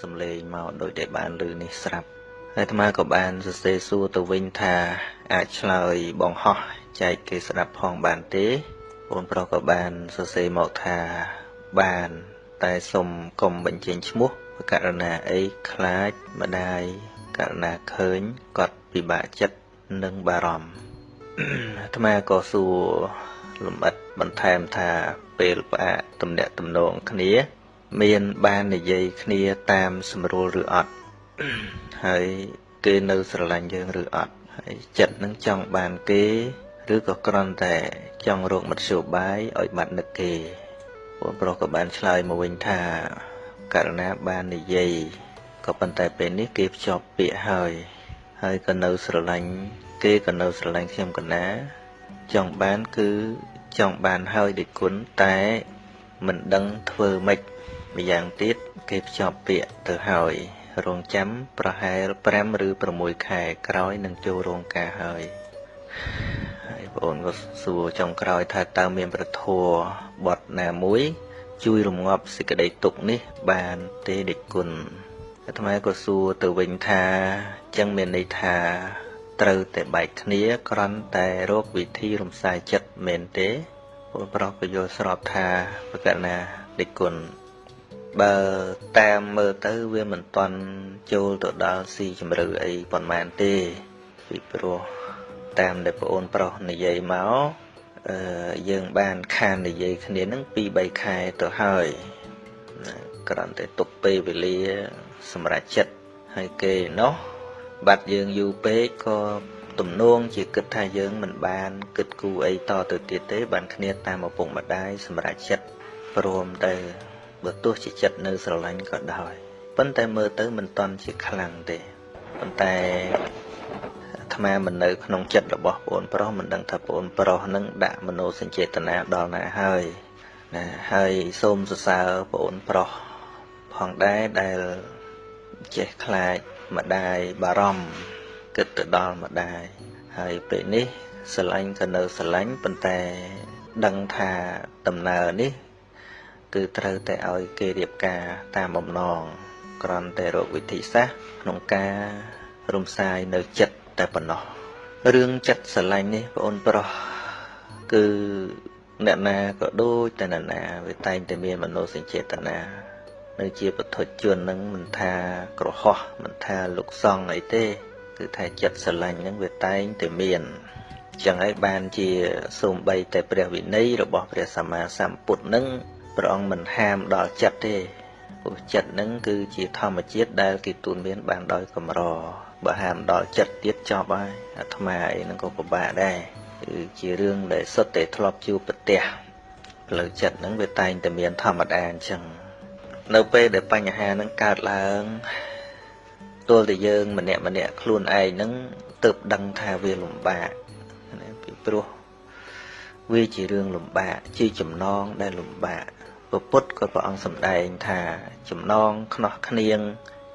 សំឡេងមកដោយតែបានឮនេះស្រាប់ហើយអាត្មាក៏បានសរសេរសួរទៅវិញថា អាចឆ្លើយបងហោះចែកគេស្ដាប់ផងបានទេបងប្រុសក៏បានសរសេរមកថាបាន តែសុំកុំបញ្ចេញឈ្មោះករណីអីខ្លាចម្ដាយករណីឃើញគាត់ពិបាកចិត្តនិងបារម្ភអាត្មាក៏សួរលំអិតបន្ថែមថាពេលផ្អាកទំនាក់ទំនងគ្នា មានបាននិយាយគ្នាតាមស្រួលឬអត់ហើយគេនៅស្រឡាញ់យើងឬអត់ហើយចិត្តនឹងចង់បានគេឬក៏គ្រាន់តែចង់រកមធ្យោបាយឲ្យបាត់នឹកគេបងប្រុសក៏បានឆ្លើយមកវិញថាករណាបាននិយាយក៏ប៉ុន្តែពេលនេះគេភ្ជាប់ពាក្យហើយហើយក៏នៅស្រឡាញ់គេក៏នៅស្រឡាញ់ខ្ញុំកណាចង់បានគឺចង់បានហើយដូចគុណតែមិនដឹងធ្វើម៉េច ម្យ៉ាងទៀតគេភ្ជាប់ពាក្យទៅហើយរងចាំប្រហែល5ឬ6ខែក្រោយនឹងចូលរោងការហើយហើយបងក៏សួរចុងក្រោយថាតើមានប្រធัวបត់ណាមួយ ជួយរងាប់សេចក្តីទុក្ខនេះបានទេដេចគុណអាត្មាក៏សួរទៅវិញថាចឹងមានន័យថាត្រូវតែបែកគ្នាគ្រាន់តែរកវិធីរំសាយចិត្តមែនទេពលប្រុសក៏យល់ស្របថាប្រកាសណាដេចគុណ បើតាមមើលទៅវាមិនទាន់ចូលទៅដល់ស៊ីជម្រៅអីប៉ុន្មានទេពីព្រោះតាមដែលប្អូនប្រុសនិយាយមកអឺយើងបានខាននិយាយគ្នានឹង2 3ខែទៅហើយគ្រាន់តែទុកពេលវេលាសម្រាប់ចិត្តហើយគេណោះបាត់យើងយូរពេកក៏ទំនងជាគិតថាយើងមិនបានគិតគូរអីតទៅទៀតទេបានគ្នាតាមឪពុកម្ដាយសម្រាប់ចិត្តព្រមទៅ បើទោះជាចិត្តនៅស្រឡាញ់ក៏ដោយប៉ុន្តែមើលទៅមិនតន់ជាខ្លាំងទេប៉ុន្តែអាត្មាមិននៅក្នុងចិត្តរបស់បងប្រុសមិនដឹងថាបងប្រុសនឹងដាក់មโนសញ្ចេតនាដល់ណាហើយណាហើយសូមសរសើរបងប្រុសផងដែរដែលចេះខ្លាចម្ដាយបារម្ភគិតទៅដល់ម្ដាយហើយពេលនេះស្រឡាញ់ក៏នៅស្រឡាញ់ប៉ុន្តែដឹងថាដំណើរនេះ គឺត្រូវតែឲ្យគេរៀបការតាមបំណងគ្រាន់តែរកវិធីសាស្ត្រក្នុងការរំសាយនៅចិត្តតែប៉ុណ្ណោះរឿងចិត្តស្រឡាញ់នេះបងអូនប្រុសគឺអ្នកណាក៏ដូចតែអ្នកណាវាតែងតែមានមនោសញ្ចេតនានៅជាពធជននឹងមិនថាក្រហោះមិនថាលោកសង្ឃអីទេ គឺថាចិត្តស្រឡាញ់នឹងវាតែងតែមានចឹងហើយបានជាសូម្បីតែព្រះវិន័យរបស់ព្រះសម្មាសម្ពុទ្ធនឹង ព្រះអង្គមិនហាមដល់ចិត្តទេព្រោះចិត្តនឹងគឺជាធម្មជាតិដែលគេទូនមានបានដោយកម្របើហាមដល់ចិត្តទៀតចប់ហើយអាត្មាអីនឹងក៏ពិបាកដែរគឺជារឿងដែលសុទ្ធតែធ្លាប់ជួបប្រទះផ្លូវចិត្តនឹងវាតែងតែមានធម្មតាអញ្ចឹងនៅពេលដែលបញ្ហានឹងកើតឡើងទល់តែយើងម្នាក់ម្នាក់ខ្លួនឯងនឹងទៅដឹងថាវាលំបាកពីព្រោះវាជារឿងលំបាកជាចំណងដែលលំបាក ពុទ្ធក៏ព្រះអង្គសម្ដែងថាចំណងខ្នោះគ្នាង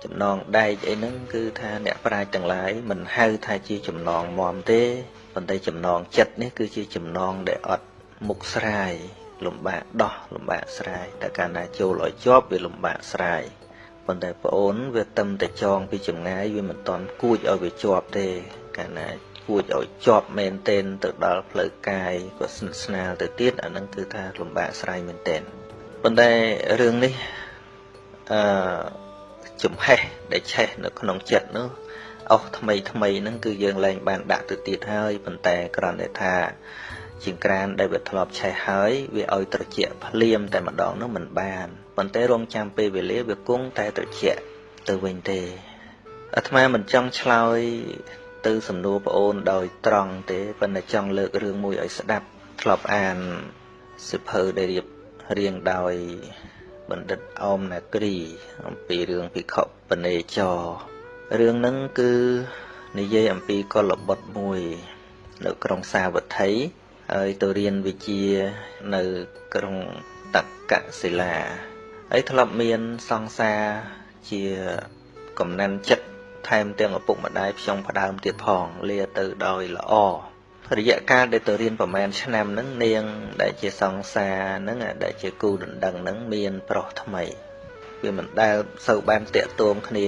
ចំណងដែកអីហ្នឹងគឺថាអ្នកប្រាជ្ញទាំងឡាយមិនហៅថាជាចំណងមមទេប៉ុន្តែចំណងចិត្តនេះគឺជាចំណងដែលអត់មុខស្រាយលំបាកដោះលំបាកស្រាយតែកាលណាចូលឲ្យជាប់វាលំបាកស្រាយប៉ុន្តែប្អូនវាតឹមតែចងពីចម្ងាយវាមិនតន់គួចឲ្យវាជាប់ទេកាលណាគួចឲ្យជាប់មែនទែនទៅដល់ផ្លូវកាយក៏ស្និទ្ធស្នាលទៅទៀតអានឹងគឺថាលំបាកស្រាយមែនទែន ប៉ុន្តែរឿងនេះអឺចំហេះដែលឆេះនៅក្នុងចិត្តនោះអស់ថ្មីថ្មីហ្នឹងគឺយើងលែងបានដាក់ទៅទៀតហើយប៉ុន្តែគ្រាន់តែថា ជាងក្រានដែលវាធ្លាប់ឆេះហើយវាឲ្យត្រជាក់ភ្លាមតែម្ដងនោះមិនបានប៉ុន្តែរងចាំពេលវេលាវាគង់តែត្រជាក់ទៅវិញទេអាត្មាមិនចង់ឆ្លើយទៅសំណួរប្អូនដោយត្រង់ទេប៉ុន្តែចង់លើករឿងមួយឲ្យស្ដាប់ធ្លាប់អានសិភៅដែលរៀប រៀងដោយបណ្ឌិតអមនាគ្រីអំពីរឿងភិក្ខុបនេចររឿងហ្នឹងគឺនិយាយអំពីកុលបុត្រមួយ នៅក្រុងសាវត្ថីហើយទៅរៀនវិជ្ជានៅក្រុងតកសិលាហើយធ្លាប់មានសង្សារជាកំណាន់ចិត្តថែមទាំងឪពុកម្ដាយផ្ចង់ផ្ដើមទៀតផងលាទៅដោយល្អ រយៈកាលដែលទៅរៀនប្រហែលឆ្នាំហ្នឹងនាង ដែលជាសង្សារហ្នឹងដែលជាគូដណ្ដឹងហ្នឹងមានប្រុសថ្មីវវាមិនដែលសូវបានតាក់ទងគ្នា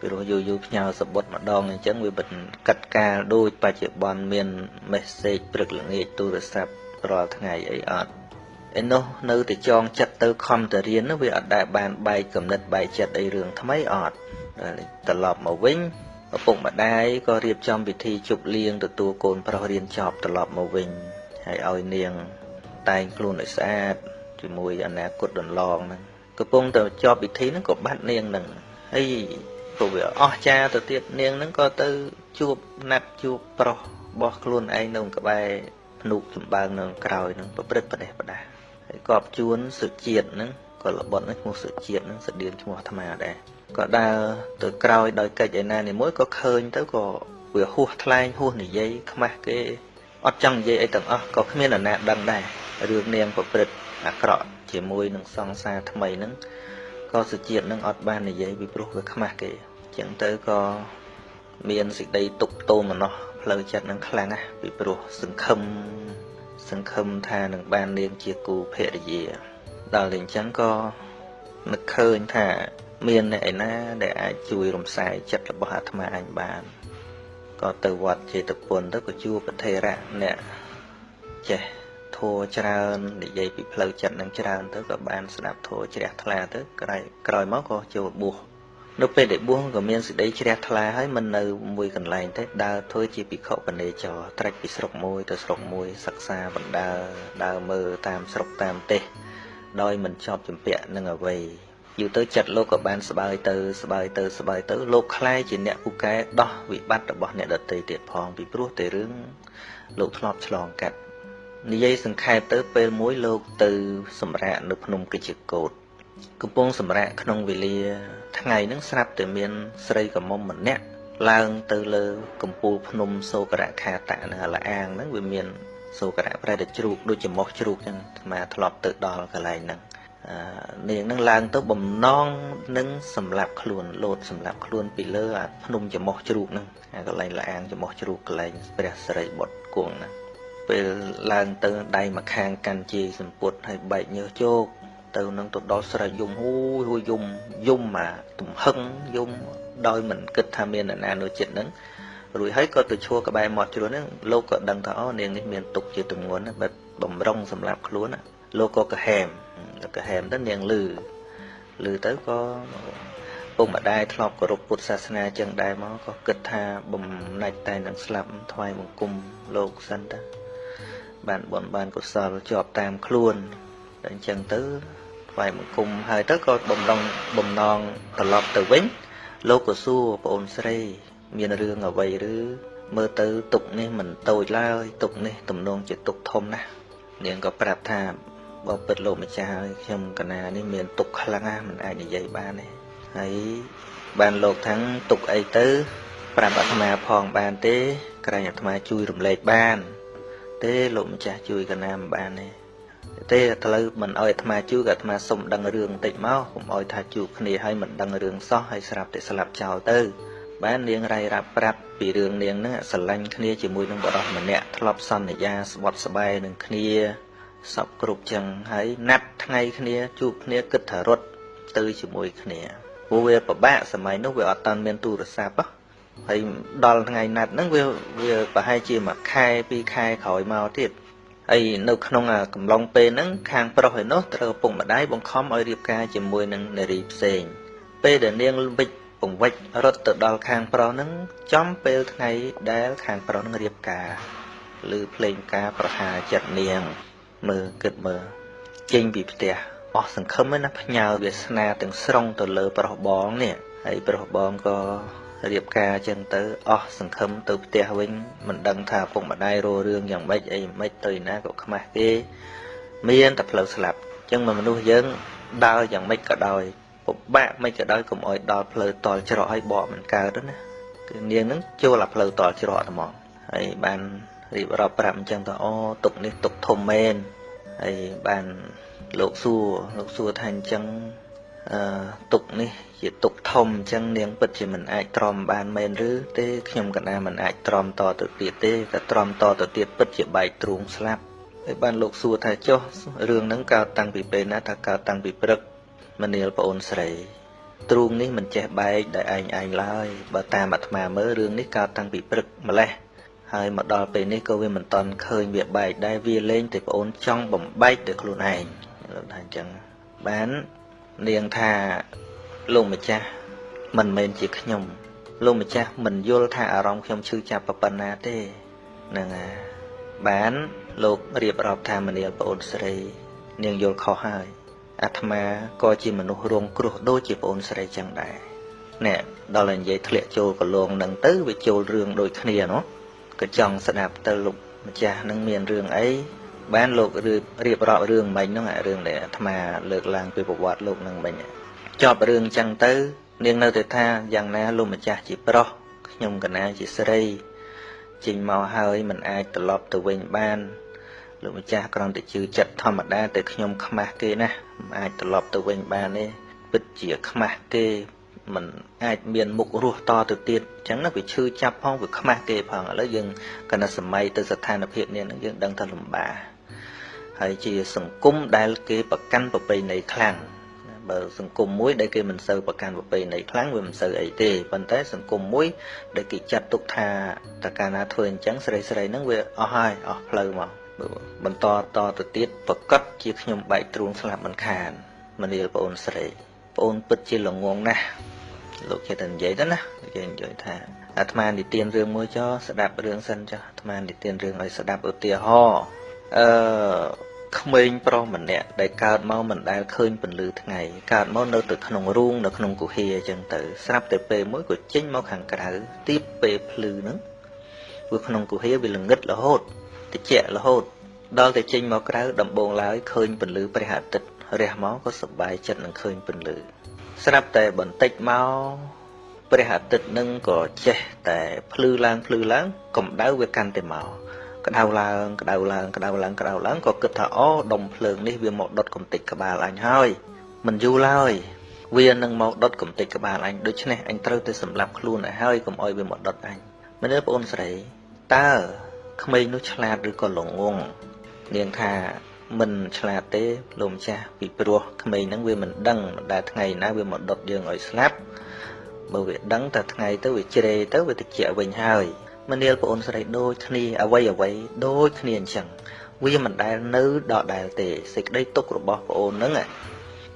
ពីព្រោះយូរយូរផ្ញើសបុតម្ដងអញ្ចឹងវាមិនកាត់កាលដូចបច្ចុប្បន្នមាន message ព្រឹកល្ងាចទូរស័ព្ទរាល់ថ្ងៃអីអត់ឯនោះនៅតែចងចិត្តទៅខំទៅរៀនវាអត់ដែលបានបែកកំណត់បែកចិត្តអីរឿងថ្មីអត់ត្រឡប់មកវិញ ឪពុកម្ដាយក៏រៀបចំពិធីជប់លៀងទទួលកូនប្រុសរៀនចប់ត្រឡប់មកវិញហើយឲ្យនាងតែងខ្លួនឲ្យស្អាតជាមួយអនាគតដន្លងហ្នឹងកំពុងតែជាប់ពិធីហ្នឹងក៏បាត់នាងហ្នឹងហើយព្រោះវាអស់ចាទៅទៀតនាងហ្នឹងក៏ទៅជួបណាត់ជួបប្រុសរបស់ខ្លួនឯងនៅក្បែរភ្នុកចម្បើងនៅក្រោយហ្នឹងប្រព្រឹត្តប្រទេសប្រដាហើយកប់ជួនសុជាតិហ្នឹងក៏ល្បត់ហ្នឹងឈ្មោះសុជាតិហ្នឹងស្តៀងឈ្មោះអាត្មាដែរ ក៏ដើរទៅក្រោយដោយកិច្ចឯណានីមួយក៏ឃើញទៅក៏វាហួសថ្លែងហួសនិយាយខ្មាស់គេអត់ចង់និយាយអីទាំងអស់ក៏គ្មាននរណាដឹងដែររឿងនាងប្រព្រឹត្តអាក្រក់ជាមួយនឹងសង្សារថ្មីហ្នឹងក៏សុជាតិនឹងអត់បាននិយាយពីព្រោះវាខ្មាស់គេអញ្ចឹងទៅក៏មានសេចក្តីទុកទោមនោះ ផ្លូវចិត្តនឹងខ្លាំងណាស់ពីព្រោះសង្ឃឹមសង្ឃឹមថានឹងបាននាងជាគូភរិយា ដល់តែអញ្ចឹងក៏នឹកឃើញថា មានអ្នកឯណាដែលអាចជួយរំសាយចិត្តរបស់អាត្មាអញបានក៏ទៅវត្តចេតពុនទៅក៏ជួបប្រធេរៈអ្នកចេះធัวច្រើននិយាយពីផ្លូវចិត្តនឹងច្រើនទៅក៏បានស្ដាប់ធัวជ្រះថ្លាទៅក្រោយក្រោយមកក៏ចូលបួសនៅពេលដែលបួសក៏មានសេចក្តីជ្រះថ្លាហើយមិននៅមួយកន្លែងទេដើរធ្វើជាភិក្ខុបនេចរត្រាច់ពីស្រុកមួយទៅស្រុកមួយសិក្សាបណ្ដើដើរមើលតាមស្រុកតាមទេសដោយមិនជាប់ជំពាក់នឹងអ្វី យូរទៅចិត្តលោកក៏បានស្បើយទៅស្បើយទៅស្បើយទៅលោកខ្លាយជាអ្នកពូកែដោះវិបត្តិរបស់អ្នកដតីទៀតផងពីព្រោះតែរឿងលោកធ្លាប់ឆ្លងកាត់និយាយសង្ខេបទៅពេលមួយលោកទៅសម្រាកនៅភ្នំកិច្ចកោតកំពុងសម្រាកក្នុងវេលា ថ្ងៃហ្នឹងស្រាប់តែមានស្រីកមុំម្នាក់ឡើងទៅលើកំពូលភ្នំសូករៈខាតៈនៅលអាងហ្នឹងវាមានសូករៈប្រែតែជ្រូកដូចចំោះជ្រូកចឹងអាត្មាធ្លាប់ទៅដល់កន្លែងហ្នឹង នាងនឹងឡើងទៅបំណងនឹងសម្លាប់ខ្លួនលោតសម្លាប់ខ្លួនពីលើអាភ្នំចំោះជ្រូកហ្នឹងអាកន្លែងលាងចំោះជ្រូកកន្លែងព្រះសិរីបុត្រគង់ហ្នឹងពេលឡើងទៅដៃម្ខាងកាន់ជាសម្ពុតហើយបែកញើសជោកទៅនឹងទៅដល់ស្រែយំហូយហូយយំយំអាទំហឹងយំដោយមិនគិតថាមានអ្នកណានៅចិត្តហ្នឹងរួចហើយក៏ទៅឈួរក្បែរមាត់ជ្រួនហ្នឹងលោកក៏ដឹងថាអូនាងនេះមានទុកជាទម្ងន់បែបបំរុងសម្រាប់ខ្លួនលោកក៏កាហែម កាហែមទៅនាងលឺលឺទៅក៏ពុកម្ដាយធ្លាប់គោរពពុទ្ធសាសនាចឹងដែរមកក៏គិតថាបំណាច់តែនឹងស្លាប់ថ្វាយបង្គំលោកសិនតាបានបនបានកុសលជាប់តាមខ្លួនតែអញ្ចឹងទៅថ្វាយបង្គំហើយទៅក៏បំដងបំណងត្រឡប់ទៅវិញ លោកក៏សួរប្អូនស្រី មានរឿងអ្វីឬមើលទៅទុកនេះមិនតូចឡើយទុកនេះទំនងជាទុកធំណាស់នាងក៏ប្រាប់ថា បើពិតលោកម្ចាស់ហើយខ្ញុំកណានេះមានទុកខ្លាំងណាស់មិនអាចនិយាយបានទេហើយបានលោកថាំងទុកអីទៅប្រាប់អាត្មាផងបានទេក្រែងអាត្មាជួយរំលែកបាន ទេលោកម្ចាស់ជួយកណាមិនបានទេទេឥឡូវមិនអោយអាត្មាជួយក៏អាត្មាសុំដឹងរឿងបន្តិចមកកុំអោយថាជួបគ្នាហើយមិនដឹងរឿងសោះហើយស្រាប់តែស្លាប់ចោលទៅ បាននាងរៃរ៉ាប់ប្រាប់ពីរឿងនាងហ្នឹងស្រឡាញ់គ្នាជាមួយនឹងបរិសម្នាក់ធ្លាប់សន្យាស្បត់ស្បែកនឹងគ្នា សពគ្រប់ចឹងហើយណាត់ថ្ងៃគ្នាជួបគ្នាគិតថារត់ទៅជាមួយគ្នាព្រោះវាពិបាកសម័យនោះវាអត់តាន់មានទូរស័ព្ទហើយដល់ថ្ងៃណាត់ហ្នឹងវាវាប្រហែលជាមួយខែពីរខែក្រោយមកទៀតហើយនៅក្នុងកំឡុងពេលហ្នឹងខាងប្រុសឯនោះត្រូវឪពុកម្ដាយបង្ខំឲ្យរៀបការជាមួយនឹងនារីផ្សេងពេលដែលនាងវិច្ចពង្វិចរត់ទៅដល់ខាងប្រុសហ្នឹងចំពេលថ្ងៃដែលខាងប្រុសហ្នឹងរៀបការឬភ្លេងការប្រហារចិត្តនាង មើលគិតមើលចេញពីផ្ទះអស់សង្ឃឹមណាផ្ញើវាសនាទាំងស្រុងទៅលើប្រុសបងនេះហើយប្រុសបងក៏រៀបការចឹងទៅអស់សង្ឃឹមទៅផ្ទះវិញមិនដឹងថាពុកម្ដាយរោរឿងយ៉ាងម៉េចអីម៉េចទៅណាក៏ខ្មាស់គេមានតែផ្លូវស្លាប់ចឹងមនុស្សយើងដើរយ៉ាងម៉េចក៏ដោយពិបាកមិនក៏ដោយកុំអោយដល់ផ្លូវតល់ច្រកឲ្យបកមិនកើតណាគឺនាងនឹងចូលអាផ្លូវតល់ច្រកហ្មងហើយបាន រៀបរាប់ប្រាប់អញ្ចឹងទៅអូទុកនេះទុកធំមែនហើយបានលោកសួរលោកសួរថាអញ្ចឹងអឺទុកនេះជាទុកធំអញ្ចឹងនាងពិតជាមិនអាចទ្រាំបានមែនឬទេខ្ញុំកណាមិនអាចទ្រាំតទៅទៀតទេតែទ្រាំតទៅទៀតពិតជាបែកទ្រូងស្លាប់ហើយបានលោកសួរថាចុះរឿងហ្នឹងកើតតាំងពីពេលណាថាកើតតាំងពីព្រឹកមនាលប្អូនស្រីទ្រូងនេះមិនចេះបែកដោយឯងឯងឡើយបើតាមអាត្មាមើលរឿងនេះកើតតាំងពីព្រឹកម្លេះ ហើយមកដល់ពេលនេះក៏វាមិនតន់ឃើញវាបែកដែរវាលេងតែប្អូនចង់បំបែកទៅខ្លួនឯងលោកថាអញ្ចឹងបាននាងថាលោកម្ចាស់មិនមែនជាខ្ញុំលោកម្ចាស់មិនយល់ថាអារម្មណ៍ខ្ញុំឈឺចាប់ប៉ុណ្ណាទេហ្នឹងហើយបានលោករៀបរាប់ថាមនាលប្អូនស្រី នាងយល់ខុសហើយអាត្មាក៏ជាមនុស្សរងគ្រោះដូចជាប្អូនស្រីចឹងដែរនេះដល់តែនិយាយធ្លាក់ចូលកលងនឹងទៅវាចូលរឿងដូចគ្នាណោះ ក៏ចង់ស្ដាប់ទៅលោកម្ចាស់នឹងមានរឿងអីបានលោករៀបរាប់រឿងមិញហ្នឹងរឿងដែលអាត្មាលើកឡើងពីប្រវត្តិលោកនឹងមិញចប់រឿងចឹងទៅនាងនៅតែថាយ៉ាងណាលោកម្ចាស់ជាប្រុសខ្ញុំកណាជាស្រីចេញមកហើយមិនអាចត្រឡប់ទៅវិញបានលោកម្ចាស់គ្រាន់តែជឿចិត្តធម្មតាតែខ្ញុំខ្មាស់គេណាមិនអាចត្រឡប់ទៅវិញបានទេពិតជាខ្មាស់គេ มันអាចមានមុខរស់តទៅទៀតអញ្ចឹងណាវាឈឺចាប់ផងវាខ្មាស់គេផងឥឡូវយើងកណ្ដសម័យទៅស្ថានភាពនេះនឹងយើងដឹងថាលំបាកហើយជាសង្គមដែលគេប្រកាន់ប្រពៃណីខ្លាំងបើសង្គមមួយដែលគេមិនសូវប្រកាន់ប្រពៃណីខ្លាំងវាមិនសូវអីទេប៉ុន្តែសង្គមមួយដែលគេចាត់ទុកថាតើកាលណាធ្វើអញ្ចឹងស្រីស្រីហ្នឹងវាអស់ហើយអស់ផ្លូវមកបន្តតទៅទៀតប្រកាសជាខ្ញុំបែកទ្រូងស្លាប់មិនខានមនាលប្អូនស្រីប្អូនពិតជាល្ងងណាស់ លោកចេះតែនិយាយទៅណាគេនិយាយថាអាត្មានិទានរឿងមួយចោស្ដាប់រឿងសិនចោអាត្មានិទានរឿងឲ្យស្ដាប់ឧទាហរណ៍អឺក្មេងប្រុសម្នាក់ដែលកើតមកមិនដែលឃើញពន្លឺថ្ងៃកើតមកនៅទៅក្នុងរូងនៅក្នុងគុហាអញ្ចឹងទៅស្រាប់តែពេលមួយក៏ចេញមកខាងក្រៅទីបពេលភ្លឺហ្នឹងព្រោះក្នុងគុហាវាល្ងឹតរហូតតិចរហូតដល់តែចេញមកក្រៅដំបងឡើយឃើញពន្លឺព្រះអាទិត្យរះមកក៏សប្បាយចិត្តនឹងឃើញពន្លឺ ស្រាប់តែបន្តិចមកព្រះអាទិត្យនឹងក៏ចេះតែភ្លឺឡើងភ្លឺឡើងកម្ដៅវាកាន់តែមកក្តៅឡើងក្តៅឡើងក្តៅឡើងក្តៅឡើងក៏គិតថាអូដុំភ្លើងនេះវាមកដុតកំទេចក្បាលអញហើយមិនយូរឡើយវានឹងមកដុតកំទេចក្បាលអញដូច្នេះអញត្រូវទៅសម្លាប់ខ្លួនឲ្យហើយកុំឲ្យវាមកដុតអញមែនទេបងអូនស្រីតើក្មេងនោះឆ្លាតឬក៏ល្ងងនាងថា មិនឆ្លាតទេលោកម្ចាស់ពីព្រោះក្មេងហ្នឹងវាមិនដឹងដែលថ្ងៃណាវាមកដុតយើងឲ្យស្លាប់បើវាដឹងតែថ្ងៃទៅវាជ្រេទៅវាតិចវិញហើយមនាលប្អូនស្រីដូចគ្នាអ្វីអ្វីដូចគ្នាអញ្ចឹងវាមិនដែលនៅដដែលទេសេចក្តីទុករបស់ប្អូនហ្នឹង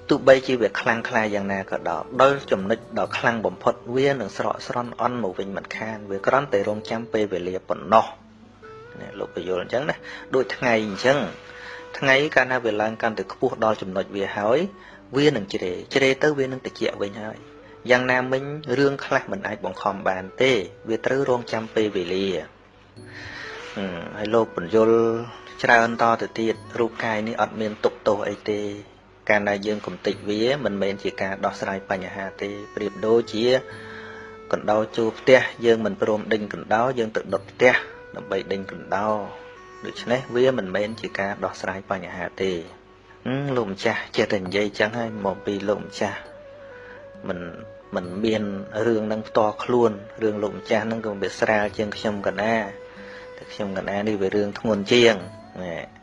ទោះបីជាវាខ្លាំងខ្លាយ៉ាងណាក៏ដោយដល់ចំណុចដ៏ខ្លាំងបំផុតវានឹងស្រកស្រន់អន់មកវិញមិនខានវាគ្រាន់តែរងចាំពេលវេលាប៉ុណ្ណោះនេះលោកពយល់អញ្ចឹងណាដូចថ្ងៃអញ្ចឹង ថ្ងៃកាលណាវាឡើងកាន់តែខ្ពស់ដល់ចំណុចវាហើយវានឹងជ្រេជ្រេទៅវានឹងតិចវិញហើយយ៉ាងណាមិញរឿងខ្លះមិនអាចបង្ខំបានទេ វាត្រូវរងចាំពេលវេលាហើយលោកបញ្យលច្រើនតទៅទៀតរូបកាយនេះអត់មានទុកទោសអីទេកាលណាយើងកំតិចវាមិនមែនជាការដោះស្រាយបញ្ហាទេប្រៀបដូចជាកណ្ដោជួផ្ទះយើងមិនព្រមដេញកណ្ដោយើងទៅដុតផ្ទះដើម្បីដេញកណ្ដោ ដូច្នេះវាមិនមែនជាការដោះស្រាយបញ្ហាទេលោកម្ចាស់ចេះតែនិយាយចឹងហើយមកពីលោកម្ចាស់មិនមិនមានរឿងនឹងផ្ទាល់ខ្លួនរឿងលោកម្ចាស់នឹងក៏វាស្រាលជាងខ្ញុំកណាតែខ្ញុំកណានេះវារឿងធ្ងន់ជាង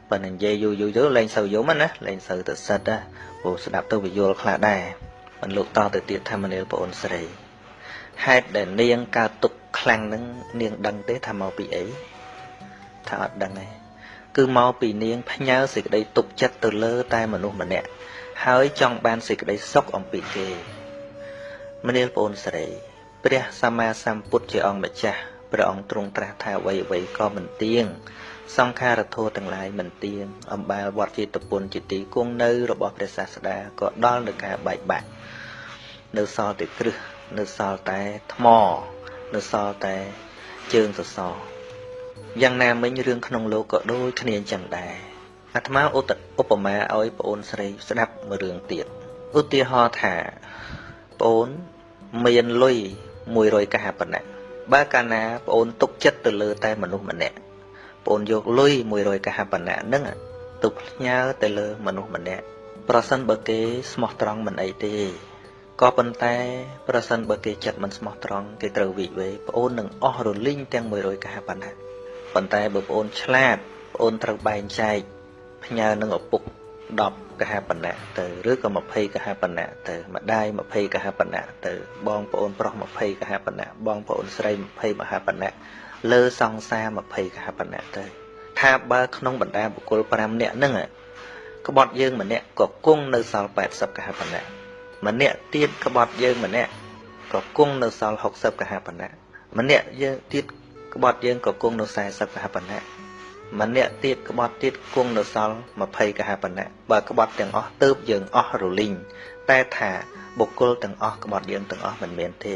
ប៉ុន្តែនិយាយយូរយូរទៅលែងសូវយំណាលែងសូវទៅសិតណាព្រោះស្ដាប់ទៅវាយល់ខ្លះដែរមិនលោកតទៅទៀតថាមនាលប្អូនស្រីហេតុដែលនាងកើតទុកខ្លាំងនឹងនាងដឹងទេថាមកពីអី ថាអត់ដឹងទេគឺមកពីនាងផ្ញើសេចក្តីទុកចិត្តទៅលើ តែមនុស្សម្នាក់ហើយចង់បានសេចក្តីសុខអំពីគេមនាលប្អូនស្រី ព្រះសម្មាសម្ពុទ្ធជាអង្គម្ចាស់ព្រះអង្គទ្រង់ត្រាស់ថាអ្វីអ្វីក៏មិនទៀងសង្ខារធម៌ទាំងឡាយមិនទៀងអំបាលវត្តជាតពុនជាទីគង់នៅ របស់ព្រះសាស្តាក៏ដល់នឹងការបែកបាក់នៅសល់តែគ្រឹះនៅសល់តែថ្ម នៅសល់តែជើងសសរ យ៉ាងណាមិញរឿងក្នុងលោកក៏ដូចគ្នាចឹងដែរអាត្មាឧបមាឲ្យប្អូនស្រីស្ដាប់មួយរឿងទៀតឧទាហរណ៍ថាប្អូនមានលុយ100កហបណៈបើកាលណាប្អូនទុកចិត្តទៅលើតែមនុស្សម្នាក់ប្អូនយកលុយ100កហបណៈហ្នឹងទៅផ្ញើទៅលើមនុស្សម្នាក់ប្រសិនបើគេស្មោះត្រង់មិនអីទេក៏ប៉ុន្តែប្រសិនបើគេចិត្តមិនស្មោះត្រង់គេត្រូវវិវេប្អូននឹងអស់រលីងទាំង100កហបណៈ ប៉ុន្តែបើប្អូនឆ្លាតប្អូនត្រូវបែងចែកផ្ញើនឹងឪពុក10កហបណៈទៅឬក៏20កហបណៈទៅម្ដាយ20កហបណៈទៅបងប្អូនប្រុស20កហបណៈបងប្អូនស្រី20មហបណៈលើសង្សារ20កហបណៈទៅថាបើក្នុងបណ្ដាបុគ្គល5នាក់ហ្នឹងក្បត់យើងម្នាក់ក៏គង់នៅសល់80កហបណៈម្នាក់ទៀតក្បត់យើងម្នាក់ក៏គង់នៅសល់60កហបណៈម្នាក់យើងទៀត ក្បត់យើងក៏គង់នៅ40កហបណៈម្នាក់ទៀតក្បត់ទៀតគង់នៅសល់20កហបណៈបើក្បត់ទាំងអស់ទៅយើងអស់រលីងតែថាបុគ្គលទាំងអស់ក្បត់យើងទាំងអស់មិនមែនទេ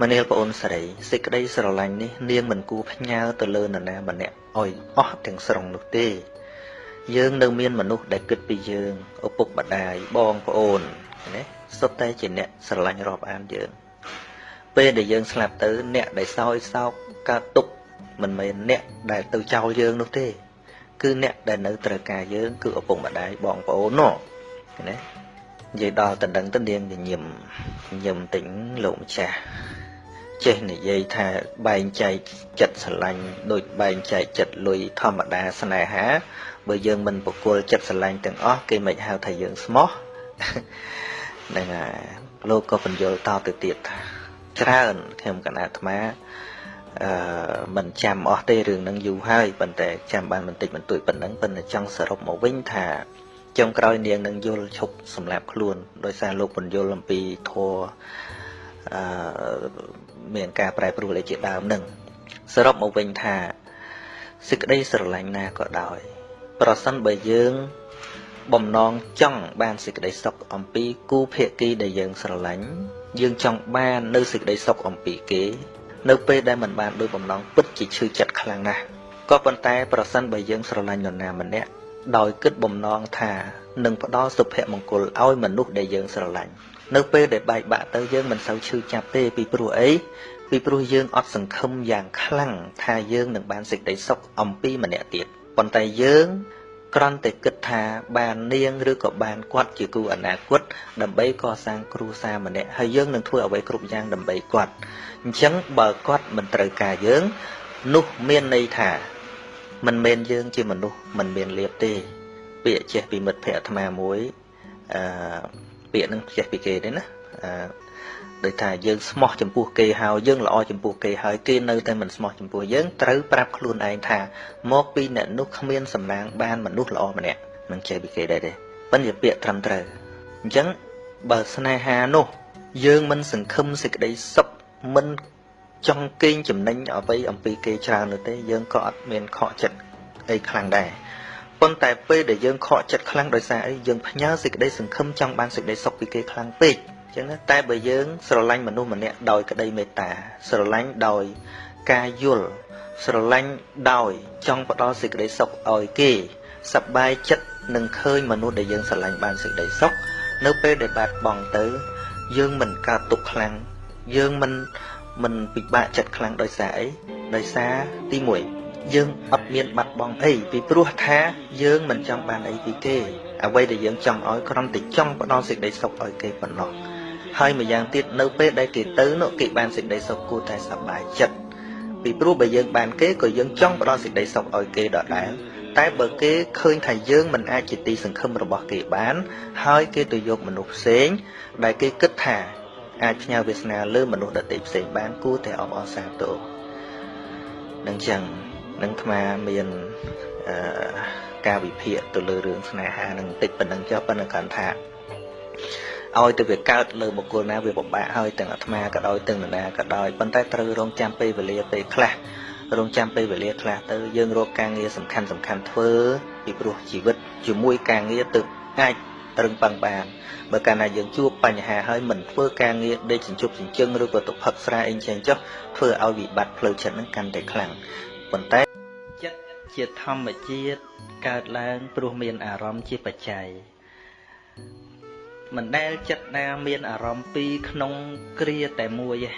មនាលប្អូនស្រីសេចក្តីស្រឡាញ់នេះនាងមិនគួរផ្ញើទៅលើនរណាម្នាក់ឲ្យអស់ទាំងស្រុងនោះទេ យើងនៅមានមនុស្សដែលគិតពីយើងឪពុកម្ដាយបងប្អូនណាសុទ្ធតែជាអ្នកស្រឡាញ់រាប់អានយើងពេលដែលយើងស្លាប់ទៅអ្នកដែលសោយសោក កើតទុក្ខមិនមែនអ្នកដែលទៅចោលយើងនោះទេ គឺអ្នកដែលនៅត្រូវការយើង គឺឪពុកម្ដាយបងប្អូននោះណានិយាយដល់តដឹងទៅនាងញញឹមញញឹមតិចលោកម្ចាស់ចេះនិយាយថាបែងចែកចិត្តស្រឡាញ់ដូចបែងចែកចិត្តលុយធម្មតាស្នេហា បើយើងមិនបកគលចិត្តស្រឡាញ់ទាំងអស់គេមិនហៅថាយើងស្មោះហ្នឹងហើយលោកក៏បញ្យល់តទៅទៀតថាច្រើនខ្ញុំកណាអាត្មា អឺមិនចាំអស់ទេរឿងហ្នឹងយូរហើយប៉ុន្តែចាំបានបន្តិចបន្តួចប៉ុណ្ណឹងប៉ុន្តែចង់សរុបមកវិញថាចុងក្រោយនាងនឹងយល់ឈប់សម្រាប់ខ្លួនដោយសារលោកបញ្យល់អំពីធัวអឺមានការប្រែប្រួលឯជាដើមនឹងសរុបមកវិញថាសេចក្តីស្រឡាញ់ណាក៏ដោយ ប្រសិនបើយើងបំណងចង់បានសេចក្តីសុខអំពីគូភាគីដែលយើងស្រឡាញ់យើងចង់បាននៅសេចក្តីសុខអំពីគេ នៅពេលដែលមិនបានដោយបំណងពិតជាឈឺចិត្តខ្លាំងណាស់ក៏ប៉ុន្តែប្រសិនបើយើងស្រឡាញ់នរណាម្នាក់ដោយគិតបំណងថានឹងផ្ដល់សុភមង្គលឲ្យមនុស្សដែលយើងស្រឡាញ់នៅពេលដែលបែកបាក់ទៅយើងមិនសូវឈឺចាប់ទេពីព្រោះអីពីព្រោះយើងអត់សង្ឃឹមយ៉ាងខ្លាំងថាយើងនឹងបានសេចក្តីសុខអំពីម្នាក់ទៀតប៉ុន្តែយើង គ្រាន់តែគិតថាបាននាងឬក៏បានគាត់ជាគូអនាគតដើម្បីកសាងគ្រួសារម្នាក់ហើយយើងនឹងធ្វើអ្វីគ្រប់យ៉ាងដើម្បីគាត់អញ្ចឹងបើគាត់មិនត្រូវការយើងនោះមានន័យថាមិនមែនយើងជាមនុស្សមិនមានលៀបទេ ពាក្យចេះពីមិត្តភ័ក្តិអាត្មាមួយអឺពាក្យនឹងចេះពីគេទេណាអឺ ដោយថាយើងស្មោះចំពោះគេហើយយើងល្អចំពោះគេហើយគេនៅតែមិនស្មោះចំពោះយើងត្រូវប្រាប់ខ្លួនឯងថាមកពីអ្នកនោះគ្មានសំណាងបានមនុស្សល្អម្នាក់នឹងចេះពីគេដែរទេប៉ិនជាពាក្យត្រឹមត្រូវអញ្ចឹងបើស្នេហានោះ យើងមិនសង្ឃឹមសេចក្តីសុខមិនចង់កេងចំណេញអ្វីអំពីគេច្រើននោះទេយើងក៏អត់មានខកចិត្តអីខ្លាំងដែរប៉ុន្តែពេលដែលយើងខកចិត្តខ្លាំងដោយសារអីយើងផ្ញើសេចក្តីសង្ឃឹមចង់បានសេចក្តីសុខពីគេខ្លាំងពេកអញ្ចឹងណាតែបើយើងស្រឡាញ់មនុស្សម្នាក់ដោយក្តីមេត្តាស្រឡាញ់ដោយការយល់ស្រឡាញ់ដោយចង់ផ្ដល់សេចក្តីសុខឲ្យគេសប្បាយចិត្តនឹងឃើញមនុស្សដែលយើងស្រឡាញ់បានសេចក្តីសុខនៅពេលដែលបាត់បង់ទៅ យើងមិនកើតទុក្ខខ្លាំងយើងមិនមិនពិបាកចិត្តខ្លាំងដោយសារអីដោយសារទី1យើងអត់មានបាត់បង់អីពីព្រោះថាយើងមិនចង់បានអីពីគេអ្វីដែលយើងចង់ឲ្យគ្រាន់តែចង់ផ្ដល់សេចក្តីសុខឲ្យគេប៉ុណ្ណោះ ហើយម្យ៉ាងទៀតនៅពេលដែលគេទៅនោះគេបានសេចក្តីសុខគួរតែសប្បាយចិត្តពីព្រោះបើយើងបានគេក៏យើងចង់ផ្ដល់សេចក្តីសុខឲ្យគេដដែលតែបើគេឃើញថាយើងមិនអាចជាទីសង្ឃឹមរបស់គេបាន ហើយគេទៅយកមនុស្សផ្សេង ដែលគេគិតថាអាចផ្ញើវាសនាលើមនុស្សដទៃផ្សេងបានគួរតែអបអរសាទរនឹងចឹងនឹងអាត្មាមានអឺការវិភាគទៅលើរឿងស្នេហានឹងបន្តិចប៉ុណ្ណឹងចុះប៉ុន្តែគាត់ថា ឲ្យទៅវាកើតលើបុគ្គលណាវាពិបាកហើយទាំងអាត្មាក៏ដោយទាំងនរណាក៏ដោយប៉ុន្តែត្រូវរងចាំពេលវេលាពេលខ្លះរងចាំពេលវេលាខ្លះទៅយើងរកការងារសំខាន់សំខាន់ធ្វើពីព្រោះជីវិតជាមួយការងារទៅអាចរឹងប៉ឹងបានបើកាលណាយើងជួបបញ្ហាហើយមិនធ្វើការងារដេកចិញ្ចុបចិញ្ចឹងឬក៏ទៅផឹកស្រាអីចឹងចុះធ្វើឲ្យវិបត្តិផ្លូវចិត្តហ្នឹងកាន់តែខ្លាំងប៉ុន្តែចិត្តជាធម្មជាតិកើតឡើងព្រោះមានអារម្មណ៍ជាបច្ច័យ មិនដែលចិត្តណាមានអារម្មណ៍ពីរក្នុងគ្រាតែមួយទេ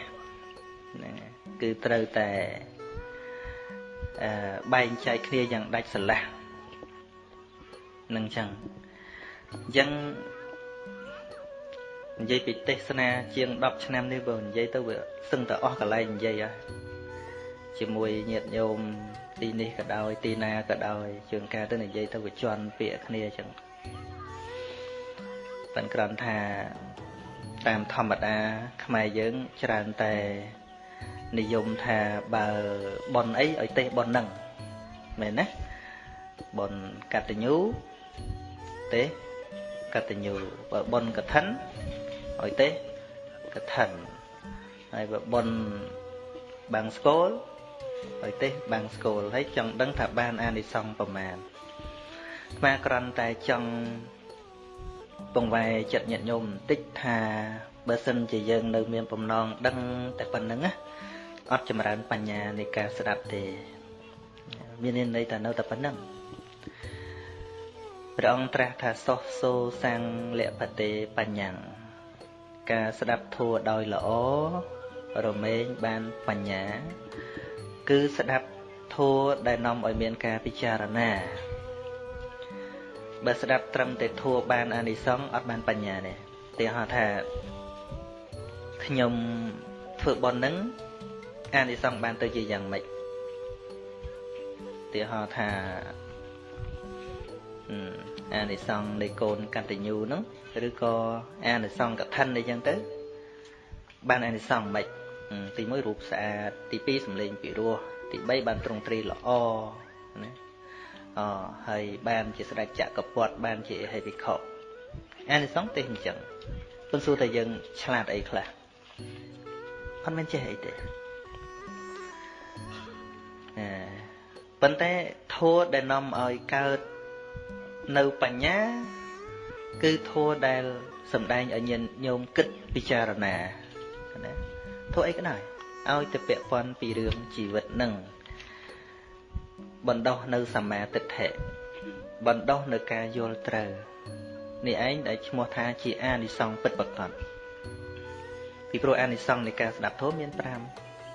ណាគឺត្រូវតែអឺបែងចែកគ្នាយ៉ាងដាច់ស្រឡះនឹងចឹងអញ្ចឹងនិយាយពីទេសនាជាង10ឆ្នាំនេះបើនិយាយទៅវាសឹងតែអស់កន្លែងនិយាយហើយជាមួយញាតិញោមទីនេះក៏ដោយទីណាក៏ដោយជួនកាលទៅនិយាយទៅវាជន់ពាក្យគ្នាអញ្ចឹង ប៉ុន្តែគ្រាន់ថាតាមធម្មតា ខ្មែរយើងច្រើនតែនិយមថាបើបនអីឲ្យទេសបននឹងមែនណាបនកតញ្ញូទេសកតញ្ញូបើបនកឋិនឲ្យទេសកឋិនហើយបើបនបាំងស្គលឲ្យទេសបាំងស្គលហើយចង់ដឹងថាបានអានិសង្សប្រមាណស្មាក្រន់តែចង់ ពងវែចិត្តញាតិញោមបន្តិចថាបើសិនជាយើងនៅមានបំណងដឹងតែប៉ុណ្្នឹងណាអត់ចម្រើនបញ្ញានៃការស្ដាប់ទេ មានន័យថានៅតែប៉ុណ្្នឹងព្រះអង្គត្រាស់ថាសោះសូសាំងលពតេបញ្ញាការស្ដាប់ធัวដោយល្អរមែងបានបញ្ញា គឺស្ដាប់ធัวដែលនាំឲ្យមានការពិចារណា បើស្ដាប់ត្រឹមតែធัวបានអានិសង្សអត់បានបញ្ញាទេទីហោថាខ្ញុំធ្វើបន់នឹងអានិសង្សបានទៅជាយ៉ាងម៉េចទីហោថាអានិសង្សនៃកូនកតញ្ញូហ្នឹងឬក៏អានិសង្សកឋិនអីចឹងទៅ បានអានិសង្សមិនទី1រូបស្អាតទី2សម្លេងពិរោះទី3បានត្រង់ត្រីល្អណា អហើយបានជាស្ដេចចក្រពត្តិបានជាហេវិខុអានិសង្សទេអញ្ចឹងប៉ុន្តែសួរថាយើងឆ្លាតអីខ្លះអត់មែនចេះអីទេអឺប៉ុន្តែធัวដែលនាំឲ្យកើតនៅបញ្ញាគឺធัวដែលសំដែងឲ្យញាណញោមគិតពិចារណាណាធัวអីក៏ដោយឲ្យទៅពាក់ព័ន្ធពីរឿងជីវិតនឹង បណ្ដោះនៅសមាទិដ្ឋិបណ្ដោះនៅការយល់ត្រូវនេះឯងដែលឈ្មោះថាជាអានិសង្សពិតប្រាកដពីព្រោះអានិសង្សនៃការស្ដាប់ធម៌មាន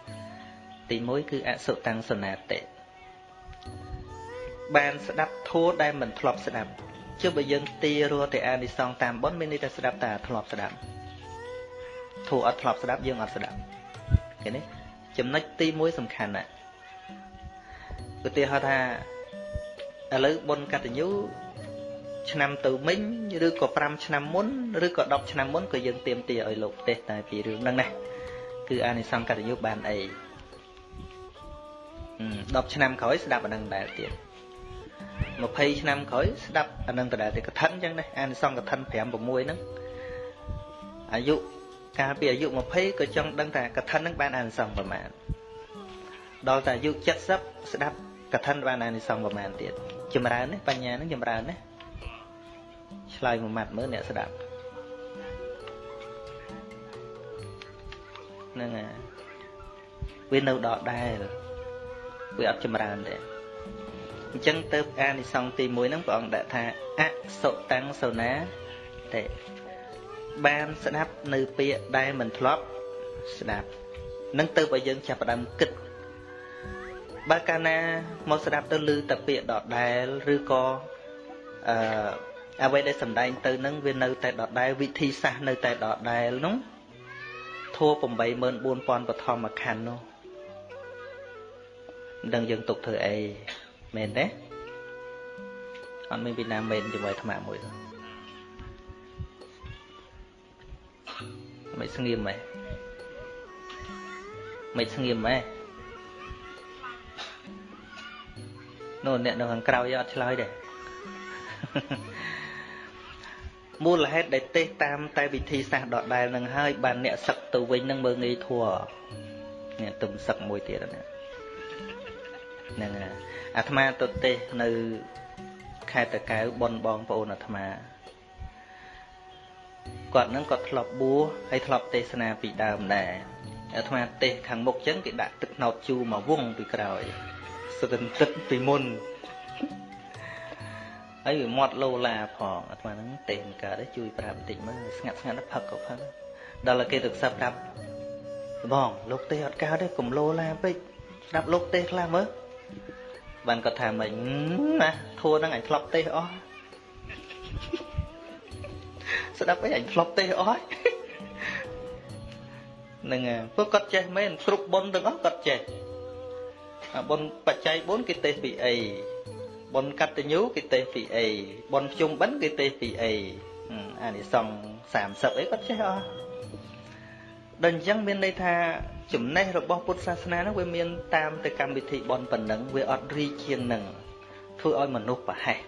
5ទី1គឺអសុតាំងសនាតិបានស្ដាប់ធម៌ដែលមិនធ្លាប់ស្ដាប់ជិះបើយើងទីរស់តែអានិសង្សតាមបុណ្យមានន័យថាស្ដាប់តែធ្លាប់ស្ដាប់ធម៌អត់ធ្លាប់ស្ដាប់យើងអត់ស្ដាប់ឃើញទេចំណុចទី1សំខាន់ណាស់ ឧទាហរណ៍ថាឥឡូវបុណ្យកតញ្ញូឆ្នាំទៅមិញឬក៏5ឆ្នាំមុនឬក៏10ឆ្នាំមុនក៏យើងទៀមទាឲ្យលោកទេតែពីរឿងហ្នឹងណាគឺអានិសង្សកតញ្ញូបានអី10ឆ្នាំក្រោយស្ដាប់អានឹងដែរទៀត20ឆ្នាំក្រោយស្ដាប់អានឹងដដែលតែកឋិនអញ្ចឹងណាអានិសង្សកឋិន5 6ហ្នឹងអាយុកាលពីអាយុ20ក៏ចង់ដឹងថាកឋិនហ្នឹងបានអានិសង្សប្រមាណដល់តែអាយុ70ស្ដាប់ កឋិនបានអានិសង្សប្រមាណទៀតចម្រើនណាបញ្ញាហ្នឹងចម្រើនណាឆ្លើយមួយម៉ាត់មើលអ្នកស្ដាប់ហ្នឹងហើយវានៅដដែលវាអត់ចម្រើនទេអញ្ចឹងទៅអានិសង្សទី1ហ្នឹងព្រះអង្គដាក់ថាអសុតាំងសូណាទេបានស្ដាប់នៅពាក្យដែលមិនធ្លាប់ស្ដាប់នឹងទៅបើយើងចាប់ផ្ដើមគិត បើកាលណាមកស្ដាប់ទៅឮតែពាក្យដដែលឬក៏អឺអ្វីដែលសំដែងទៅនឹងវានៅតែដដែលវិធីសាស្ត្រនៅតែដដែលនោះធัว84000បឋមខណ្ឌនោះដឹងយើងទុកធ្វើអីមែនទេអត់មានពីណាមែនជាមួយអាត្មាមួយទេមិនស្ងៀមហ៎មិនស្ងៀមហ៎ នោះអ្នកនៅខាងក្រៅយកអត់ឆ្លើយទេមូលហេតុដែលទេសតាមតែវិធីសាស្ត្រដដែលនឹងហើយបានអ្នកសឹកទៅវិញនឹងមើងងាយធัวនេះទំសឹកមួយទៀតណាហ្នឹងអាត្មាទៅទេសនៅខេត្តតកៅបនបងប្អូនអាត្មាគាត់នឹងគាត់ធ្លាប់បួសហើយធ្លាប់ទេសនាពីដើមដែរអាត្មាទេសខាងមុខចឹងគេដាក់ទឹកណោតជូរមកវងពីក្រោយ ស្ទឹងទឹកពីមុនហើយវាមាត់លោឡាផងអាត្មាហ្នឹងទេមិនកើតទេជួយប្រាប់បន្តិចមើលស្ងាត់ស្ងាត់ផឹកក៏ផឹកដល់តែគេទៅខ្សឹបប្រាប់បងលោកទេអត់កើតទេកុំលោឡាពេកស្ដាប់លោកទេខ្លះមើលបានគាត់ថាមិញណាធួហ្នឹងអញធ្លាប់ទេអស់ស្ដាប់អីអញធ្លាប់ទេអស់ហ្នឹងពួកគាត់ចេះមែនគ្រប់បុណ្យទាំងអស់គាត់ចេះ បុណ្យបច្ច័យ4គេទេសពីអីបុណ្យកតញ្ញូគេទេសពីអីបុណ្យភ្ជុំបិណ្ឌគេទេសពីអីអានិសង្ស30អីគាត់ចេះអស់ដល់អញ្ចឹងមានន័យថាចំណេះរបស់ពុទ្ធសាសនានោះវាមានតាមទៅកម្មវិធីបន់ប៉ុណ្ណឹងវាអត់រីកជាងនឹងធ្វើឲ្យមនុស្សប្រហែស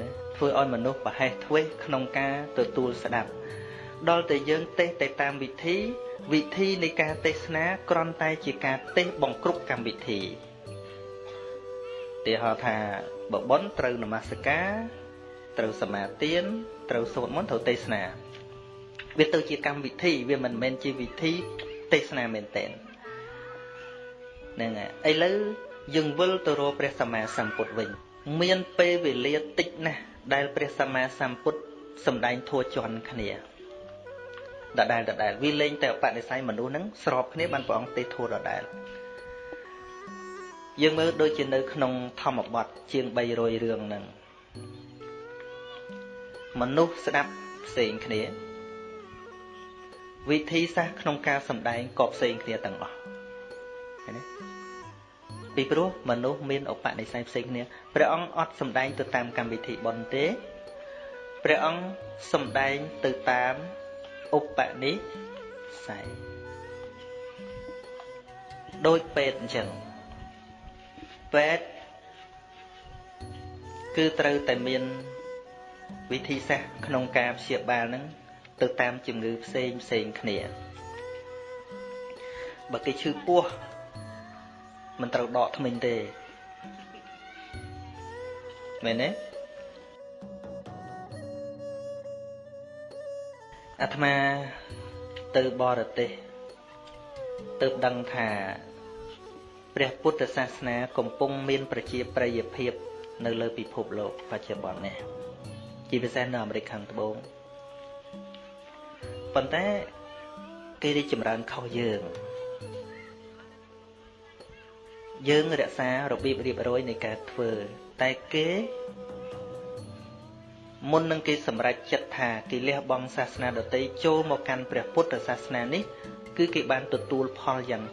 ណាធ្វើឲ្យមនុស្សប្រហែសធ្វេសក្នុងការទទួលស្ដាប់ដល់តែយើងទេសទៅតាមវិធី វិធីនៃការទេសនាគ្រាន់តែជាការទេសបង្គ្រប់កម្មវិធីទីហៅថាបបនត្រូវនមស្ការត្រូវសមាទានត្រូវសូត្រមន្តត្រូវទេសនាវាទៅជាកម្មវិធីវាមិនមែនជាវិធីទេសនាមែនតើហ្នឹងហើយឥឡូវយើងវិលទៅរកព្រះសម្មាសម្ពុទ្ធវិញ មានពេលវេលាតិចណាស់ដែលព្រះសម្មាសម្ពុទ្ធសម្ដែងធัวជន់គ្នា ដដែលដដែលវាលេងតែបដិស័យមនុស្សហ្នឹងស្របគ្នាបានព្រះអង្គទេធัวដដែលយើងមើលដូចជានៅក្នុងធម្មបទជាង300រឿងហ្នឹងមនុស្សស្ដាប់ផ្សេងគ្នា វិធីសាស្ត្រក្នុងការសម្ដែងក៏ផ្សេងគ្នាទាំងអស់ឃើញទេពីព្រោះមនុស្សមានឧបនិស្ស័យផ្សេងគ្នាព្រះអង្គអត់សម្ដែងទៅតាមកម្មវិធីបុណ្យទេព្រះអង្គសម្ដែងទៅតាម ឧបនិស្ស័យដូចពេទ្យអញ្ចឹងពេទ្យគឺត្រូវតែមានវិធីសាស្ត្រក្នុងការព្យាបាលនឹងទៅតាមជំងឺផ្សេងផ្សេងគ្នាបើគេឈឺពោះមិនត្រូវដកថ្មិញទេមែនទេ អាត្មាទៅបរទេសទៅដឹងថាព្រះពុទ្ធសាសនាកំពុងមានប្រជាប្រិយភាពនៅលើពិភពលោកបច្ចុប្បន្ននេះជាពិសេសនៅអាមេរិកខាងត្បូងប៉ុន្តែគេរីកចម្រើនខុសយើងយើងរក្សារបៀបរៀបរយនៃការធ្វើតែគេ មុននឹងគេសម្រេចចិត្តថាគេលះបង់សាសនាដទៃចូលមកកាន់ព្រះពុទ្ធសាសនានេះ គឺគេបានទទួលផលយ៉ាង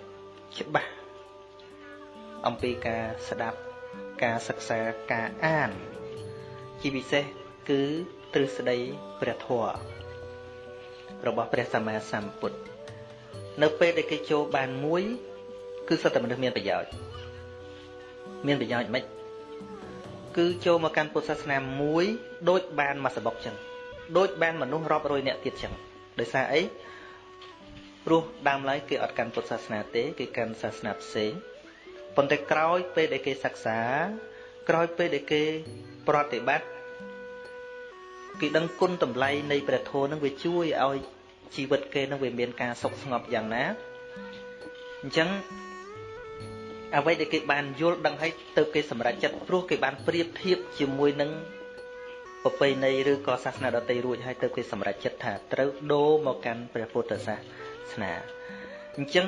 ច្បាស់អំពីការស្ដាប់ការសិក្សាការអាន ជាពិសេសគឺទ្រឹស្ដីព្រះធម៌របស់ព្រះសម្មាសម្ពុទ្ធនៅពេលដែលគេចូលបានមួយ គឺសុទ្ធតែមនុស្សមានប្រយោជន៍មានប្រយោជន៍មិន គឺចូលមកកាន់ពុទ្ធសាសនាមួយដូចបានមកសបុកចឹងដូចបានមនុស្សរាប់រយនាក់ទៀតចឹងដោយសារអីព្រោះដើមឡើយគេអត់កាន់ពុទ្ធសាសនាទេគេកាន់សាសនាផ្សេងប៉ុន្តែក្រោយពេលដែលគេសិក្សា ក្រោយពេលដែលគេប្រតិបត្តិគេដឹងគុណតម្លៃនៃព្រះធម៌នឹងវាជួយឲ្យជីវិតគេនឹងវាមានការសុខស្ងប់យ៉ាងណាអញ្ចឹង អ្វីដែលគេបានយល់ដឹងហើយទៅគេសម្រេចចិត្តព្រោះគេបានប្រៀបធៀបជាមួយនឹងប្រពៃណីឬក៏សាសនាដទៃរួចហើយទៅគេសម្រេចចិត្តថាត្រូវដូរមកកាន់ព្រះពុទ្ធសាសនាអញ្ចឹង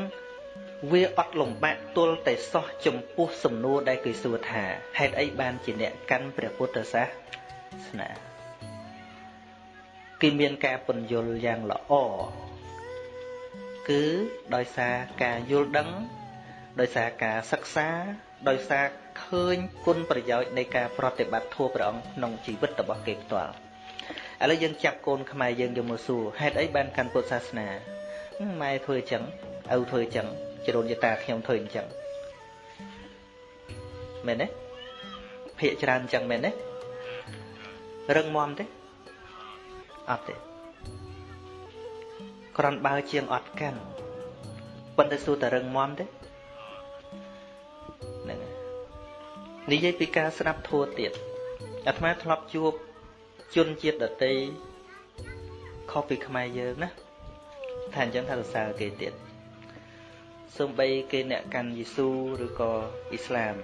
វាអត់លំបាកទល់តែសោះចំពោះសំណួរដែលគេសួរថាហេតុអីបានជាអ្នកកាន់ព្រះពុទ្ធសាសនាគេមានការពន្យល់យ៉ាងល្អគឺដោយសារការយល់ដឹង ដោយសារការសិក្សាដោយសារឃើញគុណប្រយោជន៍នៃការប្រតិបត្តិធម៌ព្រះអង្គក្នុងជីវិតរបស់គេផ្ទាល់ឥឡូវយើងចាប់កូនខ្មែរយើងយកមកសួរហេតុអីបានកាន់ពុទ្ធសាសនាម៉ែធ្វើអញ្ចឹងឪធ្វើអញ្ចឹងជ្រូនយតាខ្ញុំធ្វើអញ្ចឹងមែនទេភាកច្រើនអញ្ចឹងមែនទេរឹងមាំទេអត់ទេក្រនបើជាងអត់កាន់ប៉ុន្តែសួរតែរឹងមាំទេ និយាយពីការស្ដាប់ធัวទៀតអាត្មាធ្លាប់ជួបជនជាតិដតីខុសពីខ្មែរយើងណាថាអញ្ចឹងថាសរសើរគេទៀតសូម្បីគេអ្នកកាន់យេស៊ូឬក៏អ៊ីស្លាម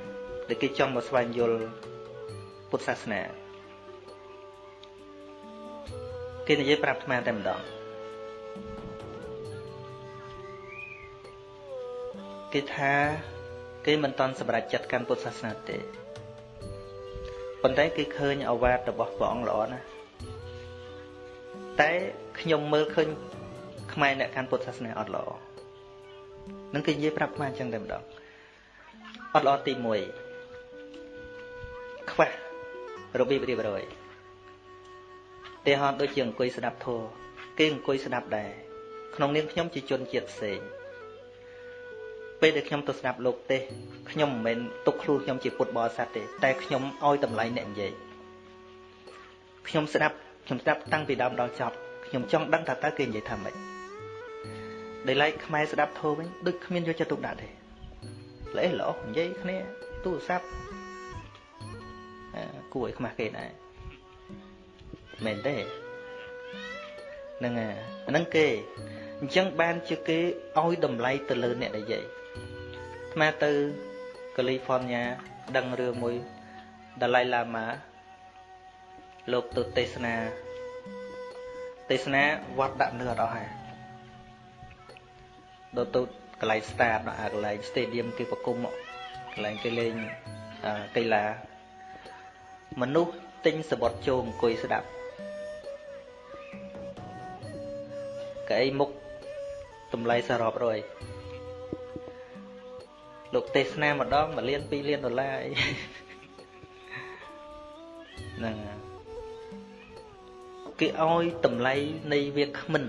ដែលគេចង់មកស្វែងយល់ពុទ្ធសាសនាគេនិយាយប្រាប់អាត្មាតែម្ដងគេថា គេមិនតន់សម្រេចចិត្តកាន់ពុទ្ធសាសនាទេប៉ុន្តែគេឃើញអវាទរបស់ព្រះអង្គល្អណាស់តែខ្ញុំមើលឃើញខ្មែរអ្នកកាន់ពុទ្ធសាសនាអត់ល្អនឹងគេនិយាយប្រាប់ខ្មែរអញ្ចឹងតែម្ដងអត់ល្អទី1ខ្វះរបៀបរៀបរយទាហរណ៍ដូចជាអង្គុយស្ដាប់ធម៌គេអង្គុយស្ដាប់ដែរក្នុងនាមខ្ញុំជាជនជាតិផ្សេង ពេលដែលខ្ញុំទៅស្ដាប់លោកទេខ្ញុំមិនមែនទុកខ្លួនខ្ញុំជាពុទ្ធបរិស័ទទេតែខ្ញុំឲ្យតម្លៃអ្នកនិយាយខ្ញុំស្ដាប់ខ្ញុំស្ដាប់តាំងពីដើមដល់ចប់ខ្ញុំចង់ដឹងថាតើគេនិយាយថាម៉េចដែលឡែកខ្មែរស្ដាប់ធម៌វិញដូចគ្មានយកចិត្តទុកដាក់ទេល្អល្អនិយាយគ្នាទូរស័ព្ទគួរឲ្យខ្មាស់គេដែរមែនទេហ្នឹងអាហ្នឹងគេអញ្ចឹងបានជាគេឲ្យតម្លៃទៅលើអ្នកនិយាយ ថ្មទៅកាលីហ្វ័រញ៉ាដឹងរឿងមួយដាឡៃឡាម៉ាលោកទៅទេសនាទេសនាវត្តដាក់នៅអត់អស់ហើយដល់ទៅកន្លែង start ដល់កន្លែង stadium គេប្រគំកន្លែងគេលេងកីឡាមនុស្សទិញសបុតជោមអង្គុយស្ដាប់កៅអីមុខតម្លៃសរុបរយ លោកទេសនាម្ដង1លាន2លានដុល្លារអីហ្នឹងគេឲ្យតម្លៃនៃវាគ្មិន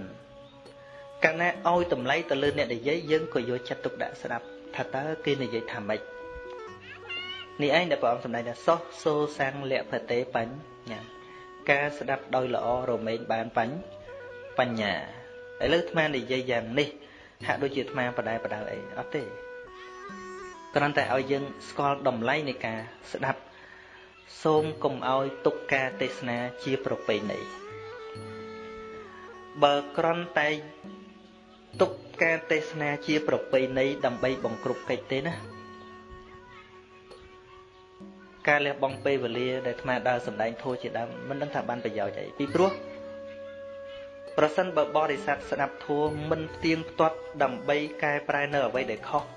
កាលណាឲ្យតម្លៃទៅលើអ្នកនិយាយយើងក៏យកចិត្តទុកដាក់ស្ដាប់ថាតើគេនិយាយថាម៉េចនេះឯងដែលព្រះអង្គសម្ដែងថាសោះសូសាំងលៈភតេបញ្ញ៉ាការស្ដាប់ដោយល្អរមែងបានបញ្ញបញ្ញាឥឡូវអាត្មានិយាយយ៉ាងនេះហាក់ដូចជាអាត្មាបដែបដៅអីអត់ទេ គ្រាន់តែឲ្យយើងស្គាល់តម្លៃនៃការស្ដាប់សូមកុំឲ្យទុកការទេសនាជាប្រពៃណីបើគ្រាន់តែទុកការទេសនាជាប្រពៃណីដើម្បីបង្ក្រប់កិច្ចទេណាការលះបង់ពេលវេលាដែលអាត្មាដើរសម្ដែងធម៌ជាដើមមិនដឹងថាបានប្រយោជន៍អីពីព្រោះប្រសិនបើបរិស័ទស្ដាប់ធម៌មិនផ្ទៀងផ្ទាត់ដើម្បីកែប្រែនៅអ្វីដែលខុស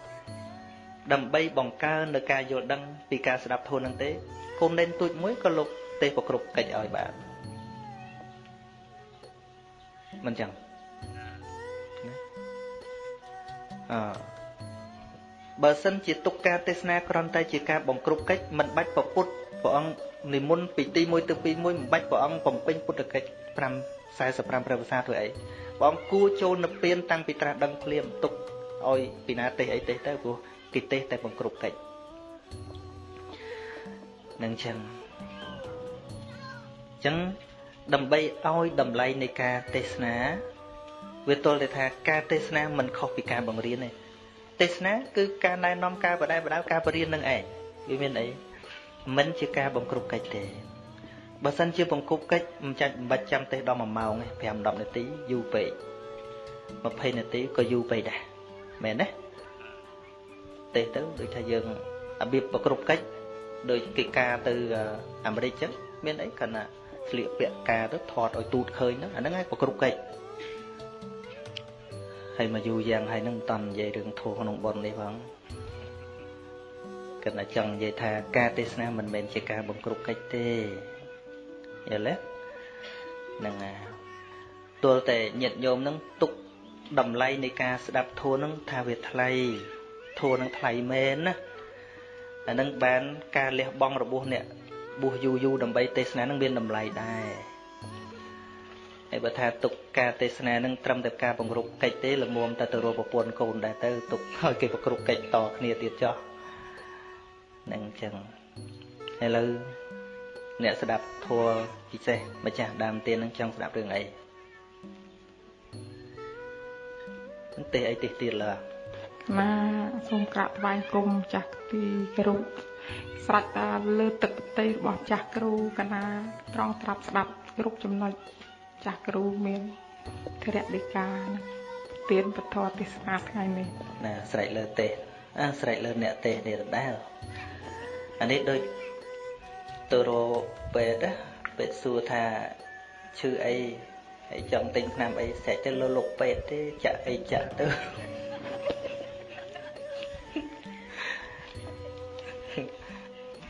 ដើម្បីបង្កើននៅការយល់ដឹងពីការស្ដាប់ធម៌នឹងទេគុំលែនទូចមួយក៏លោកទេប្រគ្រប់កិច្ចឲ្យបានមិនចឹងអឺបើសិនជាទុកការទេសនាគ្រាន់តែជាការបង្ក្រប់កិច្ចមិនបាច់ប្រពុតព្រះអង្គនិមន្តពីទី1ទៅទី1មិនបាច់ព្រះអង្គបំពេញពុទ្ធកិច្ច5 45ព្រះភាសាធ្វើអីព្រះអង្គគួរចូលនៅពៀនតាំងពីត្រាស់ដឹងភ្លាមទុកឲ្យពីណាទេសអីទេសទៅព្រោះ គេទេសតែបង្គ្រប់កិច្ចនឹងចឹងចឹងដើម្បីឲ្យតម្លៃនៃការទេសនាវាទល់តែថាការទេសនាមិនខុសពីការបង្រៀនទេទេសនាគឺការណែនាំការបដិបត្តិការបរៀននឹងឯងវាមានអីមិនជាការបង្គ្រប់កិច្ចទេបើសិនជាបង្គប់កិច្ចមិនចាច់មិនបាច់ចាំទេសដល់1ម៉ោងទេ5 10នាទីយូរពេក20នាទីក៏យូរពេកដែរមែនទេ ទេសទៅដូចថាយើងរបៀបប្រគ្រប់កិច្ចដូចកិច្ចការទៅអាមេរិកចឹងមានអីគាត់ណាស្លៀកពាក់ការទៅថតឲ្យទូតឃើញហ្នឹងអាហ្នឹងឯងប្រគ្រប់កិច្ចហើយមកយូរយ៉ាងហើយហ្នឹងមិនតន់និយាយរឿងធូរក្នុងប៉ុននេះផងគាត់ណាចង់និយាយថាការទេសនាមិនមែនជាការបង្គ្រប់កិច្ចទេយល់ទេហ្នឹងណាទល់តែញាតញោមហ្នឹងទុកតម្លៃនៃការស្ដាប់ធัวហ្នឹងថាវាថ្លៃ ធัวហ្នឹងថ្លៃមែនណាអាហ្នឹងបានការលះបង់របស់អ្នកបួសយូរយូរដើម្បីទេសនានឹងមានតម្លៃដែរហើយបើថាទុកការទេសនានឹងត្រឹមតែការបង្រុកកិច្ចទេល្មមតែទៅរកប្រពន្ធកូនដែរទៅទុកឲ្យគេប្រគ្រប់កិច្ចតគ្នាទៀតចោះនឹងអញ្ចឹងឥឡូវអ្នកស្ដាប់ធัวពិសេសម្ចាស់ដើមទៀននឹងចង់ស្ដាប់រឿងអីទេសអីទេសទៀតឡើ ណាសូមក្រាបថ្វាយគុំចាស់ទីគោរពស្រេចតាលើទឹកប្រទេសរបស់ចាស់គ្រូកណាត្រង់ត្រាប់ស្ដាប់គ្រប់ចំណុចចាស់គ្រូមានធរៈដីកានឹងទៀនពធទេសនាថ្ងៃនេះណាស្រេចលើទេសអើស្រេចលើអ្នកទេសនេះដដែលអានេះដូចទៅរកពេទ្យពេទ្យសួរថាឈឺអីហើយចង់ទិញថ្នាំអីស្រេចទៅលើលោកពេទ្យទេចាក់អីចាក់ទៅ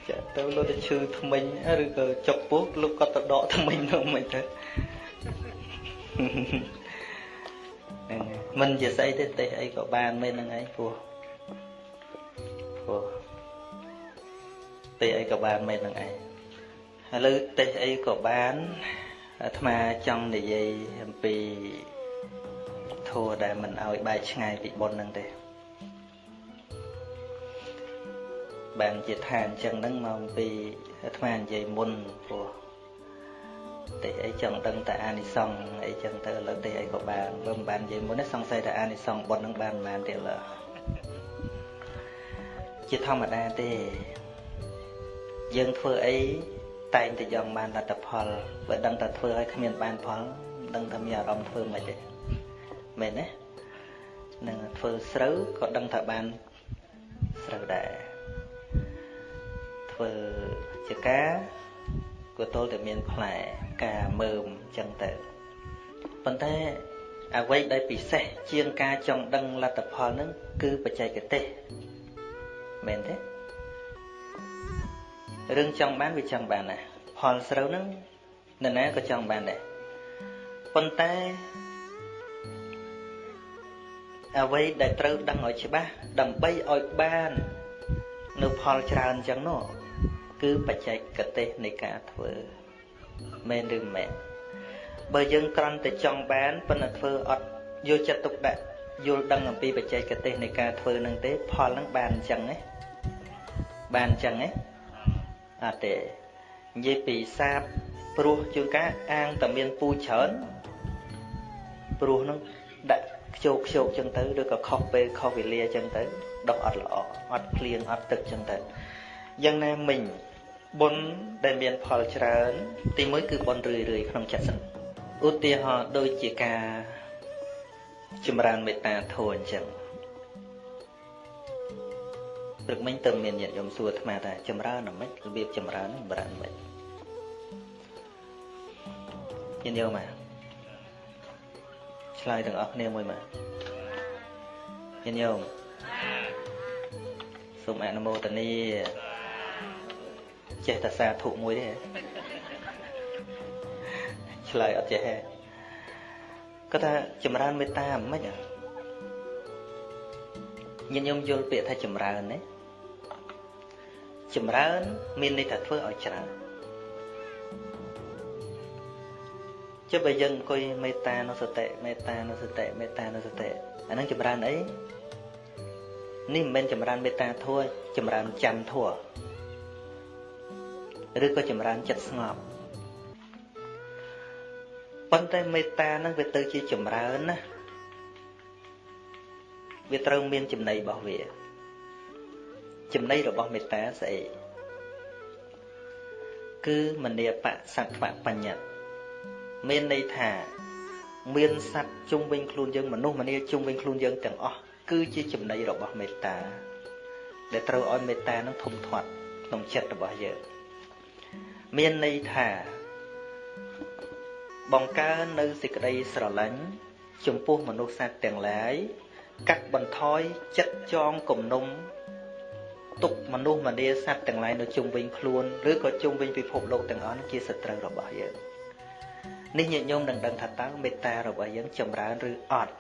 ចាក់ទៅលោកទៅឈឺថ្មិញឬក៏ចុកពោះលោកក៏ទៅដកថ្មិញនោះមិនទៅហ្នឹងមិនជាស្អីទេទេសអីក៏បានមែនហ្នឹងឯងព្រោះព្រោះទេសអីក៏បានមែនហ្នឹងឯងឥឡូវទេសអីក៏បានអាត្មាចង់និយាយអំពីធัวដែលមិនឲ្យបែកឆ្ងាយពីបុណ្យហ្នឹងទេ បានជាថាអញ្ចឹងហ្នឹងមកអំពីអាត្មានិយាយមុនព្រោះទេអីចឹងដឹងតែអានិសង្ឃអីចឹងទៅឥឡូវទេអីក៏បានបើមិនបាននិយាយមុននេះសង្ស័យថាអានិសង្ឃបុណ្យហ្នឹងបានមិនបានទៀតឡើយជាធម្មតាទេយើងធ្វើអីតែងតែចង់បានលទ្ធផលបើដឹងតែធ្វើឲ្យគ្មានបានផលដឹងថាមានអារម្មណ៍ធ្វើមិនទេមែនទេនឹងធ្វើស្រូវក៏ដឹងថាបានស្រូវដែរ ធ្វើជាការក៏ទល់តែមានផ្លែការមើមអញ្ចឹងទៅប៉ុន្តែអ្វីដែលពិសេសជាងការចង់ដឹងលទ្ធផលនឹងគឺបច្ចេកទេសមែនទេរឿងចង់បានវាចង់បានណាផលស្រូវហ្នឹងនរណាក៏ចង់បានដែរប៉ុន្តែអ្វីដែលត្រូវដឹងឲ្យច្បាស់ដើម្បីឲ្យបាននៅផលច្រើនចឹងនោះ គឺបច្ចេកទេសនៃការធ្វើមែនឬមិនមែនបើយើងគ្រាន់តែចង់បានប៉ុន្តែធ្វើអត់យកចិត្តទុកដាក់យល់ដឹងអំពីបច្ចេកទេសនៃការធ្វើនឹងទេផលនឹងបានអញ្ចឹងទេបានអញ្ចឹងទេអត់ទេនិយាយពីសាបព្រោះជួនកាលអាងតែមានពូច្រើនព្រោះនឹងដាក់ខ្ជោកខ្ជោកចឹងទៅឬក៏ខុសពេលខុសវេលាចឹងទៅដុះអត់ល្អអត់ភ្លៀងអត់ទឹកចឹងទៅយ៉ាងណាមិញ បុណ្យដែលមានផលច្រើន ទីមួយគឺបុណ្យរឿយរឿយក្នុងចិត្តសិនឧទាហរណ៍ដូចជាការចម្រើនមេត្តាធម៌អញ្ចឹងព្រឹកមិញទៅមានញាតិញោមសួរអាត្មាថាចម្រើនអ្មិនរបៀបចម្រើនចម្រើនមិនញាតិញោមមកឆ្លើយទាំងអស់គ្នាមួយមកញាតិញោមសូមអនុមោទនា ចេះតែសាធុមួយទេឆ្លើយអត់ចេះទេគាត់ថាចម្រើនមេត្តាមិនញាតិញោមយល់ពាក្យថាចម្រើនណាចម្រើនមានន័យថាធ្វើឲ្យច្រើនចុះបើយើងអង្គុយមេត្តានុសតិមេត្តានុសតិមេត្តានុសតិអានឹងចម្រើនអីនេះមិនមែនចម្រើនមេត្តាធัวចម្រើនច័ន្ទធัว ឬក៏ចម្រើនចិត្តស្ងប់ប៉ុន្តែមេត្តានឹងវាទៅជាចម្រើនណាវាត្រូវមានចំណៃរបស់វាចំណៃរបស់មេត្តាស្អីគឺមនីបសត្វបញ្ញត្តិមានន័យថាមានសត្វជុំវិញខ្លួនយើងមនុស្សម្នាជុំវិញខ្លួនយើងទាំងអស់គឺជាចំណៃរបស់មេត្តា ដែលត្រូវឲ្យមេត្តានឹងធំធាត់ក្នុងចិត្តរបស់យើង មានន័យថា បង្កើននៅសេចក្តីស្រឡាញ់ចំពោះមនុស្សសត្វទាំងឡាយកាត់បន្ថយចិត្តចងគំនុំទុកមនុស្សម្នាសត្វទាំងឡាយនៅជុំវិញខ្លួនឬក៏ជុំវិញពិភពលោកទាំងអស់ជាសត្រូវរបស់យើងនេះញាតិញោមនឹងដឹងថាតើមេត្តារបស់យើងចម្រើនឬអត់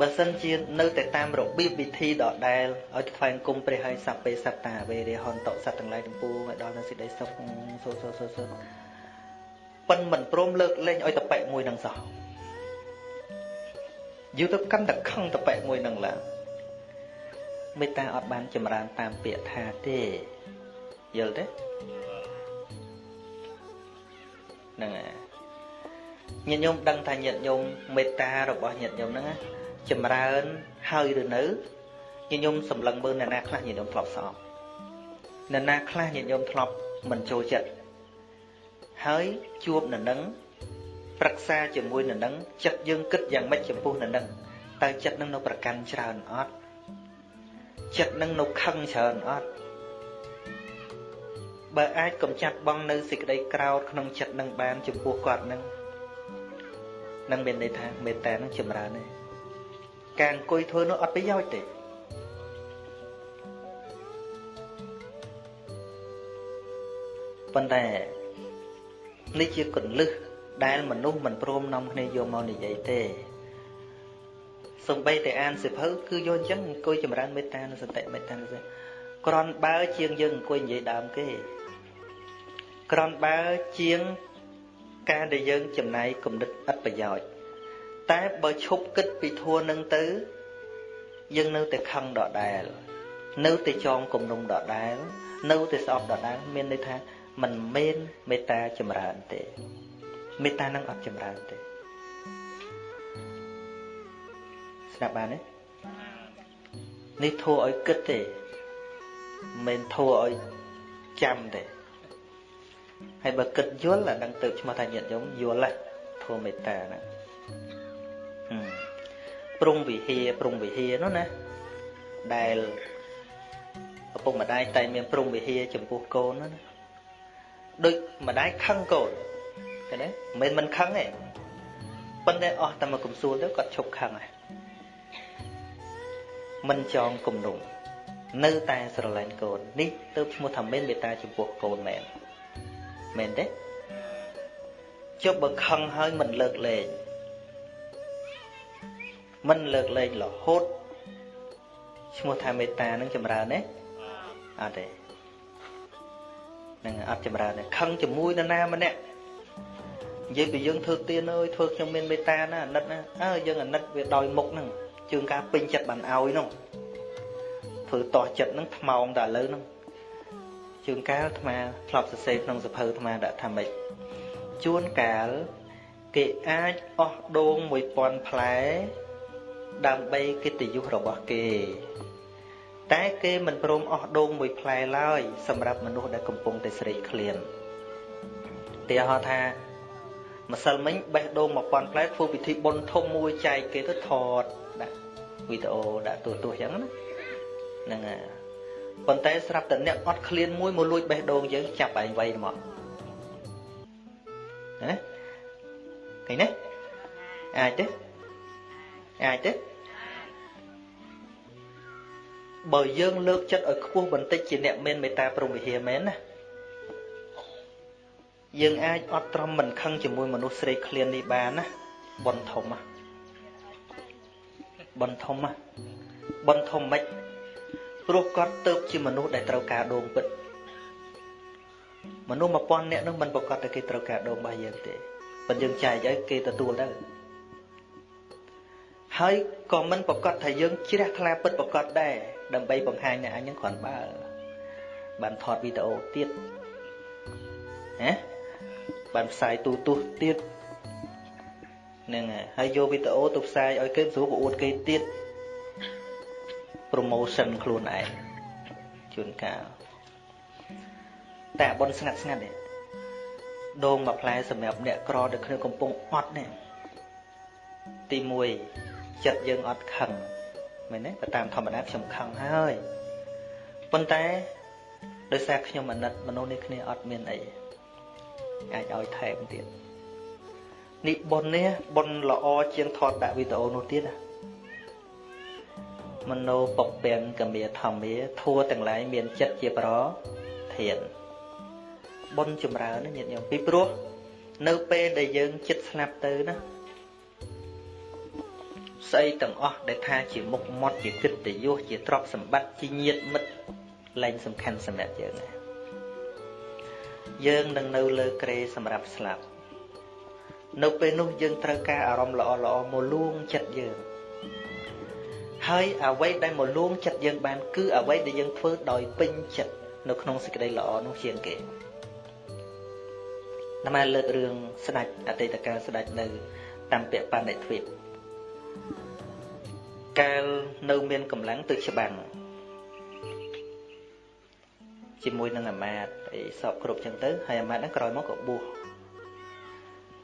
បើសិនជានៅតែតាមរបៀបវិធីដដែលឲ្យថ្វាយគុំព្រះហើយសัพពេសត្តាវេរហន្តសត្វទាំងឡាយទាំងពួងឲ្យដល់នៅសេចក្តីសុខសូសូសូសូប៉ិនមិនព្រមលើកលែងឲ្យតប៉ែកមួយនឹងសោះយូរទៅកាន់តែខឹងតប៉ែកមួយនឹងឡើងមេត្តាអត់បានចម្រើនតាមពាក្យថាទេយល់ទេហ្នឹងហើយញាតិញោមដឹងថាញាតិញោមមេត្តារបស់ញាតិញោមហ្នឹង ចម្រើនហើយឬនៅញាតិញោមសម្លឹងមើលអ្នកណាខ្លះញាតិញោមធ្លាប់ស្អប់អ្នកណាខ្លះញាតិញោមធ្លាប់មិនចូលចិត្តហើយជួបនៅនឹងប្រឹក្សាជាមួយនៅនឹងចិត្តយើងគិតយ៉ាងម៉េចចំពោះនៅនឹងតើចិត្តនឹងនៅប្រកាន់ច្រើនអត់ចិត្តនឹងនៅខឹងច្រើនអត់បើអាចកំចាត់បងនៅសេចក្តីក្រោធក្នុងចិត្តនឹងបានចំពោះគាត់នឹងនឹងមានន័យថាមេត្តានឹងចម្រើនទេ ការអង្គុយធ្វើនោះអត់ប្រយោជន៍ទេប៉ុន្តែនេះជាកលឹះដែលមនុស្សមិនព្រមនាំគ្នាយកមកនិយាយទេសំបីតែអានសិភៅគឺយកអញ្ចឹងអង្គុយចម្រើនមេត្តានិងសតិមេត្តានិងសតិក្រនបើជាងយើងអង្គុយនិយាយដើមគេក្រំបើជាងការដែលយើងចំណាយគំនិតឥតប្រយោជន៍ តែបើឈប់គិតពីធัวនឹងទៅយើងនៅតែខឹងដដែលនៅតែចងគំនុំដដែលនៅតែស្អប់ដដែលមានន័យថាมันមានមេត្តាចម្រើនទេមេត្តានឹងអត់ចម្រើនទេស្ដាប់បានទេនេះធัวឲ្យគិតទេមិនធัวឲ្យចាំទេហើយបើគិតយល់អានឹងទៅឈ្មោះថាញាតិញោមយល់ធัวមេត្តាហ្នឹង ប្រុងវិហាប្រុងវិហានោះណាដែលឪពុកម្ដាយតែមានប្រុងវិហាចំពោះកូនណាដូចម្ដាយខឹងកូនឃើញទេមិនមិនខឹងទេប៉ុន្តែអស់តែមកកំសួលទៅគាត់ឈប់ខឹងហើយមិនចងគំនុំនៅតែស្រឡាញ់កូននេះទៅឈ្មោះថាមានមេត្តាចំពោះកូនមែនមែនទេជប់បើខឹងហើយមិនលើកលែង មិនលើកលែងរហូតឈ្មោះថាមេត្តានឹងចម្រើនទេអត់ទេនឹងអត់ចម្រើនទេខឹងជាមួយនរណាម្នាក់និយាយពីយើងធ្វើទៀនអើយធ្វើខ្ញុំមានមេត្តាណាអាណិតណាអើយើងអាណិតវាដោយមុខហ្នឹងជើងការពេញចិត្តបានឲ្យហ្នឹងធ្វើតោះចិត្តហ្នឹងថ្មោងតែឥឡូវហ្នឹងជើងកាលអាត្មាធ្លាប់សរសេរក្នុងសភៅអាត្មាដាក់ថាម៉េចជួនកាលគេអាចអស់ដូង1000ផ្លែ ដើម្បីកិត្តិយសរបស់គេ តែគេមិនព្រមអស់ដូងមួយផ្លែឡើយសម្រាប់មនុស្សដែលកំពុងតែស្រេកឃ្លានទីហោថាម្សិលមិញបេះដូង1000ផ្លែធ្វើពិធីបុណ្យធំមួយចែកគេទៅថតដាក់វីដេអូដាក់ទូទួសអញ្ចឹងណាហ្នឹងហើយប៉ុន្តែស្រាប់តែអ្នកអត់ឃ្លានមួយមកលួចបេះដូងយើងចាប់ឯងវៃមកណាឃើញទេអាចទេអាចទេ បើយើងលើកចិត្តឲ្យខ្ពស់បន្តិចជាអ្នកមានមេត្តាព្រមវិហារមែនណាយើងអាចអត់ត្រឹមមិនខឹងជាមួយមនុស្សស្រេកឃ្លាននេះបានណាបនធំណាបនធំណាបនធំមិនព្រោះគាត់ទៅជាមនុស្សដែលត្រូវការដងពិតមនុស្ស1000នាក់នោះមិនប្រកាសតែគេត្រូវការដងរបស់យើងទេប៉ុន្តែយើងចែកឲ្យគេទទួលទៅហើយក៏មិនប្រកាសថាយើងជ្រះថ្លាពិតប្រកាសដែរ ដើម្បីបង្ហាញអ្នកអញហ្នឹងគ្រាន់បើបានថតវីដេអូទៀតណាបានផ្សាយទូទស្សន៍ទៀតហ្នឹងហើយយកវីដេអូទៅផ្សាយឲ្យគេស្រួលក៏អួតគេទៀត promotion ខ្លួនឯងជួនកាលតែបនស្ងាត់ស្ងាត់នេះដូងមួយផ្លែសម្រាប់អ្នកក្រដែលគ្នាកំពុងអត់នេះទី1ចិត្តយើងអត់ខឹង មែនទេបើតាមធម្មតាខ្ញុំខឹងហើយប៉ុន្តែដោយសារខ្ញុំអាណិតមនុស្សនេះគ្នាអត់មានអីអាចឲ្យថែមទៀតនេះប៉ុននេះប៉ុនល្អជាងថតដាក់វីដេអូនោះទៀតណាមនោពពាំងកមាធម្មាធัวទាំងឡាយមានចិត្តជាប្រធានបុណ្យចម្រើនញាតិញោមពីព្រោះនៅពេលដែលយើងចិត្តស្លាប់ទៅណា ស្អីទាំងអស់ដែលថាជាមុខមាត់ជាកិត្តិយសជាទ្រព្យសម្បត្តិជាញាតិមិត្តលែងសំខាន់សម្រាប់យើងណាយើងនឹងនៅលើក្រេសម្រាប់ស្លាប់នៅពេលនោះយើងត្រូវការអារម្មណ៍ល្អល្អមកលួងចិត្តយើងហើយអ្វីដែលមកលួងចិត្តយើងបានគឺអ្វីដែលយើងធ្វើដោយពេញចិត្តនៅក្នុងសេចក្តីល្អនោះជាងគេតាមលើករឿងស្ដេចអតីតកាលស្ដេចនៅតាមពៈបណ្ឌិតទ្វីប កាលនៅមានកម្លាំងទៅច្បាំងជាមួយនឹងអាមាត្យអីសពគ្រប់ចឹងទៅហើយអាមាត្យហ្នឹងក្រោយមកក៏បួស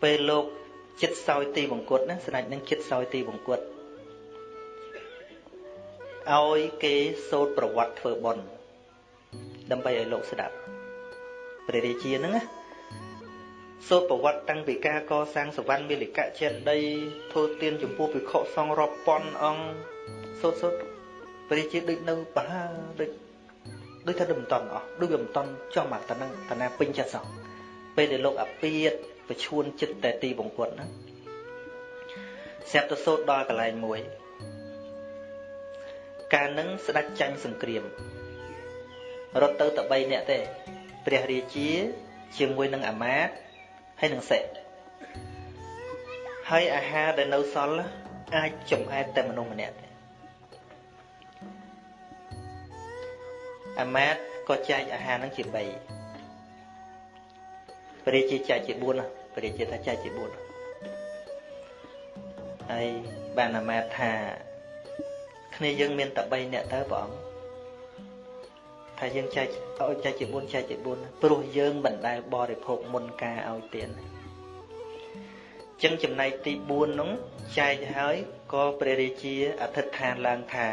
ពេលលោកចិត្តសោយទីបង្គត់ណាស្ដេចនឹងចិត្តសោយទីបង្គត់ឲ្យគេសូត្រប្រវត្តិធ្វើបុណ្យដើម្បីឲ្យលោកស្ដាប់ព្រះរាជាហ្នឹងណា សូត្រប្រវត្តិតាំងពីការកសាងសវណ្ណមាលិកៈចេតីធ្វើទានចំពោះភិក្ខុសង្ឃរាប់ពាន់អង្គសូត្រសូត្រព្រះរាជាដូចនៅបហាដូចដូចថាមិនតន់អស់ដូចវាមិនតន់ចង់មកតានឹងតាណាពេញចិត្តសោះពេលដែលលោកអាពាតប្រឈួនចិត្តតែទីបង្គត់ណាស្រាប់ទៅសូត្រដល់កន្លែងមួយ កាលនឹងស្ដេចចាញ់សង្គ្រាមរត់ទៅតែ3នាក់ទេព្រះរាជាជាមួយនឹងអាមាត្យ ហើយនឹងសិហើយអាហារដែលនៅសល់អាចចំអែតតែមនុស្សម្នាក់ទេអាមាត្យក៏ចែកអាហារនឹងជា3ព្រះរាជាចែកជា4ព្រះរាជាថាចែកជា4ហើយបានអាមាត្យថាគ្នាយើងមានតែ3នាក់ទៅព្រះអង្គ ថាយើងចែកឲ្យចែកជា4ចែកជា4ព្រោះយើងមិនដែលបរិភោគមុនការឲ្យទានចឹងចំណែកទី4នោះចែកហើយក៏ព្រះរាជាអធិដ្ឋានឡើងថា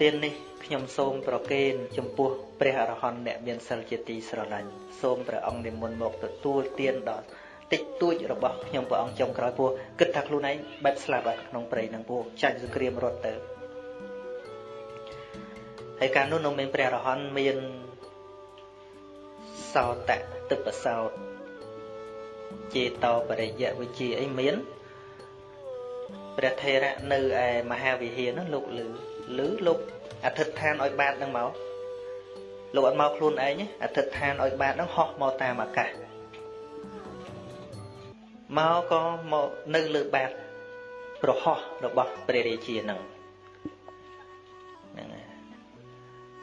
ទាននេះខ្ញុំសូមប្រគេនចំពោះព្រះអរហន្តអ្នកមានសិលជាទីស្រឡាញ់សូមព្រះអង្គនិមន្តមកទទួលទានដល់តិចតួចរបស់ខ្ញុំព្រះអង្គចុងក្រោយពោះគិតថាខ្លួនឯងបែបស្លាប់ក្នុងព្រៃនឹងពោះចាច់សង្គ្រាមរត់ទៅ ហើយកាលនោះនៅមានព្រះរហន្តមានសោតៈទឹកបសោតចេតោបរិយវិជាអីមានព្រះថេរៈនៅឯមហាវិហារនោះលោកលឺលឺលោកអធិដ្ឋានឲ្យបាតនឹងមកលោកអត់មកខ្លួនឯងអធិដ្ឋានឲ្យបាតនឹងហោះមកតាមអាកាសមកក៏មកនៅលើបាតប្រហោះរបស់ព្រះរាជានឹងហ្នឹង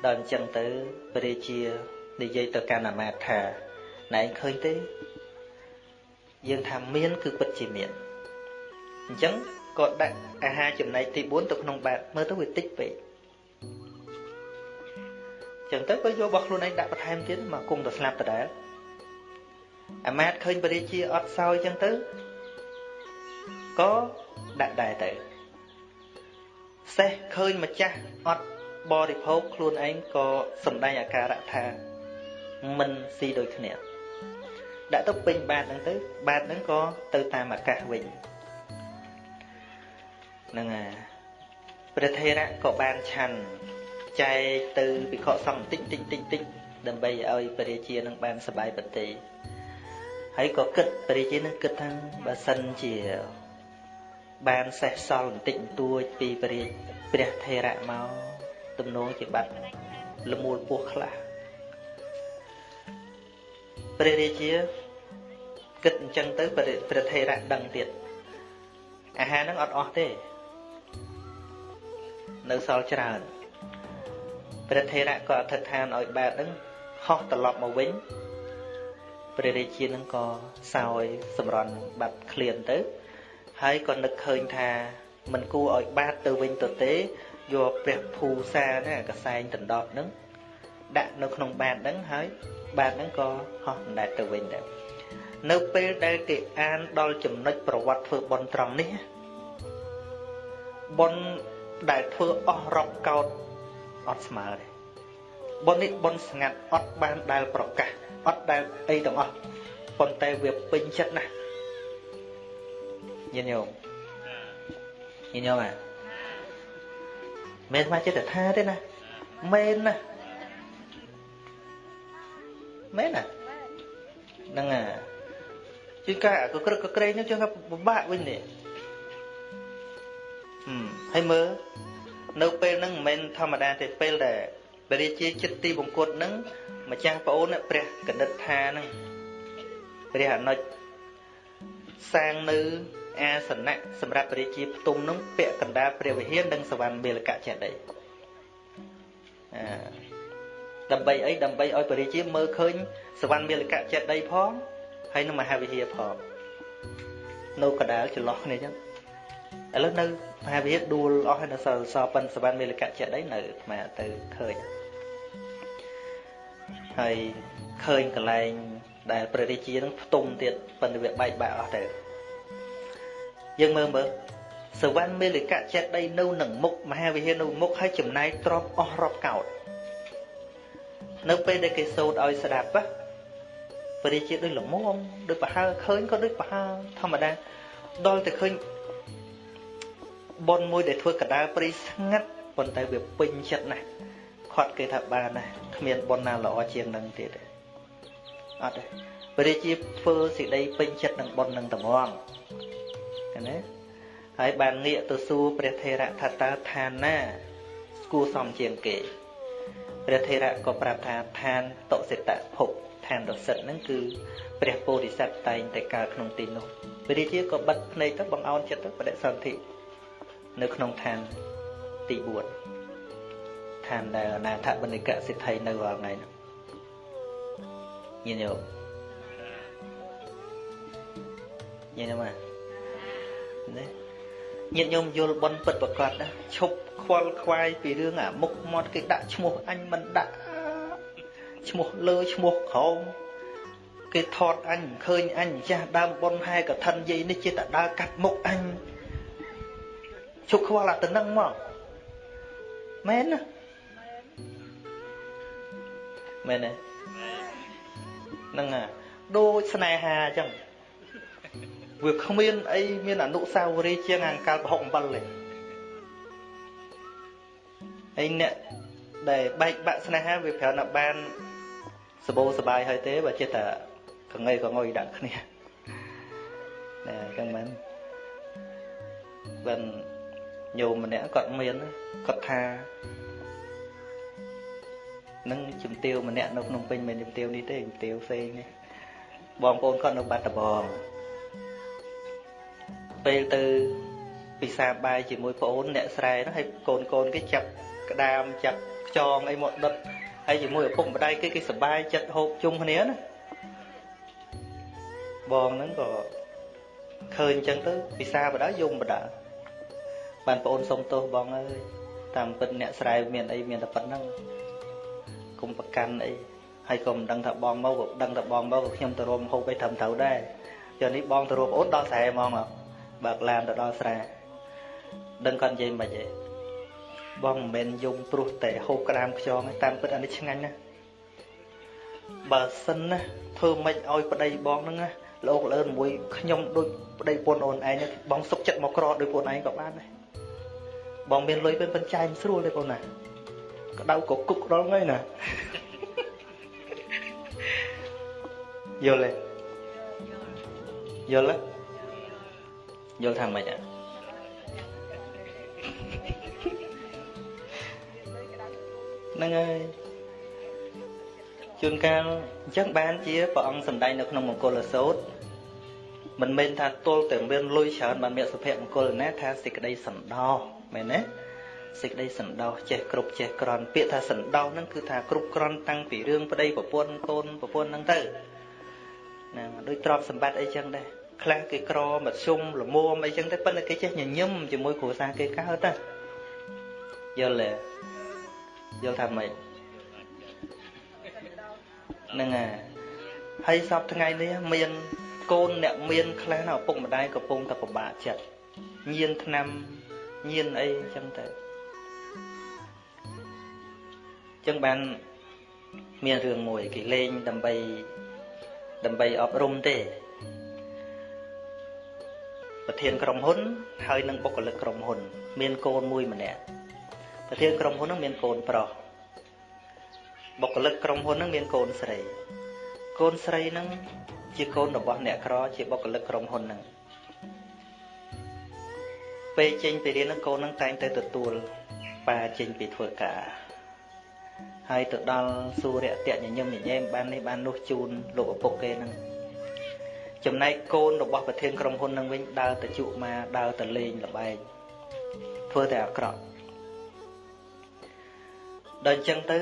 ដល់អញ្ចឹងទៅព្រះរាជានិយាយទៅកាន់អាមាត្យថាណែឯងឃើញទេយើងថាមានគឺពិតជាមានអញ្ចឹងក៏ដាក់អាហារចំណែកទី4ទៅក្នុងបាតមើលទៅវាតិចពេកអញ្ចឹងទៅក៏យករបស់ខ្លួនឯងដាក់បន្ថែមទៀតមកគង់ទៅស្លាប់ដដែលអាមាត្យឃើញបរិជាអត់សោយអញ្ចឹងទៅក៏ដាក់ដែរទៅសេះឃើញម្ចាស់អត់ បរិភោគខ្លួនឯងក៏សំដែងអាការៈថាមិនស៊ីដូចគ្នាដាក់ទៅពេញបាតហ្នឹងទៅបាតហ្នឹងក៏ទៅតាមអាកាសវិញហ្នឹងហើយព្រះថេរៈក៏បានឆាន់ចែកទៅវិខសង្ឃតិចតិចតិចតិចដើម្បីឲ្យព្រះរាជានឹងបានសบายបន្តិចហើយក៏គិតព្រះរាជានឹងគិតថាបើសិនជាបានសេះសល់បន្តិចបន្តួចពីព្រះរាជព្រះថេរៈមក ទំនងជាបាត់លមូលពោះខ្លះព្រះរាជាគិតអញ្ចឹងទៅព្រះថេរៈដឹងទៀតអាហារហ្នឹងអត់អស់ទេ នៅសល់ច្រើនព្រះថេរៈក៏អធិដ្ឋានឲ្យបាតហ្នឹងហោះត្រឡប់មកវិញព្រះរាជានឹងក៏សោយសម្រន់បាត់ឃ្លានទៅ ហើយក៏នឹកឃើញថាមិនគួរឲ្យបាតទៅវិញទៅទេ យកព្រះភូសាណាកសែងដណ្ដប់ហ្នឹងដាក់នៅក្នុងបាតហ្នឹងហើយបាតហ្នឹងក៏ហោះដណ្ដែតទៅវិញដែរនៅពេលដែលគេអានដល់ចំណុចប្រវត្តិធ្វើបន់ត្រង់នេះបន់ដែលធ្វើអស់រាប់កោតអត់ស្មើទេបន់នេះបន់ស្ងាត់អត់បានដែលប្រកាសអត់ដែលអីទាំងអស់ប៉ុន្តែវាពេញចិត្តណាស់ញាតិញោមញាតិញោមអា មែនមកចិត្តថាទេណាមែនណាមែនណាហ្នឹងអាជាការក៏ក្រឹកក៏ក្រែងហ្នឹងចឹងពិបាកវិញនេះហឹមហើយមើលនៅពេលហ្នឹងមិនមែនធម្មតាទេពេលដែលព្រះរាជាចិត្តទីបង្គត់ហ្នឹងម្ចាស់ប្អូនព្រះកណិតថាហ្នឹងព្រះអនុជសាងនៅ អាសនៈសម្រាប់ព្រះរាជាផ្ទុំនោះពាក់កណ្ដាលព្រះវិហារនិងសវណ្ណមេលកៈចេតិយអាដើម្បីអីដើម្បីឲ្យព្រះរាជាមើលឃើញសវណ្ណមេលកៈចេតិយផងហើយនឹងមហាវិហារផងនៅកដាលចន្លោះគ្នាចឹងឥឡូវនៅមហាវិហារដួលអស់ហើយនៅសល់សល់ប៉ិនសវណ្ណមេលកៈចេតិយនៅអាត្មាទៅឃើញហើយឃើញកន្លែងដែលព្រះរាជានឹងផ្ទុំទៀតប៉ុន្តែវាបែកបាក់អស់ទៅ យើងមើលមើលសវណ្ណមេលកៈចេតិយនៅនឹងមុខមហាវិហារនៅមុខហើយចំណាយទ្រពអស់រាប់កោតនៅពេលដែលគេសូត្រឲ្យស្ដាប់ណាព្រះរាជាដូចល្មមដូចប្រហើឃើញក៏ដូចប្រហើធម្មតាដល់តែឃើញប៉ុនមួយដែលធ្វើកដាលព្រៃស្ងាត់ប៉ុន្តែវាពេញចិត្តណាស់ខាត់គេថាបានណាគ្មានប៉ុនណាល្អជាងនឹងទៀតទេអត់ទេព្រះរាជាធ្វើសេចក្តីពេញចិត្តនឹងប៉ុននឹងត្មង ណាហើយបានងាកទៅសួរព្រះថេរៈថាតើឋានណាគួរសមជាងគេព្រះថេរៈក៏ប្រាប់ថាឋានតុសិតភពឋឋានរសិទ្ធហ្នឹងគឺព្រះពោធិសត្វតែងតែកើតក្នុងទីនោះព្រះរាជាក៏បិទភ្នែកទៅបង្អោនចិត្តទៅបដិសន្ធិនៅក្នុងឋានទី4ឋានដែលអនាថបណ្ឌិកសិទ្ធិនៅរាល់ថ្ងៃនោះញាតិញោមញាតិញោម ណាញាតិញោមយល់បនពិតប្រកបណាឈប់ខ្វល់ខ្វាយពីរឿងអាមុខមាត់គេដាក់ឈ្មោះអញមិនដាក់ឈ្មោះលើឈ្មោះក្រោមគេថតអញឃើញអញចាស់ដើមប៉ុនហែកឋិនយាយនេះជាតដើរកាត់មុខអញជប់ខ្វល់អាទៅនឹងមកមែនណាមែនទេហ្នឹងហ่ะដូចស្នេហាអញ្ចឹង វាគ្មានអីមានអនុស្សាវរីយ៍ជាងអង្កលប្រហុកអំបិលទេហើយអ្នកដែលបែកបាក់ស្នេហាវាប្រាប់ថាបានសបោសបាយហើយទេបើចិត្តតែកងៃកងុយដាក់គ្នាណែអញ្ចឹងមែនបានញោមម្នាក់គាត់មានគាត់ថានឹងជំទាវម្នាក់នៅក្នុងពេញមិនជំទាវនេះទេជំទាវផ្សេងនេះបងប្អូនគាត់នៅបាត់ដំបង ពេលទៅពិសាបាយជាមួយប្អូនអ្នកស្រែនោះហើយកូនកូនគេចាប់ក្តាមចាប់ខ្យងអីមកដុតហើយជាមួយឪពុកម្ដាយគេគេសបាយចិត្តហូបជុំគ្នាណាបងហ្នឹងក៏ឃើញអញ្ចឹងទៅពិសាបដាយំបដាបានប្អូនសុំទោសបងអើយតាមពិតអ្នកស្រែមានអីមានតែប៉ុណ្្នឹងគុំប្រកាន់អីហើយក៏មិនដឹងថាបងមកក៏ដឹងថាបងមកក៏ខ្ញុំទៅរួមហូបអីត្រឹមត្រូវដែរ giờ នេះបងទៅរួមអូនដល់ស្រែហ្មង បើកឡានទៅដល់ស្រែដឹងគាត់និយាយមិនទេបងមិនមែនយំព្រោះតែហូបក្តាមខ្យងតាមពិតអានេះឆ្ងាញ់ណាបើសិនណាធ្វើម៉េចឲ្យប្តីបងហ្នឹងណាលោកលឿនមួយខ្ញុំដូចប្តីពុនអូនឯងបងសុកចិត្តមកក្រដូចពុនឯងក៏បានដែរបងមានលុយពេលបញ្ចាយមិនស្រួលទេបងណាក្តៅក៏គុកដល់ថ្ងៃណាយល់ទេយល់ទេ យល់ថាម៉េចអាហ្នឹងហើយជួនកាលអញ្ចឹងបានជាព្រះអង្គសម្ដែងនៅក្នុងមង្គលសោតមិនមែនថាទល់តែមានលុយច្រើនបានមានសុភមង្គលណាថាសេចក្តីសន្តោសមែនទេសេចក្តីសន្តោសចេះគ្រប់ចេះក្រន់ពាក្យថាសន្តោសហ្នឹងគឺថាគ្រប់ក្រន់តាំងពីរឿងប្តីប្រពន្ធកូនប្រពន្ធហ្នឹងទៅណាដូចទ្រព្យសម្បត្តិអីចឹងដែរ ខ្លះគេក្រមធ្យមលមុំអីចឹងទៅប៉ុន្តែគេចេះញញឹមជាមួយគ្រួសារគេកើតណាយល់ទេយល់ថាម៉េចហ្នឹងហើយហើយសពថ្ងៃនេះមានកូនអ្នកមានខ្លះណាឪពុកម្ដាយកំពុងតែពិបាកចិត្តញៀនឆ្នាំញៀនអីចឹងទៅចឹងបានមានរឿងមួយគេលេងដើម្បីដើម្បីអប់រំទេ ប្រធានក្រុមហ៊ុន ហើយនិងបុគ្គលិកក្រុមហ៊ុន មានកូនមួយម្នាក់ប្រធានក្រុមហ៊ុននឹងមានកូនប្រុសបុគ្គលិកក្រុមហ៊ុននឹងមានកូនស្រី កូនស្រីនឹងជាកូនរបស់អ្នកក្រជាបុគ្គលិកក្រុមហ៊ុននឹងពេលចេញពីរៀននឹងកូននឹងតែងតែទទួលប៉ាចេញពីធ្វើការហើយទៅដល់សួរៈតៈញញឹមញញែមបាននេះបាននោះជូនលោកឪពុកគេនឹង ចំណែកកូនរបស់ប្រធានក្រុមហ៊ុននឹងវិញដើរទៅជក់មកដើរទៅលេងល្បែងធ្វើតែអាក្រក់ដល់អញ្ចឹងទៅ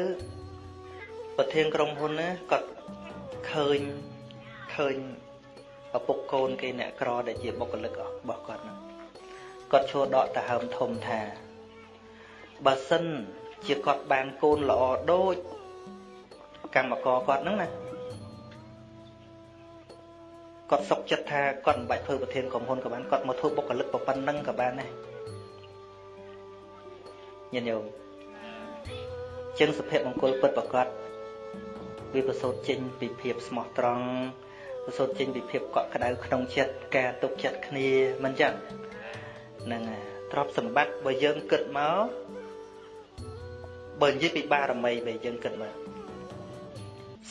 ប្រធានក្រុមហ៊ុនណាគាត់ឃើញឃើញឪពុកកូនគេអ្នកក្រដែលជាបុគ្គលិករបស់គាត់ហ្នឹងគាត់ឈួរដកទៅហើមធំថាបើសិនជាគាត់បានកូនល្អដូចកម្មករគាត់ហ្នឹងណា គាត់សុកចិត្តថាគាត់មិនបាច់ធ្វើប្រធានក្រុមហ៊ុនក៏បានគាត់មកធ្វើបុគ្គលិកប៉ុណ្ណឹងក៏បានដែរញាតិញោមចឹងសុភមង្គលពិតប្រកបវាប្រសូតចេញពីភាពស្មោះត្រង់ប្រសូតចេញពីភាពកក់ក្ដៅក្នុងចិត្តការទុកចិត្តគ្នាមិនចឹងហ្នឹងហើយទ្រព្យសម្បត្តិបើយើងគិតមកបើនិយាយពីបារមីបើយើងគិតមក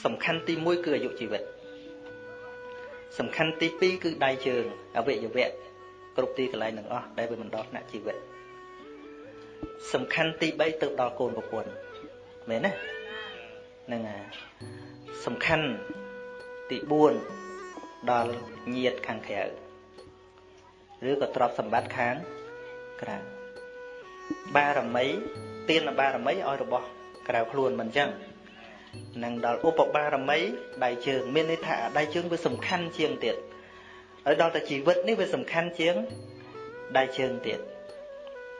សំខាន់ទី1គឺអាយុជីវិត សំខាន់ទី2គឺដៃជើងអវយវៈគ្រប់ទីកន្លែងទាំងអស់ដែលវាមិនដល់ថ្នាក់ជីវិតសំខាន់ទី3ទៅដល់កូនប្រពន្ធមែនទេហ្នឹងហើយសំខាន់ទី4ដល់ញាតខាងក្រៅឬក៏ទ្រព្យសម្បត្តិខាងក្រៅបារមីទានបារមីឲ្យរបស់ក្រៅខ្លួនមិនអញ្ចឹង នឹងដល់ឧបបារមីដៃជើងមានន័យថាដៃជើងវាសំខាន់ជាងទៀតហើយដល់តែជីវិតនេះវាសំខាន់ជាងដៃជើងទៀត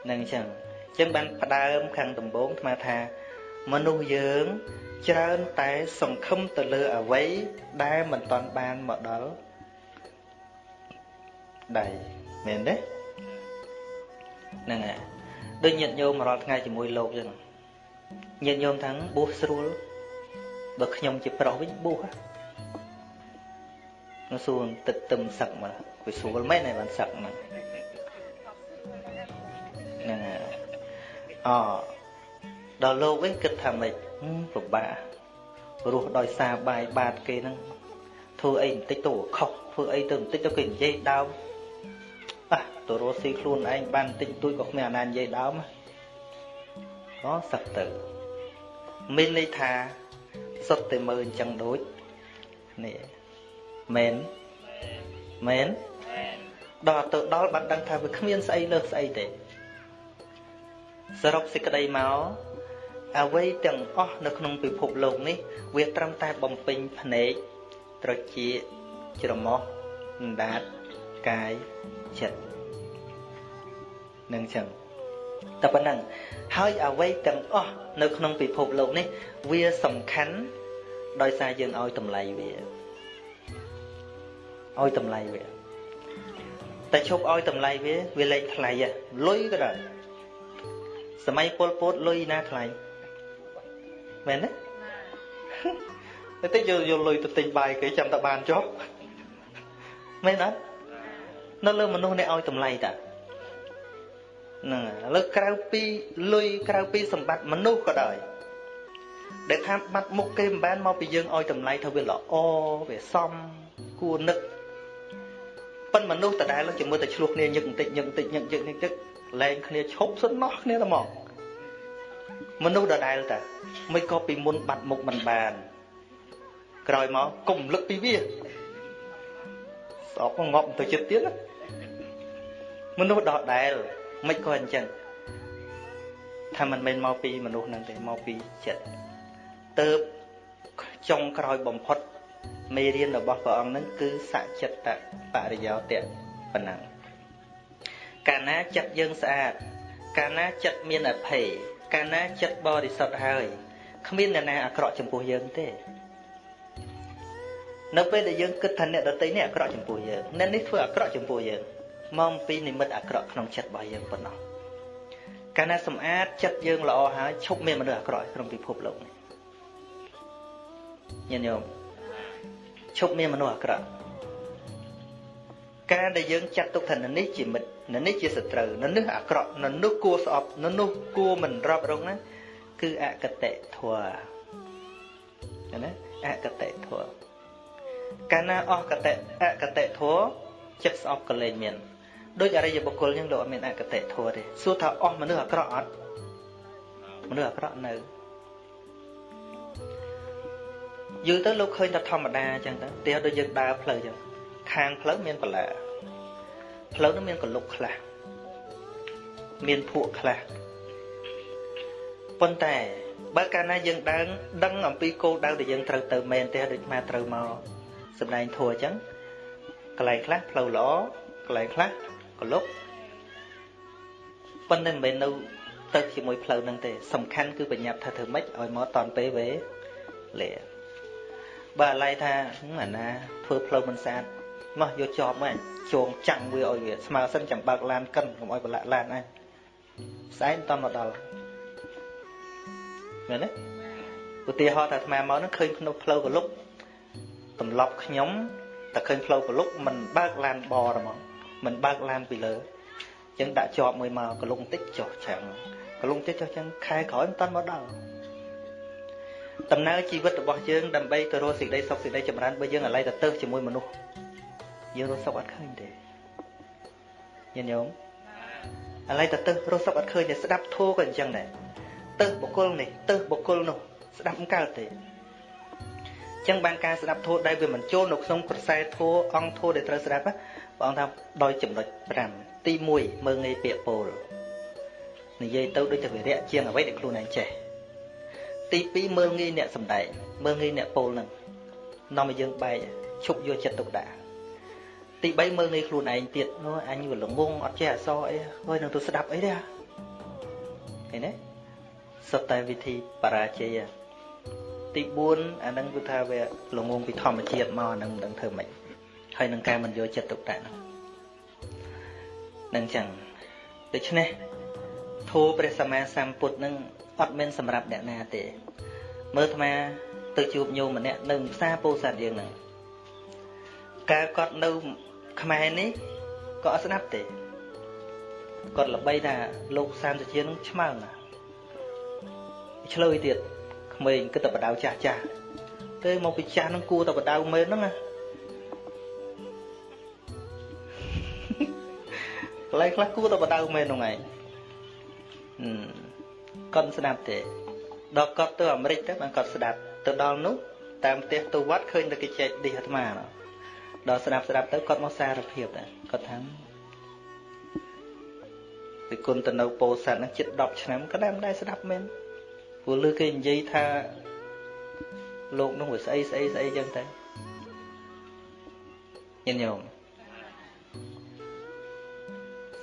នឹងអញ្ចឹងអញ្ចឹងបានផ្ដើមខាងដំបូងស្មាថាមនុស្សយើងច្រើនតែសង្ឃឹមទៅលើអ្វីដែលមិនតាន់បានមកដល់ដៃមែនទេហ្នឹងហើយដូចញាតិញោមរាល់ថ្ងៃជាមួយលោកចឹងញាតិញោមថាងបួសស្រួល បើខ្ញុំជាប្រុសវិញបួសនោះសួរទឹកទឹមសឹកមកវាស្រួលមែនហើយបានសឹកហ្នឹងហ្នឹងហើយអដល់លោកវិញគិតថាម៉េចពិបាករស់ដោយសារបាយបាតគេហ្នឹងធ្វើអីបន្តិចទៅខុសធ្វើអីទៅបន្តិចទៅគេនិយាយដើមអះទៅរស់ស៊ីខ្លួនឯងបានបន្តិចទួចក៏គ្មានអាណានិយាយដើមអូសឹកទៅមានន័យថា សុទ្ធតែមើលអញ្ចឹងដូចនេះមែនមែនដល់ទៅដល់បានដឹងថាវាគ្មានស្អីលើសស្អីទេសរុបសេចក្តីមកអ្វីទាំងអស់នៅក្នុងពិភពលោកនេះ វាត្រឹមតែបំពេញភ្នែកត្រចៀកច្រមុះអណ្ដាតកាយចិត្តនឹងចឹង តែប៉ុណ្ណឹងហើយអ្វីទាំងអស់នៅក្នុងពិភពលោកនេះវាសំខាន់ដោយសារយើងឲ្យតម្លៃវាឲ្យតម្លៃវាតែឈប់ឲ្យតម្លៃវាវាលែងថ្លៃលុយក៏ដែរសម័យពលពតលុយណាថ្លៃមែនទេតែតិចយកយកលុយទៅទិញបាយគេចាំតែបានចុះមែនអត់នៅលើមនុស្សនេះឲ្យតម្លៃតា ហ្នឹងឥឡូវក្រៅពីលុយក្រៅពីសម្បត្តិមនុស្សក៏ដោយដែលថាបាត់មុខគេមិនបានមកពីយើងឲ្យតម្លៃថាវាល្អវាសមគួរនឹកប៉ុនមនុស្សតដែលជាមួយតែឆ្លោះគ្នាញឹកបន្តិចញឹកបន្តិចញឹកញឹកញឹកទឹកលែងគ្នាឈប់សុននោះគ្នាតែមកមនុស្សដដែលតាមិនក៏ពីមុនបាត់មុខមិនបាន ក្រោយមកកុំលឹកពីវាស្អប់ងប់ទៅចិត្តទៀតមនុស្សដដែល មិនក៏អញ្ចឹងថាមិនមែនមកពីមនុស្សនឹងទេមកពីចិត្តទៅចុងក្រោយបំផុតមេរៀនរបស់ព្រះអង្គនឹងគឺសចិត្តបរិយោតៈប៉ុណ្ណឹងកាលណាចិត្តយើងស្អាត កាលណាចិត្តមានអភ័យកាលណាចិត្តបរិសុទ្ធហើយគ្មានអ្នកណាអាក្រក់ចំពោះយើងទេនៅពេលដែលយើងគិតថាអ្នកដទៃនេះអាក្រក់ចំពោះយើងអ្នកនេះធ្វើអាក្រក់ចំពោះយើង មកពីនិមិត្តអាក្រក់ក្នុងចិត្តរបស់យើងប៉ុណ្ណោះកាលណាសម្អាតចិត្តយើងល្អហើយឈប់មានមនុស្សអាក្រក់ក្នុងពិភពលោកនេះញាតិញោមឈប់មានមនុស្សអាក្រក់ការដែលយើងចាត់ទុកថាននេះជាមិត្តននេះជាសត្រូវននេះអាក្រក់ននោះគួរស្អប់ននោះគួរមិនរាប់រងណាគឺអកតេធម៌ណាអកតេធម៌កាលណាអស់កតេអកតេធម៌ចិត្តស្អប់ក៏លែងមាន ដូចអរិយបុគ្គលចឹងលោកអត់មានអកតេធម៌ទេសួរថាអស់មនុស្សអាក្រក់អត់មនុស្សអាក្រក់នៅយូរទៅលោកឃើញតែធម្មតាអញ្ចឹងទៅទីដូចយើងដើរផ្លូវអញ្ចឹងខាងផ្លូវមានបន្លែផ្លូវនោះមានកលុកខ្លះមានភក់ខ្លះប៉ុន្តែបើកាលណាយើងដើរដឹងអំពីគោលដៅដែលយើងត្រូវទៅមែនទេដូចមកត្រូវមកសម្ដែងធัวអញ្ចឹងកន្លែងខ្លះផ្លូវល្អកន្លែងខ្លះ កលុកប៉ុន្តែមិនមែននៅទៅជាមួយផ្លូវហ្នឹងទេសំខាន់គឺបញ្ញត្តិថាធ្វើម៉េចឲ្យមកតនពេលវេលាបើឡៃថាអាណាធ្វើផ្លូវមិនស្អាតមកយកជាប់មកជងចាំងវាឲ្យវាស្មើសិនចាំបើកឡានកិនកុំឲ្យប្រឡាក់ឡានអញស្អែកតមកដល់មែនទេឧទាហរណ៍ថាអាត្មាមកនឹងឃើញក្នុងផ្លូវកលុកទម្លាប់ខ្ញុំតែឃើញផ្លូវកលុកមិនបើកឡានបរហ្មង មិនបើកឡានពីលើអញ្ចឹងដាក់ជាប់មួយមកកលុកបន្តិចចុះចាំងកលុកបន្តិចចុះចឹងខែក្រោយមិនតាន់មកដល់ដំណើរជីវិតរបស់យើងដើម្បីទៅរកសេចក្តីសុខសេចក្តីចម្រើនបើយើងអាឡ័យទៅទៅជាមួយមនុស្សយើងរកសុខអត់ឃើញទេញាតិញោមអាឡ័យទៅទៅរកសុខអត់ឃើញទេស្ដាប់ធូរក៏អញ្ចឹងដែរទៅបុគ្គលនេះទៅបុគ្គលនោះស្ដាប់មិនកើតទេចឹងបានការស្ដាប់ធម៌ដែលវាមិនចូលនៅក្នុងប្រសែធម៌អង្គធម៌ដែលត្រូវស្ដាប់ ព្រះអង្គថាដោយចំណុច5ទី1មើងងាយពាក្យពោលនិយាយទៅដូចជាវិរៈជាងអ្វីដែលខ្លួនឯងចេះទី2មើលងាយអ្នកសំដែងមើលងាយអ្នកពោលនឹងនាំឲ្យយើងបែកឈប់យកចិត្តទុកដាក់ទី3មើលងាយខ្លួនឯងទៀតនោះអញវាល្ងងអត់ចេះអសអីហើយនឹងទៅស្ដាប់អីទេឃើញទេសុទ្ធតែវិធីបរាជ័យទី4អានឹងគឺថាវាល្ងងពីធម្មជាតិមកអានឹងមិនដឹងធ្វើម៉េច ហើយនឹងការមិនយកចិត្តទុកដាក់ហ្នឹងនឹងចឹងដូច្នេះធម៌ព្រះសម្មាសម្ពុទ្ធនឹងអត់មានសម្រាប់អ្នកណាទេ មើលអាត្មាទៅជួបញោមម្នាក់នៅផ្សារពោធិ៍សាត់យើងហ្នឹងកាលគាត់នៅខ្មែរនេះក៏អត់ស្ដាប់ទេគាត់ល្បីថាលោកសាមសជានឹងឆ្មើងណាឆ្លើយទៀតក្មេងគិតតែបដៅចាស់ចាស់ទៅមកពីចាស់នឹងគួរតែបដៅមែនហ្នឹងណា កន្លែងខ្លះគួរតែបដៅមែនហ្នឹងឯងគាត់ស្ដាប់ទេដល់គាត់ទៅអាមេរិកទៅបានគាត់ស្ដាប់ទៅដល់នោះតាមផ្ទះទៅវត្តឃើញតែគេចែកឌីអាត្មាដល់ស្ដាប់ស្ដាប់ទៅគាត់មកសារភាពដែរគាត់ថាពីគុណទៅនៅពោធិ៍សាត់ហ្នឹងជិត10ឆ្នាំក៏ដែរមិនដែរស្ដាប់មែនព្រោះលើគេនិយាយថាលោកនោះវាស្អីស្អីស្អីចឹងទៅញញោម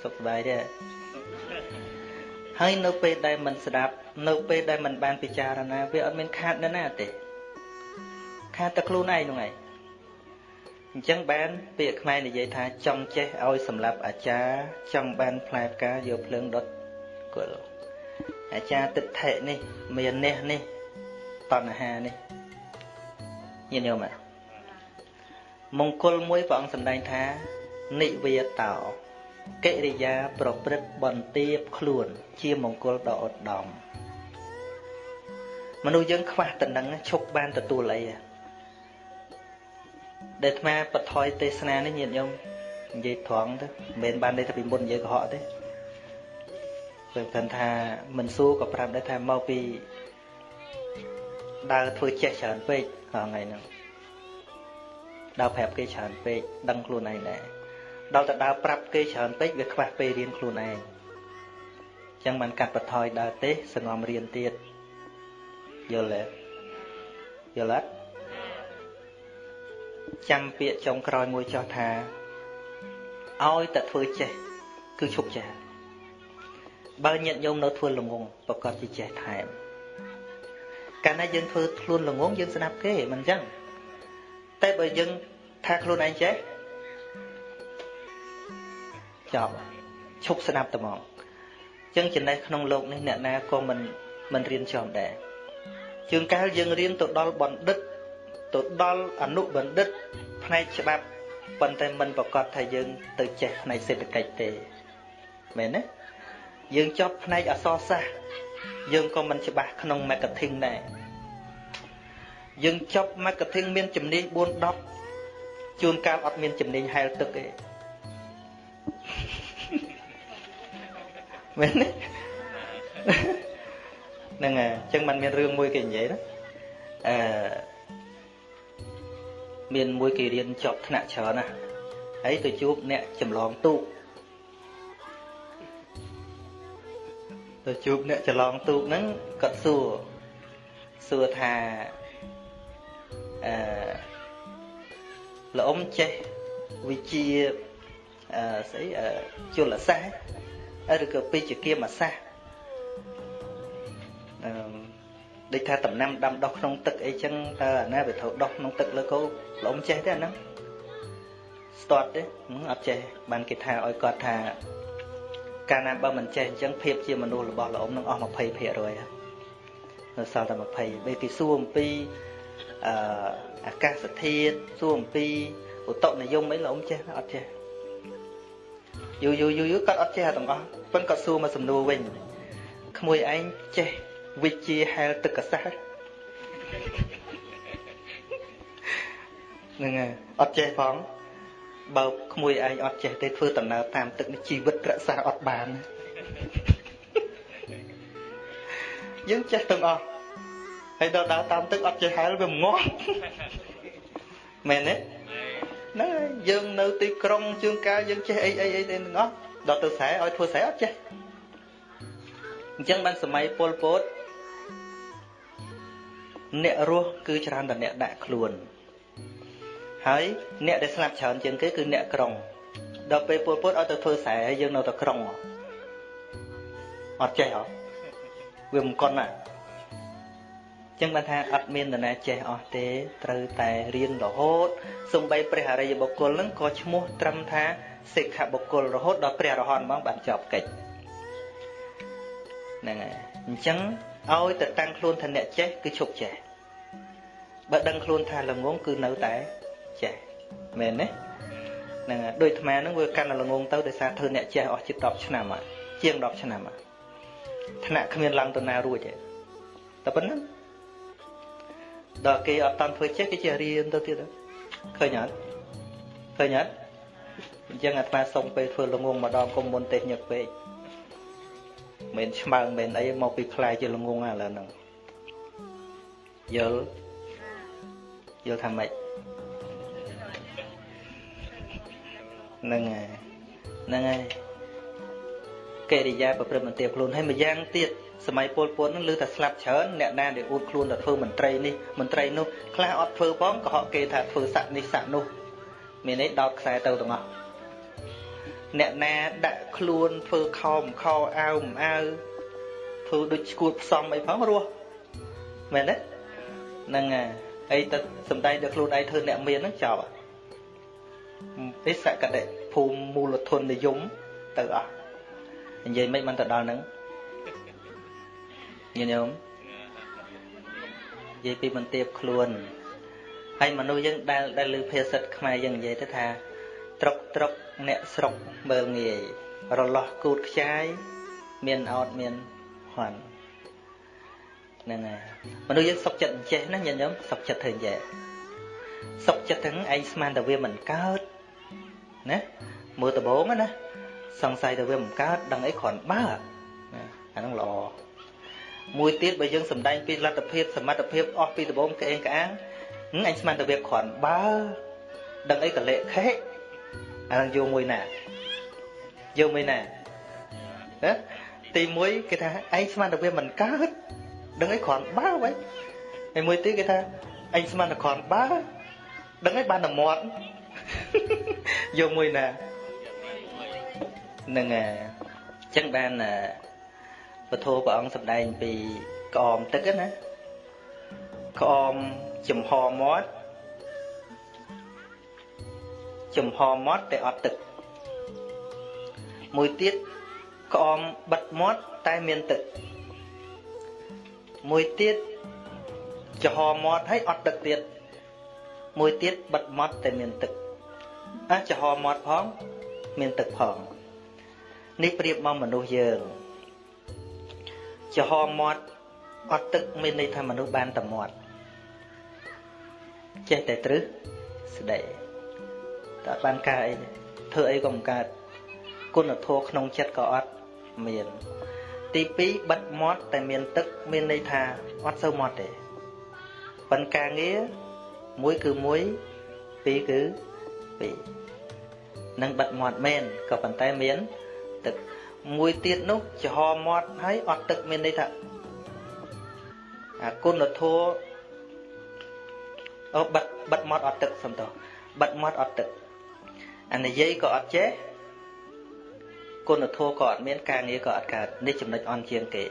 សុខសប្បាយទេហើយនៅពេលដែលមិនស្ដាប់នៅពេលដែលមិនបានពិចារណាវាអត់មានខាតនៅណាទេខាតតែខ្លួនឯងហ្នឹងឯងអញ្ចឹងបានពាក្យខ្មែរនិយាយថាចង់ចេះឲ្យសម្រាប់អាចារ្យចង់បានផ្លែផ្កាយកភ្លើងដុតគល់អាចារ្យទិដ្ឋិនេះមាននេះនេះតណ្ហានេះញាតិញោមមង្គលមួយព្រះអង្គសម្ដែងថានិវាតោ កិរិយាប្រព្រឹត្តបន្ទាបខ្លួន ជាមង្គលដ៏ឧត្តមមនុស្សយើងខ្វះតំណឹងឈប់បានទទួលអីដែលអាត្មាបថយទេសនានេះញាតិញោមនិយាយត្រង់ទៅមិនមែនបានន័យថាពីមុននិយាយកុហកទេព្រោះគាត់ថាមិនសួរក៏ប្រាប់ដែរថាមកពីដើរធ្វើចេះច្រើនពេកថ្ងៃហ្នឹងដើរប្រាប់គេច្រើនពេកដឹងខ្លួនឯងដែរ ដល់តែដើរប្រាប់គេច្រើនពេកវាខ្វះពេលរៀនខ្លួនឯងចឹងបានកាត់បន្ថយដើរទេសងំរៀនទៀតយល់ទេយល់អត់ចាំពាក្យចុងក្រោយមួយចោះថាឲ្យតែធ្វើចេះគឺឈប់ចេះបើញាតញោមនៅធ្វើល្ងងប្រកាសជាចេះថែមកាលណាយើងធ្វើខ្លួនល្ងងយើងស្ដាប់គេមិនអញ្ចឹងតែបើយើងថាខ្លួនឯងចេះ ចប់ឈប់ស្ដាប់តែហ្មងអញ្ចឹងចំណេះក្នុងលោកនេះអ្នកណាក៏មិនមិនរៀនចប់ដែរជើងកាលយើងរៀនទៅដល់បណ្ឌិតទៅដល់អនុបណ្ឌិតផ្នែកច្បាប់ប៉ុន្តែមិនប្រកាសថាយើងទៅចេះផ្នែកសេដ្ឋកិច្ចទេមែនទេយើងចប់ផ្នែកអក្សរសាស្ត្រយើងក៏មិនច្បាស់ក្នុង marketing ដែរយើងចប់ marketing មានជំនាញ4 10ជួនកាលអត់មានជំនាញហែលទឹកទេ មែនទេហ្នឹងហើយអញ្ចឹងมันមានរឿងមួយគេនិយាយណាអឺមានមួយគេរៀនចប់ថ្នាក់ច្រើនណាហើយទៅជួបអ្នកចម្លងទូកទៅជួបអ្នកចម្លងទូកហ្នឹងគាត់សួរសួរថាអឺលោកអ៊ំចេះវិជាអឺស្អីជលសាស្ត្រ ឬក៏ពេជ្ជគាមសាស្ត្រអឺដូចថាដំណាំដាំដុះក្នុងទឹកអីចឹងតើអាណាវាត្រូវដុះក្នុងទឹកលើគោលោកអ៊ំចេះទេអាហ្នឹងស្ទាត់ទេអត់ចេះបានគេថាឲ្យគាត់ថាកាលណាបើមិនចេះអញ្ចឹងភាពជាមនុស្សរបស់លោកអ៊ំនឹងអស់20%នៅសល់តែ20ពេលគេសួរអំពីអឺអាកាសធាតុសួរអំពីឧតុនិយមអីលោកអ៊ំចេះអត់ចេះ យូរយូរយូរយូរគាត់អត់ចេះទាំងអស់ប៉ុន្តែគាត់សួរមកសំណួរវិញក្មួយឯងចេះវិជាហែលទឹកកសាសហ្នឹងហើយអត់ចេះផងបើក្មួយឯងអត់ចេះទេធ្វើដំណើរតាមទឹកនេះជីវិតរក្សាអត់បានយើងចេះទាំងអស់ហើយដល់ដើរតាមទឹកអត់ចេះហែលវាងាប់មែនទេហ្នឹងហើយ យើងនៅទីក្រុងជួនកាលយើងចេះអីអីអីទាំងអស់ដល់ទៅស្រែឲ្យធ្វើស្រែអត់ចេះអញ្ចឹងបានសម័យពលពតអ្នករស់គឺច្រើនតែអ្នកដាក់ខ្លួនហើយអ្នកដែលស្លាប់ច្រើនជាងគេគឺអ្នកក្រុងដល់ពេលពលពតឲ្យទៅធ្វើស្រែហើយយើងនៅតែក្រុងអត់ចេះហ៎វាមិនកុនណា ចឹងបានថាអត់មាននរណាចេះអស់ទេត្រូវតែរៀនរហូតសំបីព្រះអរិយបុគ្គលនឹងក៏ឈ្មោះត្រឹមថាសិក្ខបុគ្គលរហូតដល់ព្រះរហន្តហ្មងបានចប់កិច្ចហ្នឹងហើយអញ្ចឹងឲ្យទៅតាំងខ្លួនថាអ្នកចេះគឺឈប់ចេះបើដឹងខ្លួនថាល្ងងគឺនៅតែចេះមែនទេហ្នឹងហើយដូចអាត្មាហ្នឹងវាកាន់តែល្ងងទៅដោយសារធ្វើអ្នកចេះអស់ជិត10ឆ្នាំហើយជាង10ឆ្នាំហើយថ្នាក់គ្មានឡើងទៅណារួចទេតែប៉ុណ្្នឹង ដល់គេអត់តាន់ធ្វើចេះគេចេះរៀនទៅទៀតឃើញអត់ឃើញអត់អញ្ចឹងអាត្មាសុំពេលធ្វើល្ងងម្ដងកុំមុនទេញឹកពេកមិនឆ្មើងមិនអីមកពីខ្លាយជាល្ងងឥឡូវហ្នឹងយល់យល់ថាម៉េចហ្នឹងហើយហ្នឹងហើយកិរិយាប្រព្រឹត្តមន្ទាខ្លួនហើយម្យ៉ាងទៀត សម័យពលពតនឹងលើតែស្លាប់ច្រើនអ្នកណាដែលអួតខ្លួនទៅធ្វើមន្ត្រីនេះមន្ត្រីនោះខ្លះអត់ធ្វើផងក៏ហកគេថាធ្វើស័កនេះស័កនោះមានន័យដោតខ្សែទៅទាំងអស់អ្នកណាដាក់ខ្លួនធ្វើខោមខោអាវមិនអាវធ្វើដូចឈួតផ្សំអីផងរស់មែនទេហ្នឹងហើយអីទៅសំដែងដល់ខ្លួនឯងធ្វើអ្នកមានហ្នឹងចប់ទេសកតិភូមិមូលធននិយមទៅអស់និយាយមិនបានទៅដល់ហ្នឹង ញាតិញោមនិយាយពីបន្ទាបខ្លួនហើយមនុស្សយើងដែលដែលលើភាសិតខ្មែរយើងនិយាយទៅថាត្រុកត្រុកអ្នកស្រុកមើលងាយរលាស់គូតខ្ចាយមានអត់មានហន់ហ្នឹងហើយមនុស្សយើងសុកចិត្តអញ្ចេះណាញាតិញោមសុកចិត្តធ្វើអញ្ចេះសុកចិត្តទាំងឯងស្មានតែវាមិនកើតណាមើលដំបងណាសង្ស័យតែវាមិនកើតដឹងអីគ្រាន់បើអាហ្នឹងល្អ មួយទៀតបើយើងសំដែងពីលទ្ធភាពសមត្ថភាពអស់ពីដំបូងក្អេងក្អាងអញស្មានតែវាគ្រាន់បើដឹងអីកលិខេអានឹងយកមួយណាយកមួយណាហ៎ទី1គេថាឯងស្មានតែវាមិនកើតដឹងអីគ្រាន់បើវិញហើយមួយទៀតគេថាឯងស្មានតែគ្រាន់បើដឹងអីបានតែមាត់យកមួយណានឹងអញ្ចឹងបាន ពធព្រះអង្គសម្ដែងពីក្អមទឹកណាក្អមចំហមាត់ចំហមាត់តែអត់ទឹក មួយទៀតក្អមបិទមាត់តែមានទឹក មួយទៀតចំហមាត់ហើយអត់ទឹកទៀតមួយទៀតបិទមាត់តែមានទឹកអាចំហមាត់ផង មានទឹកផងនេះប្រៀបមកមនុស្សយើង ចំហមាត់អត់ទឹកមានន័យថាមនុស្សបានតែមាត់ចេះតែត្រឹសស្ដីតែបានកើតអីធ្វើអីក៏មិនកើតគុណធម៌ក្នុងចិត្តក៏អត់មាន ទី2បិទមាត់តែមានទឹកមានន័យថាអត់សូវមាត់ទេប៉ុន្តែការងារមួយគឺមួយពីរគឺពីរនឹងបិទមាត់មែនក៏ប៉ុន្តែមានទឹក មួយទៀតនោះចំហមាត់ហើយអត់ទឹកមានន័យថាអាគុណធម៌អូបិទបិទមាត់អត់ទឹកសំតោបិទមាត់អត់ទឹកអានិយាយក៏អត់ចេះគុណធម៌ក៏អត់មានការងារក៏អត់កើតនេះចំណុចអន់ជាងគេ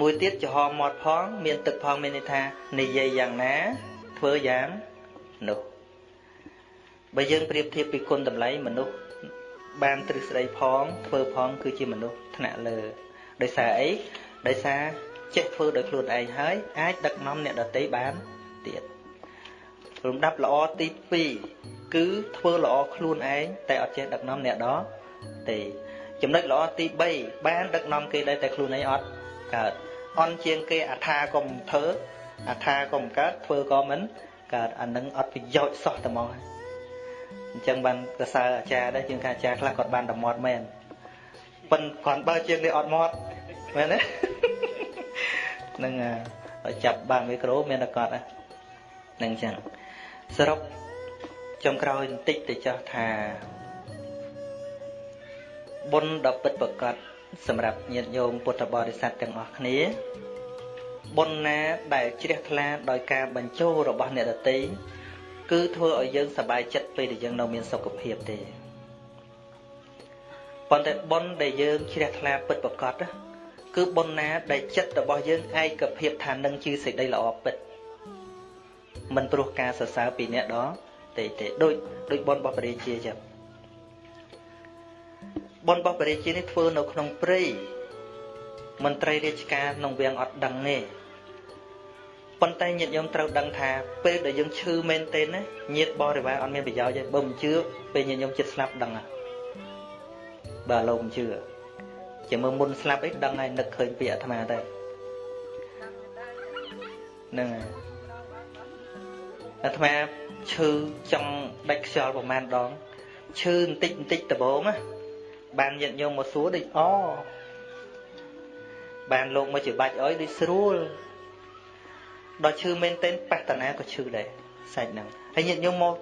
មួយទៀតចំហមាត់ផង មានទឹកផងមានន័យថានិយាយយ៉ាងណាធ្វើយ៉ាងនោះបើយើងប្រៀបធៀបពីគុណតម្លៃមនុស្ស បានទ្រឹស្ដីផងធ្វើផងគឺជាមនុស្សថ្នាក់លើដោយសារអីដោយសារចេះធ្វើដោយខ្លួនឯងហើយអាចដឹកនាំអ្នកដទៃបានទៀតលំដាប់ល្អទី2គឺធ្វើល្អខ្លួនឯងតែអត់ចេះដឹកនាំអ្នកដទៃចំណុចល្អទី3បានដឹកនាំគេដែរតែខ្លួនឯងអត់កើតអន់ជាងគេអថាក៏មិនធ្វើអថាក៏មិនកើតធ្វើក៏មិនកើតអានឹងអត់ប្រយោជន៍សោះតែមកហើយ អញ្ចឹងបានកសើអាចារ្យដែរជាងការអាចារ្យខ្លះគាត់បានតែមាត់មែនប៉ុនគាត់បើជាងនេះអត់មាត់មែនទេហ្នឹងឲ្យចាប់បាំងមីក្រូមានតែគាត់ហ្នឹងអញ្ចឹងសរុបចុងក្រោយបន្តិចទៅចោះថាបុណ្យដ៏ពិតប្រកបសម្រាប់ញាតិញោមពុទ្ធបរិស័ទទាំងអស់គ្នាបុណ្យណាដែលជ្រះថ្លាដោយការបញ្ចូលរបស់អ្នកដទៃ គឺធ្វើឲ្យយើងសប្បាយចិត្តពេលដែលយើងនៅមានសុខភាពទេប៉ុន្តែបុណ្យដែលយើងជ្រះថ្លាពិតប្រកបគឺបុណ្យណាដែលចិត្តរបស់យើងឯកភាពថានឹងជាសេចក្តីល្អពិតមិនព្រោះការសរសើរពីអ្នកដទេទេដូចដូចបុណ្យរបស់ព្រះរាជាចឹងបុណ្យរបស់ព្រះរាជានេះធ្វើនៅក្នុងព្រៃមន្ត្រីរាជការក្នុងវាំងអត់ដឹងទេ ប៉ុន្តែញាតិញោមត្រូវដឹងថាពេលដែលយើងឈឺមែនទេណាញាតិបរិវារអត់មានប្រយោជន៍ទេបើមិនជឿពេលញាតិញោមចិត្តស្លាប់ដឹងហ่ะបើលោកមិនជឿជាមើលមុនស្លាប់អីដឹងហើយនឹកឃើញពាក្យអាត្មាទៅហ្នឹងហើយអាត្មាឈឺចង់ដាច់ខ្យល់ប្រហែលដងឈឺបន្តិចបន្តិចដបងណាបានញាតិញោមមកសួរដូចអបានលោកមកជាបាច់អុយដូចស្រួល ដល់ឈឺមែនទែនបះតាណាក៏ឈឺដែរសាច់ហ្នឹងហើយញាតិញោមមក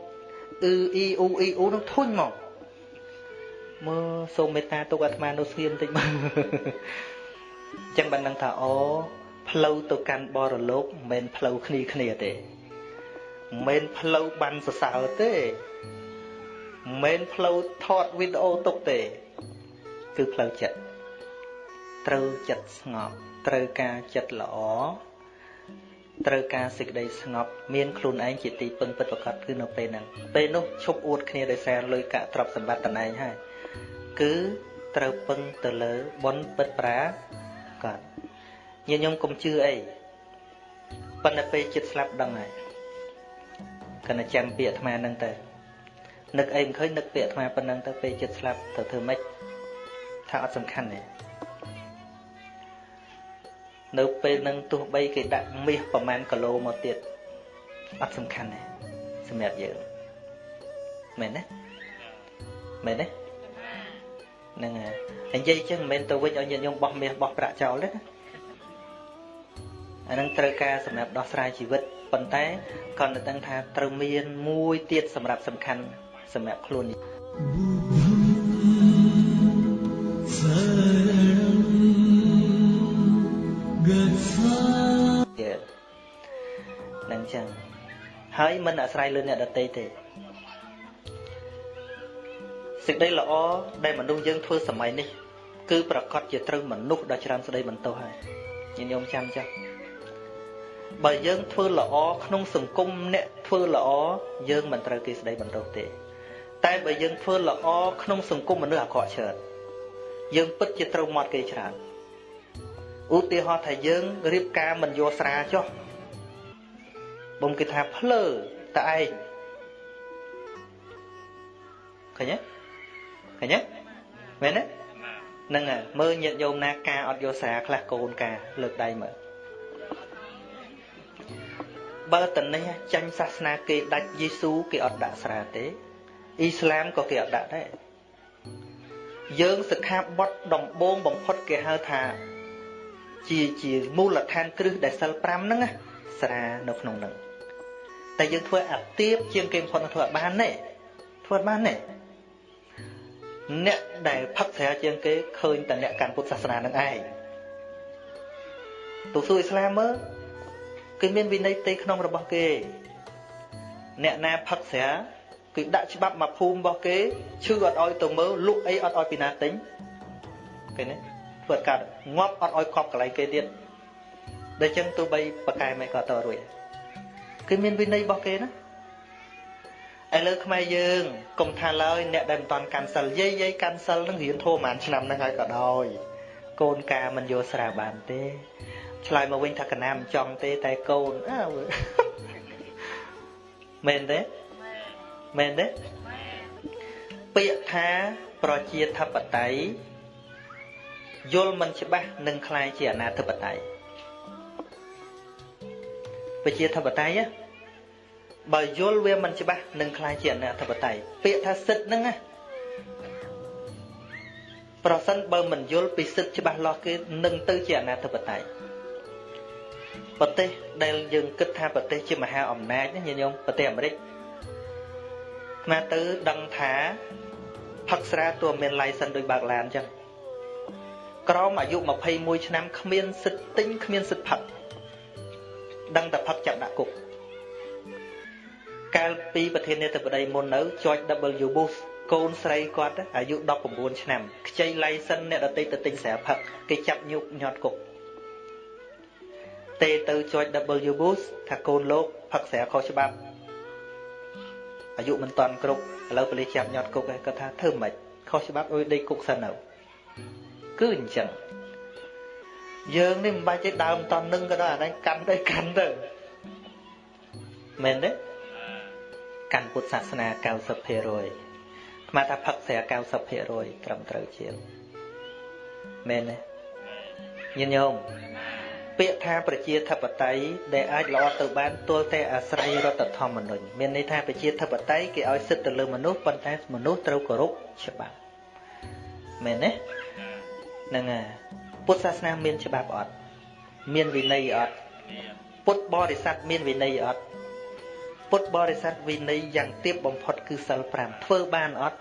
អ៊ឺអ៊ីអ៊ូអ៊ីអ៊ូនឹងធុញមកមើលសូមមេត្តាទុកអាត្មានៅស្ងៀមបន្តិចមើលអញ្ចឹងបានដឹងថាអូផ្លូវទៅកាន់បរលោកមិនមែនផ្លូវគ្នាគ្នាទេមិនមែនផ្លូវបានសរសើរទេមិនមែនផ្លូវថតវីដេអូទុកទេ គឺផ្លូវចិត្តត្រូវចិត្តស្ងប់ត្រូវការចិត្តល្អ ត្រូវការសេចក្តីស្ងប់មានខ្លួនឯងជាទីពឹងពិតប្រាកដគឺនៅពេលហ្នឹងពេលនោះឈប់អួតគ្នាដោយសារលុយកាក់ទ្រព្យសម្បត្តិតំណែងហើយគឺត្រូវពឹងទៅលើបុណ្យពិតប្រាកដញាតិញោមកុំជឿអីប៉ុន្តែពេលចិត្តស្លាប់ដឹងហើយកណ្ណចាំពាក្យអាត្មាហ្នឹងទៅនឹកអីមិនឃើញនឹកពាក្យអាត្មាប៉ុណ្ណឹងទៅពេលចិត្តស្លាប់ទៅធ្វើម៉េចថាអត់សំខាន់ទេ នៅពេលនឹងទោះបីគេដាក់មាសប្រមាណគីឡូមកទៀតអត់សំខាន់ទេសម្រាប់យើងមែនទេមែនទេហ្នឹងហើយនិយាយចឹងមិនមែនទៅវិញឲ្យញាតិញោមបោះមាសបោះប្រាក់ចោលទេណាអានឹងត្រូវការសម្រាប់ដោះស្រាយជីវិតប៉ុន្តែគាត់នៅដឹងថាត្រូវមានមួយទៀតសម្រាប់សំខាន់សម្រាប់ខ្លួននេះ នឹងចឹងហើយមិនអាស្រ័យលើអ្នកដទៃទេសេចក្តីល្អដែលមនុស្សយើងធ្វើសម័យនេះ គឺប្រកាសជាត្រូវមនុស្សដ៏ច្រើនស្ដីបន្ទោសហើយញាតិញោមចាំចាស់បើយើងធ្វើល្អក្នុងសង្គមអ្នកធ្វើល្អយើងមិនត្រូវគេស្ដីបន្ទោសទេ តែបើយើងធ្វើល្អក្នុងសង្គមមនុស្សអាក្រក់ច្រើនយើងពិតជាត្រូវមាត់គេច្រើន ឧទាហរណ៍ថាយើងរៀបការមិនយកស្រាចុះបំគេថាភ្លើតឯងឃើញទេឃើញទេមែនទេហ្នឹងហើយមើលញាតិញោមណាការអត់យកស្រាខ្លះកូនការលើកដៃមើលបើតនេះចាញ់សាសនាគេដាច់យេស៊ូគេអត់ដាក់ស្រាទេអ៊ីស្លាមក៏គេអត់ដាក់ដែរយើងសិក្ខាបទដំបូងបំផុតគេហៅថា ជាជាមូលដ្ឋានគ្រឹះដែលសិល5ហ្នឹងស្រានៅក្នុងហ្នឹងតែយើងធ្វើអាទៀបជាងគេបំផុតធ្វើអត់បានទេធ្វើអត់បានទេអ្នកដែលផឹកស្រាជាងគេឃើញតែអ្នកកាន់ពុទ្ធសាសនានឹងឯងទូសួរអ៊ីស្លាមមើលគឺមានវិន័យទេក្នុងរបស់គេ អ្នកណាផឹកស្រាគឺដាក់ច្បាប់មកភូមិរបស់គេឈឺអត់ឲ្យទៅមើលលុកអីអត់ឲ្យពីណាទិញគេនេះ ធ្វើកាត់ងាប់អត់ឲ្យកប់កន្លែងគេទៀតដូច្នេះទោះបីប្រកែមិនក៏តរួចគឺមានវិន័យរបស់គេណាឥឡូវខ្មែរយើងកុំថាឡើយអ្នកដែលមិនតាន់កាន់សិលយាយយាយកាន់សិលនឹងរៀនធម៌ប្រហែលឆ្នាំហ្នឹងហើយក៏ដោយកូនកាមិនយកស្រាបានទេឆ្លើយមកវិញថាកណាមិនចង់ទេតែកូនអើមែនទេមែនទេពាក្យថាប្រជាធិបតេយ្យ យល់មិនច្បាស់នឹងคล้ายជាអនាធិបតេយ្យប្រជាធិបតេយ្យបើយល់វាមិនច្បាស់នឹងคล้ายជាអនាធិបតេយ្យពាក្យថាសិទ្ធហ្នឹងណាប្រសិនបើមិនយល់ពីសិទ្ធច្បាស់លាស់គេនឹងទៅជាអនាធិបតេយ្យ ប្រទេសដែលយើងគិតថាប្រទេសជាមហាអំណាចណាញាតិញោមប្រទេសអាមេរិកមកទៅដឹងថាផឹកស្រាទោះមាន license ដូចបើកឡានអញ្ចឹង ក្រមអាយុ21ឆ្នាំគ្មានសិទ្ធិទិញគ្មានសិទ្ធិផឹកដឹងតែផឹកចាប់ដាក់គុកកាលពីប្រធានាធិបតីមុននៅ George W Bush កូនស្រីគាត់អាយុ19ឆ្នាំខ្ចី license អ្នកដតីទៅទិញស្រាផឹកគេចាប់ញុកញាត់គុកទេទៅ George W Bush ថាកូនលោកផឹកស្រាខុសច្បាប់អាយុមិនតាន់គ្រប់ឥឡូវប៉ូលីសចាប់ញាត់គុកគាត់ថាធ្វើម៉េចខុសច្បាប់អុយដេកគុកសិនទៅ គឺអញ្ចឹងយើងនេះមិនបាច់ទេដើមតន់នឹងក៏ដោយអានេះកាន់ទៅកាន់ទៅមែនទេកាន់ពុទ្ធសាសនា90%ស្មាថាផឹកស្រា90%ត្រឹមត្រូវជាងមែនទេញាតិញោមពាក្យថាប្រជាធិបតេយ្យដែលអាចល្អទៅបានទល់តែអាស្រ័យរដ្ឋធម្មនុញ្ញមានន័យថាប្រជាធិបតេយ្យគេឲ្យសិទ្ធិទៅលើមនុស្សប៉ុន្តែមនុស្សត្រូវគោរពច្បាប់មែនទេ ហ្នឹងហើយពុទ្ធសាសនាមានច្បាប់អត់មានវិន័យអត់ពុទ្ធបរិស័ទមានវិន័យអត់ពុទ្ធបរិស័ទវិន័យយ៉ាងទាបបំផុតគឺសិល5ធ្វើបានអត់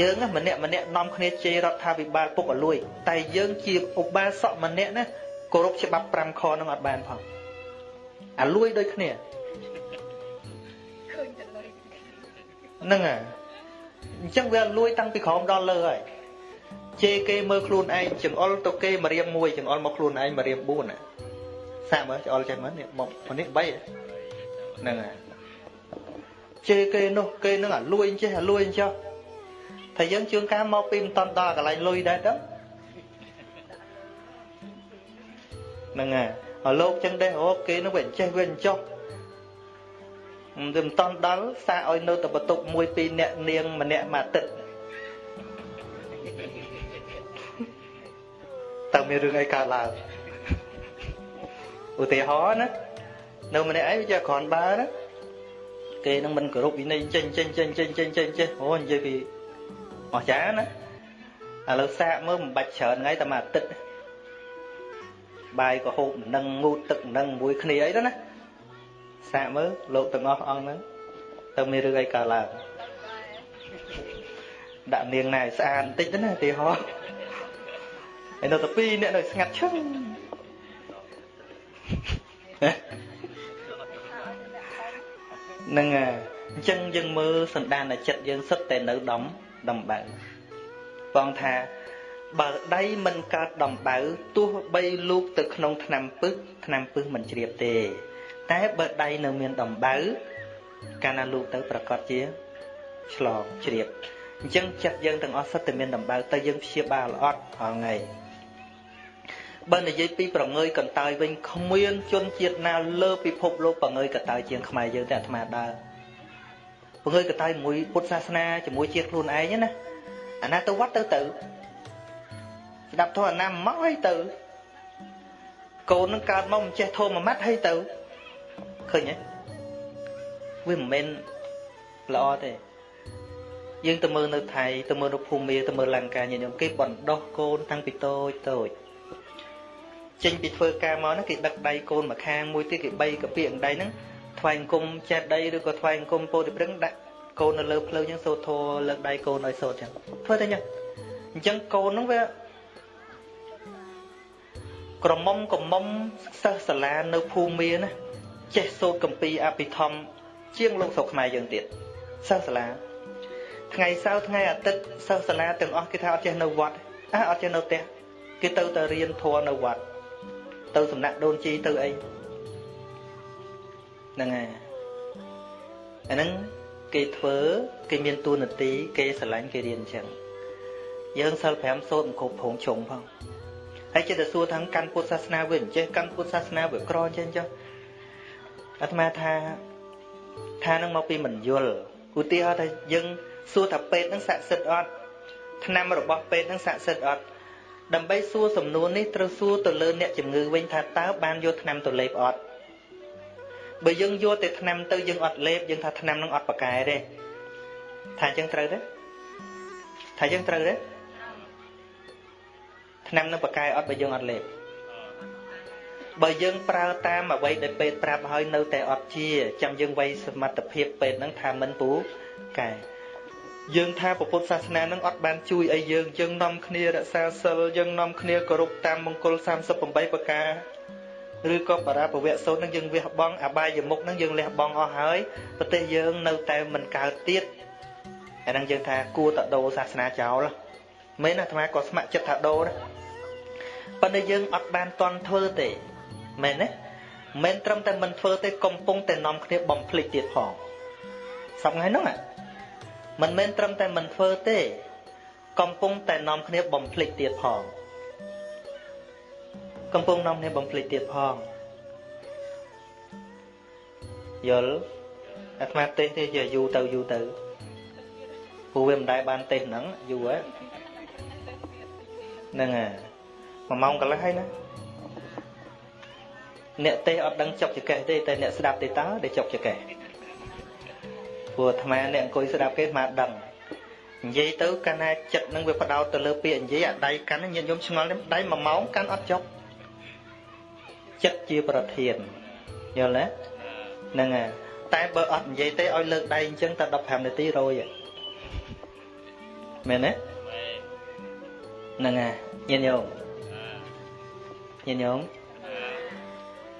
យើងម្នាក់ម្នាក់នាំគ្នាជេររដ្ឋាភិបាលពុកអលួយ តែយើងជាឧបាសកម្នាក់ណាគោរពច្បាប់5ខនឹងអត់បានផងអាលួយដូចគ្នាហ្នឹងហើយអញ្ចឹងវាលួយតាំងពីក្រោមដល់លើហើយ ជេរគេមើលខ្លួនឯងចង្អុលទៅគេមករៀមមួយចង្អុលមកខ្លួនឯងមករៀម4សាកមើលចង្អុលចេះមើលនេះមកនេះ3ហ្នឹងហើយជេរគេនោះគេនឹងអាលួយចេះអាលួយចុះតែយើងជឿនការមកពីមិនតន់ដល់កន្លែងលុយដែរទៅហ្នឹងហើយហើយលោកចឹងដែរអូគេនឹងវាចេះវាចុះមិនតន់ដល់សាឲ្យនៅតែបន្ទុកមួយពីរអ្នកនាងម្នាក់មួយអាទិត្យ តើមានរឿងអីកើតឡើងឧទាហរណ៍ណានៅម្នាក់ឯងវាចេះគ្រាន់បើណាគេនឹងមិនគោរពវិន័យចេញចេញចេញចេញចេញចេញចេះអូនិយាយពីអស្ចារ្យណាឥឡូវសាកមើលមិនបាច់ច្រើនថ្ងៃតែមួយអាទិត្យបាយក៏ហូបនឹងងូតទឹកនឹងមួយគ្នាអីទៅណាសាកមើលលោកទាំងអស់អង្គហ្នឹងទៅមានរឿងអីកើតឡើងដាក់នាងណែស្អាតបន្តិចទៅណាទីហោ ហើយនៅតែពីរអ្នកនៅស្ងាត់ឈឹងនឹងអញ្ចឹងយើងមើលសន្តានចិត្តយើងសុទ្ធតែនៅដំដំបៅបងថាបើដៃមិនកើតដំបៅទោះបីលូកទៅក្នុងឆ្នាំពឹសឆ្នាំពឹសមិនជ្រាបទេ តែបើដៃនៅមានដំបៅកាលណាលូកទៅប្រកាសជាឆ្លងជ្រាបអញ្ចឹងចិត្តយើងទាំងអស់សុទ្ធតែមានដំបៅទៅយើងព្យាបាលអត់ហងៃ បើនិយាយពីប្រងើយកន្តើយវិញគ្មានជនជាតិណាលើពិភពលោកប្រងើយកន្តើយជាងខ្មែរយើងតែអាត្មាដើរប្រងើយកន្តើយមួយពុទ្ធសាសនាជាមួយជាតិខ្លួនឯងណាអាណាទៅវត្តទៅទៅស្ដាប់ធម៌អាណាមកឲ្យទៅកូននឹងកើតមកមិនចេះធម៌មួយម៉ាត់ឲ្យទៅឃើញទេវាមិនមែនល្អទេយើងទៅមើលនៅថៃទៅមើលនៅភូមិទៅមើលលង្កាញាតិញោមគេបណ្ដោះកូនតាំងពីតូចតូច ចេញពីធ្វើការមកហ្នឹងគេដឹកដៃកូនមកខាងមួយទៀតគេបីកាពីអង្ដៃហ្នឹងថ្វាយអង្គមចេះដីឬក៏ថ្វាយអង្គមពោធិព្រឹងដាក់កូននៅលើភ្លើងចឹងសូត្រធរលើកដៃកូនឲ្យសូត្រចឹងធ្វើតែចឹងអញ្ចឹងកូនហ្នឹងវាក្រមុំក្រមុំសិស្សសាលានៅភូមិមានណាចេះសូត្រកម្ពីអភិធម្មជាងលោកស្រុកខ្មែរយើងទៀតសិស្សសាលាថ្ងៃសៅរ៍ថ្ងៃអាទិត្យសិស្សសាលាទាំងអស់គេថាអត់ចេះនៅវត្តអះអត់ចេះនៅផ្ទះគេទៅតែរៀនធម៌នៅវត្ត ទៅសំណាក់ដូនជីទៅអីហ្នឹងហើយអាហ្នឹងគេធ្វើគេមានទួនាទីគេស្រឡាញ់គេរៀនអញ្ចឹងយើងសិល5សូត្រមិនគ្រប់ព្រងជុំផងហើយចិត្តទៅសួរថាកាន់ពុទ្ធសាសនាវាអញ្ចេះកាន់ពុទ្ធសាសនាវាក្រអញ្ចឹងចុះអាត្មាថាថានឹងមកពីមិនយល់ឧទាហរណ៍ថាយើងសួរថាពេទ្យនឹងស័ក្តិសិទ្ធិអត់ឆ្នាំរបស់ពេទ្យនឹងស័ក្តិសិទ្ធិអត់ ដើម្បីសួរសំណួរនេះត្រូវសួរទៅលើអ្នកជំងឺវិញថាតើបានយកថ្នាំទៅលេបអត់បើយើងយកតែថ្នាំទៅយើងអត់លេបយើងថាថ្នាំនឹងអត់ប្រកែទេថាអញ្ចឹងត្រូវទេថាអញ្ចឹងត្រូវទេថ្នាំនឹងប្រកែអត់បើយើងអត់លេបបើយើងប្រើតាមអ្វីដែលពេទ្យប្រាប់ហើយនៅតែអត់ជាចាំយើងវាយសមត្ថភាពពេទ្យហ្នឹងថាមិនពូកែ យើងថាពុទ្ធសាសនានឹងអត់បានជួយអីយើងយើងនាំគ្នារក្សាសិលយើងនាំគ្នាគោរពតាមមង្គល38ប្រការឬក៏បរាពវៈសូត្រនឹងយើងវះបង់អបាយមុខនឹងយើងលះបង់អស់ហើយប្រទេសយើងនៅតែមិនកើតទៀតអាហ្នឹងយើងថាគួរតដោសាសនាចោលមែនអាត្មាក៏ស្ម័គ្រចិត្តថាដោណាប៉ុន្តែយើងអត់បានតន់ធ្វើទេមែនទេមិនត្រឹមតែមិនធ្វើទេកំពុងតែនាំគ្នាបំភ្លេចទៀតផងសប្ងៃហ្នឹង មិនមែនត្រឹមតែមិនធ្វើទេ កំពុងតែនាំគ្នាបំភ្លេចទៀតផងកំពុងនាំគ្នាបំភ្លេចទៀតផងយល់អាត្មាទេសទេជាយូរទៅយូរទៅព្រោះវាមិនដែលបានទេសហ្នឹងយូរហ្នឹងហើយមួយម៉ោងកន្លះហើយណាអ្នកទេសអត់ដឹងចុកចកេះទេតែអ្នកស្ដាប់ទេតើដែលចុកចកេះ ព្រោះអាត្មាអ្នកអង្គុយស្ដាប់គេអាត្មាដឹងនិយាយទៅកាលណាចិត្តនឹងវាបដោតទៅលើពាក្យនិយាយអាដៃកាន់ញាតិញោមឆ្ងល់ដៃ1ម៉ោងកាន់អត់ចប់ចិត្តជាប្រធានយល់ទេហ្នឹងហើយតែបើអត់និយាយទេឲ្យលើកដៃអញ្ចឹងតែ15នាទីរយមែនទេហ្នឹងហើយញាតិញោមញាតិញោម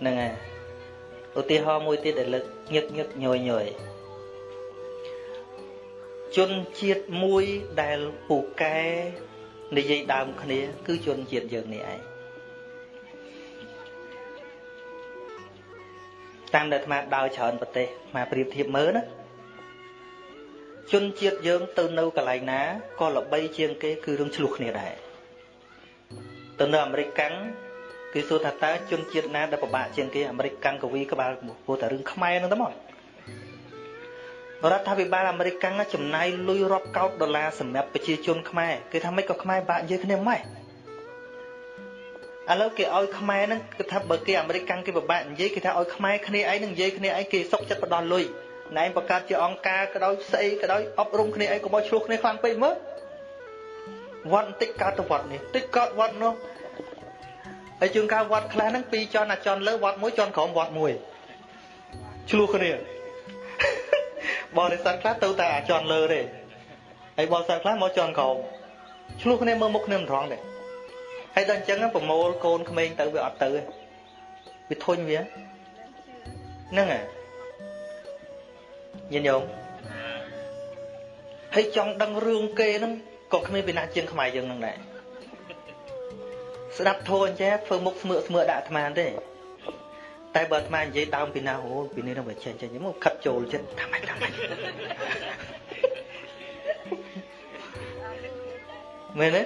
ហ្នឹងហើយឧទាហរណ៍មួយទៀតដែលលើកញឹកញឹកញយញយ ជនជាតិមួយដែលពូកែនិយាយដើមគ្នា គឺជនជាតិយើងនេះឯងតាមដែលអាត្មាដើរច្រើនប្រទេសអាត្មាប្រៀបធៀបមើលណាជនជាតិយើងទៅនៅកន្លែងណាក៏ល្បីជាងគេគឺរឿងឆ្លោះគ្នាដែរទៅនៅអាមេរិកកាំងគេសួរថាតើជនជាតិណាដែលពិបាកជាងគេអាមេរិកកាំងកវីក្បាលពោលតែរឿងខ្មែរហ្នឹងទៅមក រដ្ឋាភិបាលអាមេរិកកាំងចំណាយលុយរាប់កោតដុល្លារសម្រាប់ប្រជាជនខ្មែរគេថាមិនក៏ខ្មែរបាក់និយាយគ្នាម៉េចឥឡូវគេឲ្យខ្មែរហ្នឹងគឺថាបើគេអាមេរិកកាំងគេពិបាកនិយាយគេថាឲ្យខ្មែរគ្នាឯងនឹងនិយាយគ្នាឯងគេសុកចិត្តផ្ដោះលុយណែបង្កើតជាអង្គការក៏ដោយស្អីក៏ដោយអប់រំគ្នាឯងកុំឲ្យឆ្លោះគ្នាខ្លាំងពេកមើលវត្តបន្តិចកើតទៅវត្តនេះតិចកើតវត្តនោះហើយជួនកាលវត្តខ្លះហ្នឹងពីរចន់អាចន់លើវត្តមួយចន់ក្រោមវត្តមួយឆ្លោះគ្នា បរិស័ទខ្លះទៅតែអាចន់លើទេហើយបរិស័ទខ្លះមកចន់ក្រោមឆ្លោះគ្នាមើលមុខគ្នាមិនត្រង់ទេហើយដល់អញ្ចឹងប្រមូលកូនក្មេងទៅវាអត់ទៅវាធុញវាហ្នឹងហ៎ញាតិញោមហើយចង់ដឹងរឿងគេហ្នឹងក៏គ្មានពីណាជាងខ្មែរយើងហ្នឹងដែរស្ដាប់ធោះអញ្ចឹងធ្វើមុខស្មើស្មើដាក់អាត្មាទេ តែបើអាត្មានិយាយដើមពីណាអូពីនេះនឹងវាចេញចេញមកខិតចូលចិត្តថាម៉េចថាម៉េចមែនទេ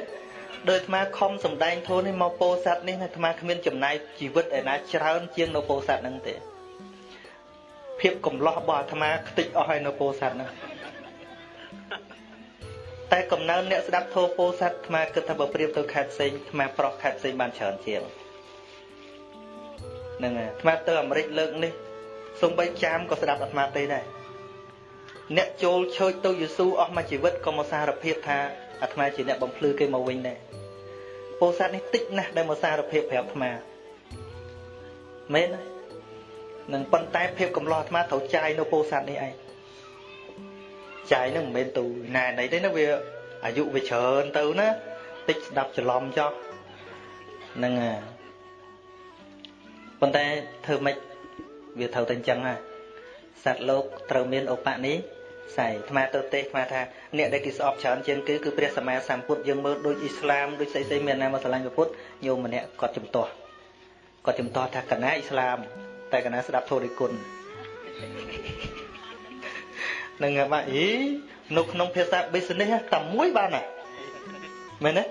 ដោយអាត្មាខំសំដែងធូននេះមកពោស័តនេះអាត្មាគ្មានចំណាយជីវិតឯណាច្រើនជាងនៅពោស័តហ្នឹងទេភាពកំឡោះរបស់អាត្មាខ្ទេចអស់ហើយនៅពោស័តហ្នឹងតែកំណើនអ្នកស្ដាប់ធោពោស័តអាត្មាគិតថាបើប្រៀបទៅខេត្តផ្សេងអាត្មាប្រុសខេត្តផ្សេងបានច្រើនជាង ហ្នឹងហើយអាត្មាទៅអាមេរិកលើកនេះសំបីចាមក៏ស្ដាប់អាត្មាទេដែរអ្នកចូលឆើចទៅយេស៊ូអស់មួយជីវិតក៏មកសារភាពថាអាត្មាជាអ្នកបំភ្លឺគេមកវិញដែរពោធិសត្វនេះតិចណាស់ដែលមកសារភាពប្រាប់អាត្មាមែននឹងប៉ុន្តែភាពកំឡោះអាត្មាត្រូវចាយនៅពោធិសត្វនេះឯងចាយនឹងមិនមែនទូណែណៃទេណាវាអាយុវាច្រើនទៅណាតិចស្ដាប់ច្រឡំចោះហ្នឹងហើយ ប៉ុន្តែធ្វើម៉េចវាត្រូវតែអញ្ចឹងហ่ะសត្វលោកត្រូវមានឧបនិស្ស័យអាត្មាទៅទេសអាត្មាថាអ្នកដែលគេស្អប់ច្រើនជាងគេគឺព្រះសម្មាសម្ពុទ្ធយើងមើលដូចអ៊ីស្លាមដូចស្អីស្អីមានណាមកស្រឡាញ់ព្រះពុទ្ធញោមម្នាក់គាត់ជំទាស់គាត់ជំទាស់ថាកណាអ៊ីស្លាម តែកណាស្ដាប់ធម៌រិគុណនឹងបាក់អីនៅក្នុងភាសា business តែមួយបានណាមែនទេ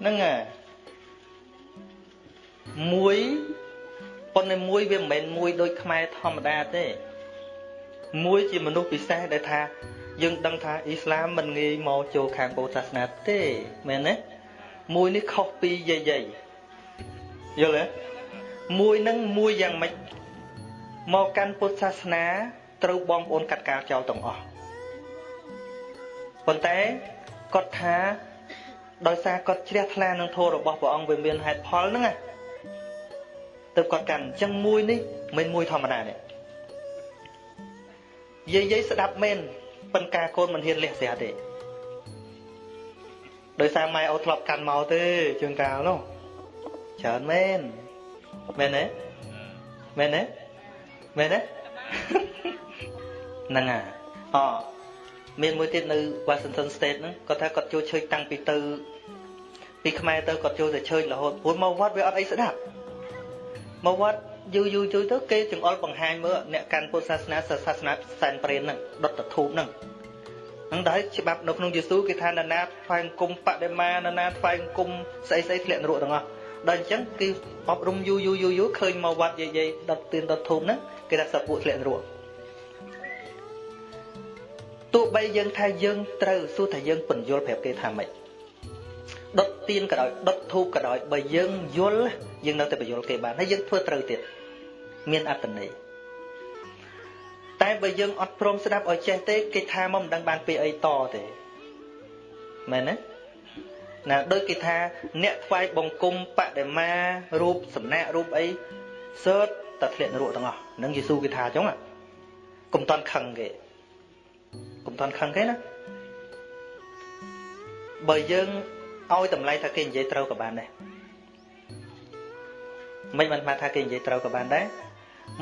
ហ្នឹងមួយ ប៉ុន្តែមួយវាមិនមែនមួយដូចខ្មែរធម្មតាទេ មួយជាមនុស្សពិសេសដែលថា យើងដឹងថាអ៊ីស្លាមមិនងាយមកចូលខាងពុទ្ធសាសនាទេមែនទេមួយនេះខុសពីយាយយាយយល់ទេមួយនឹងមួយយ៉ាងម៉េចមកកាន់ពុទ្ធសាសនាត្រូវបងប្អូនកាត់កាលចោលទាំងអស់ប៉ុន្តែគាត់ថាដោយសារគាត់ជ្រះថ្លានឹងធម៌របស់ព្រះអង្គវាមានហេតុផលហ្នឹងណា ទៅគាត់កាន់អញ្ចឹងមួយនេះមិនមួយធម្មតាទេយាយយាយស្ដាប់មែនប៉ុន្តែកូនមិនហ៊ានលះស្រាទេដោយសារម៉ែអូធ្លាប់កាន់មកទេជើងកាលនោះច្រើនមែនមែនទេមែនទេមែនទេហ្នឹងហើយអមានមួយទៀតនៅ Washington State ហ្នឹងគាត់ថាគាត់ចូលឈើតាំងពីទៅពីខ្មែរទៅគាត់ចូលតែឈើរហូតព្រោះមកវត្តវាអត់អីស្ដាប់ មកវត្តយូរយូរយូរទៅគេចង្អុលបង្ហាញមើលអ្នកកាន់ពុទ្ធសាសនាសាសនាសែនព្រេនហ្នឹងដុតតធូបហ្នឹងហ្នឹងដែរច្បាប់នៅក្នុងយេស៊ូគេថានរណាថ្វាយអង្គមបដិមានរណាថ្វាយអង្គមស្អីស្អីធ្លាក់នរកទាំងអស់ដល់អញ្ចឹងគេអប់រំយូរយូរយូរយូរឃើញមកវត្តយាយយាយដុតទៀនដុតធូបហ្នឹងគេថាសពួកធ្លាក់នរកទោះបីយើងថាយើងត្រូវសួរថាយើងពន្យល់ប្រាប់គេថាម៉េច ដុតទៀនក៏ដោយដុតធូបក៏ដោយបើយើងយល់យើងនៅតែបញ្យល់គេបានហើយយើងធ្វើត្រូវទៀតមានអត្តន័យតែបើយើងអត់ព្រមស្ដាប់ឲ្យចេះទេគេថាមកមិនដឹងបានពីអីតទេមែនទេណាដូចគេថាអ្នកថ្វាយបង្គំបដិមារូបសំណាករូបអីសើតតែធ្លាក់នរកទាំងអស់នឹងយេស៊ូគេថាអញ្ចឹងកុំតន់ខឹងគេកុំតន់ខឹងគេណាបើយើង ឲ្យតម្លៃថាគេនិយាយត្រូវក៏បានដែរមិនបានថាគេនិយាយត្រូវក៏បានដែរ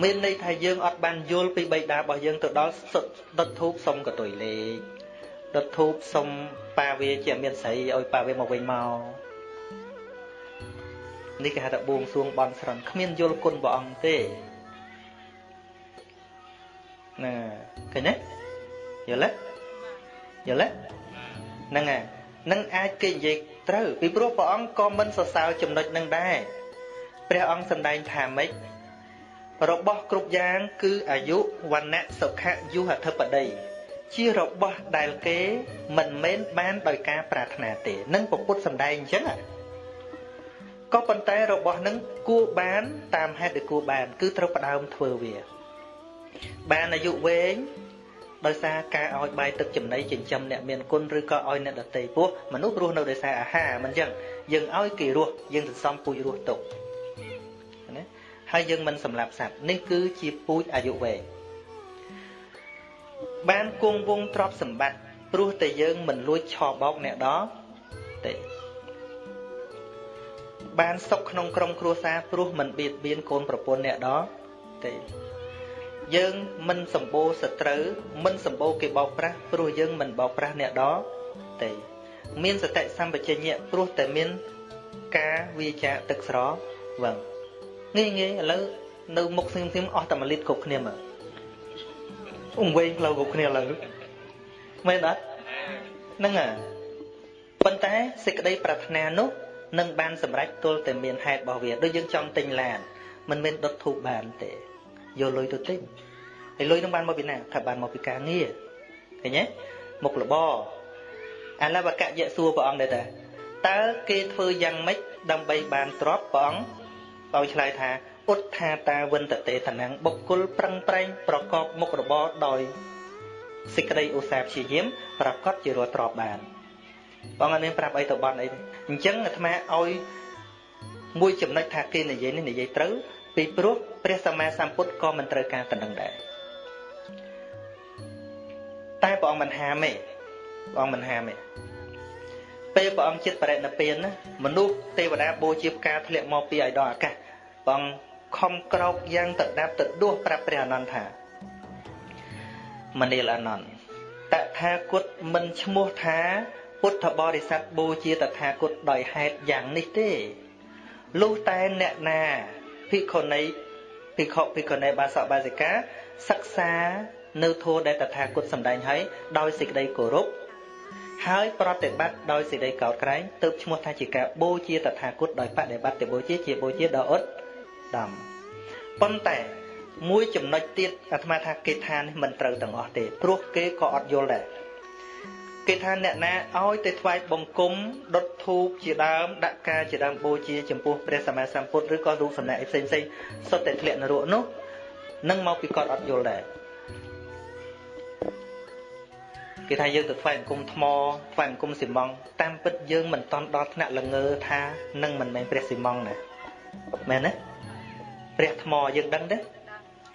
មានន័យថាយើងអត់បានយល់ពីបៃតារបស់យើងទៅដល់សុទ្ធដុតធូបសុំកតុយលេខដុតធូបសុំប៉ាវាជាមានស្រីឲ្យប៉ាវាមកវិញមកនេះគេហៅថាបួងសួងបន់ស្រន់គ្មានយល់គុណព្រះអង្គទេណាឃើញទេយល់ទេយល់ទេហ្នឹងហើយនឹងអាចគេនិយាយ ត្រូវ ពីព្រោះព្រះអង្គក៏មិនសរសើរចំណុចនឹងដែរព្រះអង្គសម្ដែងថាម៉េចរបស់គ្រប់យ៉ាងគឺអាយុវណ្ណៈសុខៈយុហធិបតីជារបស់ដែលគេមិនមែនបានដោយការប្រាថ្នាទេនឹងពពុទ្ធសម្ដែងអញ្ចឹងក៏ប៉ុន្តែរបស់នឹងគួរបានតាមហេតុដែលគួរបាន គឺត្រូវផ្ដើមធ្វើវា បានអាយុវែង ដោយសារការឲ្យបាយទឹកចំណីចិញ្ចឹមអ្នកមានគុណឬក៏ឲ្យអ្នកដតីពោះមនុស្សរស់នៅដោយសារអាហារមិនអញ្ចឹងយើងឲ្យគេរស់យើងសន្សំពូជរស់ទុកណាហើយយើងមិនសម្លាប់សត្វនេះគឺជាពូជអាយុវែងបានគង់វងទ្រព្យសម្បត្តិព្រោះតែយើងមិនលួចឆបោកអ្នកដទេបានសុខក្នុងក្រុមគ្រួសារព្រោះមិនបៀតបៀនកូនប្រពន្ធអ្នកដទេ យើងមិនសម្បូរសត្រូវមិនសម្បូរគេបោកប្រាស់ព្រោះយើងមិនបោកប្រាស់អ្នកដទេមានសតិសម្បជញ្ញៈព្រោះតែមានការវាចាទឹកស្រវឹងងាយងាយឥឡូវនៅមុខស្ងៀមស្ងៀមអស់តែ1លីត្រគ្រប់គ្នាមើលអង្វែងផ្លូវគ្រប់គ្នាឥឡូវមែនអត់ហ្នឹងហើយប៉ុន្តែសេចក្តីប្រាថ្នានោះនឹងបានសម្រេចទល់តែមានហេតុរបស់វាដូចយើងចង់ទិញឡានមិនមែនដុតធូបបានទេ យកលុយទៅទិញហើយលុយនឹងបានមកពីណាថាបានមកពីការងារឃើញទេមុខរបរអលបកយៈសួរព្រះអង្គដែរតើតើគេធ្វើយ៉ាងម៉េចដើម្បីបានទ្រព្យព្រះអង្គឲ្យឆ្លើយថាឧទ្ថាតាវិន្តតេតនាំងបុគ្គលប្រឹងប្រែងប្រកបមុខរបរដោយសេចក្តីឧស្សាហ៍ព្យាយាមប្រកបជារត់ទ្រព្យបានបងអត់មានប្រាប់អីទៅបន់អីទេអញ្ចឹងអាត្មាឲ្យមួយចំណុចថាគេនិយាយនេះនិយាយត្រូវពីព្រោះ ព្រះសម្មាសម្ពុទ្ធក៏មិនត្រូវការតំណឹងដែរតែព្រះអង្គមិនហាមទេព្រះអង្គមិនហាមទេពេលព្រះអង្គចិត្តបរិណិព្វានណាមនុស្សទេវតាបូជាផ្កាធ្លាក់មកពីឯដល់អាកាសព្រះអង្គខំក្រោកយ៉ាងទៅដាប់ទៅដួសប្រាប់ព្រះអនន្តថាមនាលអនន្តតថាគតមិនឈ្មោះថាពុទ្ធបរិស័ទបូជាតថាគតដោយហេតុយ៉ាងនេះទេលុះតែអ្នកណាភិក្ខុនី ភិក្ខុភិក្ខុនីបាសកបាសិកាសិក្សានៅធម៌ដែលតថាគតសម្ដែងឲ្យដោយសេចក្តីគោរពហើយប្រតិបត្តិដោយសេចក្តីកោតក្រែងទើបឈ្មោះថាជាការបូជាតថាគតដោយបដិបត្តិបូជាជាបូជាដ៏ឧត្តមប៉ុន្តែមួយចំណុចទៀតអាត្មាថាគេថានេះមិនត្រូវទាំងអស់ទេព្រោះគេក៏អត់យល់ដែរ គេថាអ្នកណាឲ្យទៅថ្វាយបង្គំដុតធូបជាដើមដាក់ការជាដើមបូជាចំពោះព្រះសម្មាសម្ពុទ្ធឬក៏រូបសំណាកផ្សេងផ្សេងសុទ្ធតែធ្លាក់នរកនោះនឹងមកពីគាត់អត់យល់ដែរគេថាយើងទៅថ្វាយបង្គំថ្មថ្វាយបង្គំស៊ីម៉ង់តាមពិតយើងមិនតន់ដល់ថ្នាក់ល្ងើថានឹងមិនមែនព្រះស៊ីម៉ង់ណាមែនទេព្រះថ្មយើងដឹងទេ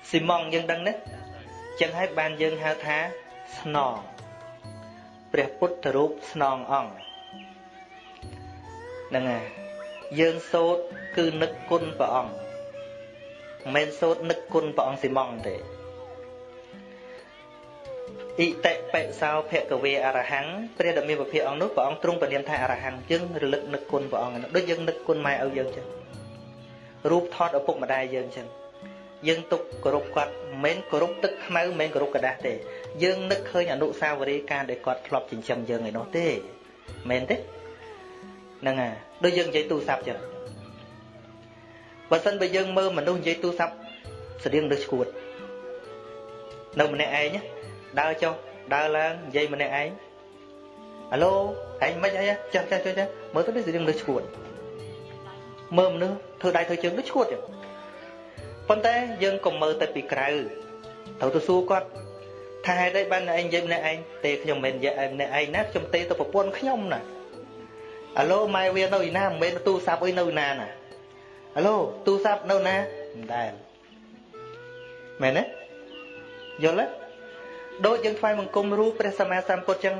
ស៊ីម៉ង់យើងដឹងទេចឹងហើយបានយើងហៅថាស្នង ព្រះពុទ្ធរូបស្នងអង្គហ្នឹងហើយយើងសូត្រគឺនឹកគុណព្រះអង្គមិនមែនសូត្រនឹកគុណព្រះអង្គស៊ីម៉ង់ទេអ៊ីតិបិសោភគវេអរហង្គព្រះដ៏មានពភៈអង្គនោះព្រះអង្គទ្រង់ពនាមថាអរហង្គយើងរលឹកនឹកគុណព្រះអង្គដូចយើងនឹកគុណម៉ែឪយើងចឹងរូបថតឪពុកម្ដាយយើងចឹងយើងទុកគោរពគាត់មិនមែនគោរពទឹកខ្មៅមិនមែនគោរពกระดาษទេ យើងនឹកឃើញអនុស្សាវរីយ៍ការដែលគាត់ធ្លាប់ចិញ្ចឹមយើងឯនោះទេមែនទេហ្នឹងហើយដូចយើងនិយាយទូរស័ព្ទចឹងបើសិនបើយើងមើលមនុស្សនិយាយទូរស័ព្ទស្តៀងដូចឈួតនៅម្នាក់ឯងដើរចុះដើរឡើងនិយាយម្នាក់ឯងអាឡូឯងមិនអីចាស់ចាស់ចាស់មើលទៅដូចស្តៀងដូចឈួតមើលមនុស្សធ្វើដៃធ្វើជើងដូចឈួតចឹងប៉ុន្តែយើងកុំមើលទៅពីក្រៅត្រូវទៅសួរគាត់ ថាហេតុអីបានឯងនិយាយម្នាក់ឯងទេខ្ញុំមិននិយាយឯម្នាក់ឯងណាខ្ញុំទេទៅប្រពន្ធខ្ញុំណាអាឡូម៉ែវានៅឯណាមិនមែនទូរស័ព្ទអីនៅណាណាអាឡូទូរស័ព្ទនៅណាមិនដែលមែនទេយល់ទេដូចយើងថ្វាយបង្គំរូបព្រះសម្មាសម្ពុទ្ធចឹង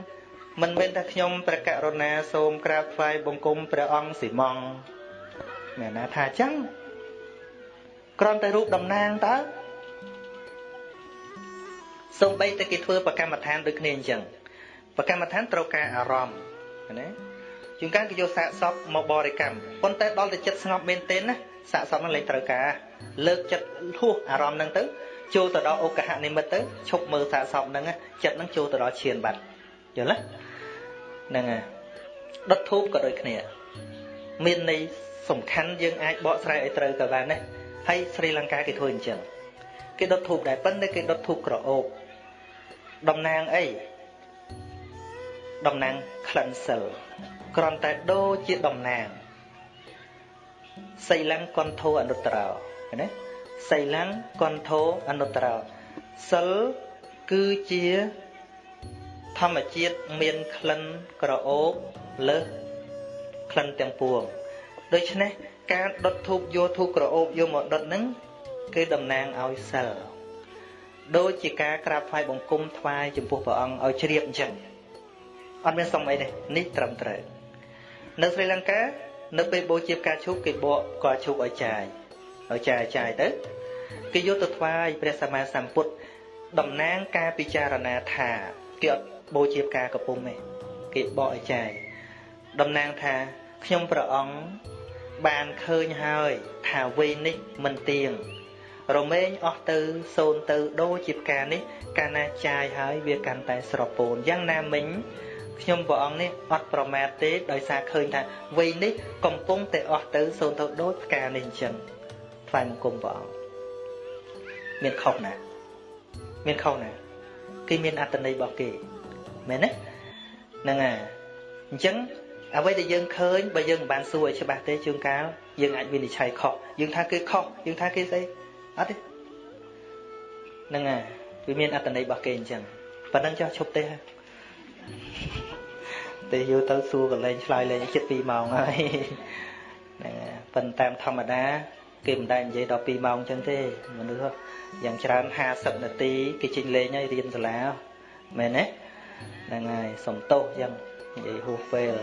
មិនមែនថាខ្ញុំព្រះករុណាសូមក្រាបថ្វាយបង្គំព្រះអង្គស៊ីម៉ងមែនណាថាចឹងគ្រាន់តែរូបតំណាងតើ សូម្បីតែគេធ្វើប្រកម្មដ្ឋានដូចគ្នាអញ្ចឹងប្រកម្មដ្ឋានត្រូវការអារម្មណ៍ណាជួនកាលគេយកសាកសពមកបរិកម្មប៉ុន្តែដល់តែចិត្តស្ងប់មែនទែនណាសាកសពនឹងលែងត្រូវការលើកចិត្តហួសអារម្មណ៍ហ្នឹងទៅចូលទៅដល់អូកហនិមិត្តទៅឈប់មើលសាកសពហ្នឹងចិត្តហ្នឹងចូលទៅដល់ឈានបាត់យល់ទេហ្នឹងហើយដុតធូបក៏ដូចគ្នា មានន័យសំខាន់យើងអាចបកស្រាយឲ្យត្រូវក៏បានដែរហើយស្រីលង្កាគេធ្វើអញ្ចឹងគេដុតធូបដែរប៉ុន្តែគេដុតធូបក្រអូប តំណាងអីតំណាងក្លិនសិលគ្រាន់តែដូចជាតំណាងសីលੰកន្ធោអនុត្រោណាសីលੰកន្ធោអនុត្រោសិលគឺជាធម្មជាតិមានក្លិនក្រអូបលើសក្លិនទាំងពួងដូច្នេះការដុតធូបយកធូបក្រអូបយកមកដុតហ្នឹងគឺតំណាងឲ្យសិល ដូចជាការក្រាបថ្វាយបង្គំថ្វាយចំពោះព្រះអង្គឲ្យជ្រាបអញ្ចឹងអត់មានសុំអីទេនេះត្រឹមត្រូវនៅស្រីលង្កានៅពេលបូជាផ្កាឈូកគេបកផ្កាឈូកឲ្យចាយឲ្យចាយចាយទៅគេយកទៅថ្វាយព្រះសម្មាសម្ពុទ្ធតំណាងការពិចារណាថាគេអត់បូជាផ្កាកំពុំទេគេបកឲ្យចាយតំណាងថាខ្ញុំព្រះអង្គបានឃើញហើយថាវ័យនេះមិនទៀង រមែងអស់ទៅសូនទៅដូចជាផ្កានេះ កាលណាចាយហើយវាកាន់តែស្រពោនយ៉ាងណាមិញខ្ញុំព្រះអង្គនេះអត់ប្រមាទទេដោយសារឃើញថាវ័យនេះកំពុងតែអស់ទៅសូនទៅដូចផ្កានេះអញ្ចឹងថ្វាយបង្គំព្រះអង្គមានខុសណាមានខុសណាគេមានអត្តន័យរបស់គេមែនទេហ្នឹងហើយអញ្ចឹងអ្វីដែលយើងឃើញបើយើងមិនបានសួរឲ្យច្បាស់ទេជួនកាលយើងអាចវិនិច្ឆ័យខុសយើងថាគេខុសយើងថាគេស្អី អត់ទេហ្នឹងហើយវាមានអត្តន័យរបស់គេអញ្ចឹងប៉ណ្ណឹងចុះឈប់ទេទេយូរទៅសួរកលែងឆ្លើយលែងចិត្ត2ម៉ោងហើយហ្នឹងហើយប៉ុន្តែតាមធម្មតា គេមិនដែលនិយាយដល់2ម៉ោងអញ្ចឹងទេមនុស្សយ៉ាងច្រើន50នាទីគេចេញលេងហើយរៀនសាលាមែនទេហ្នឹងហើយសំទោសយ៉ាងនិយាយហួសពេល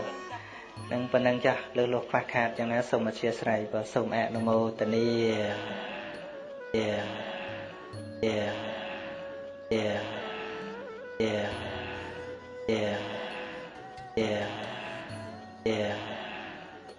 នឹងប៉ុណ្ណឹងចាស់លើលោះខ្វះខាតយ៉ាងណាសូមអធិស្ឋានបើសូមអនុមោទនា យាយាយាយាយាយា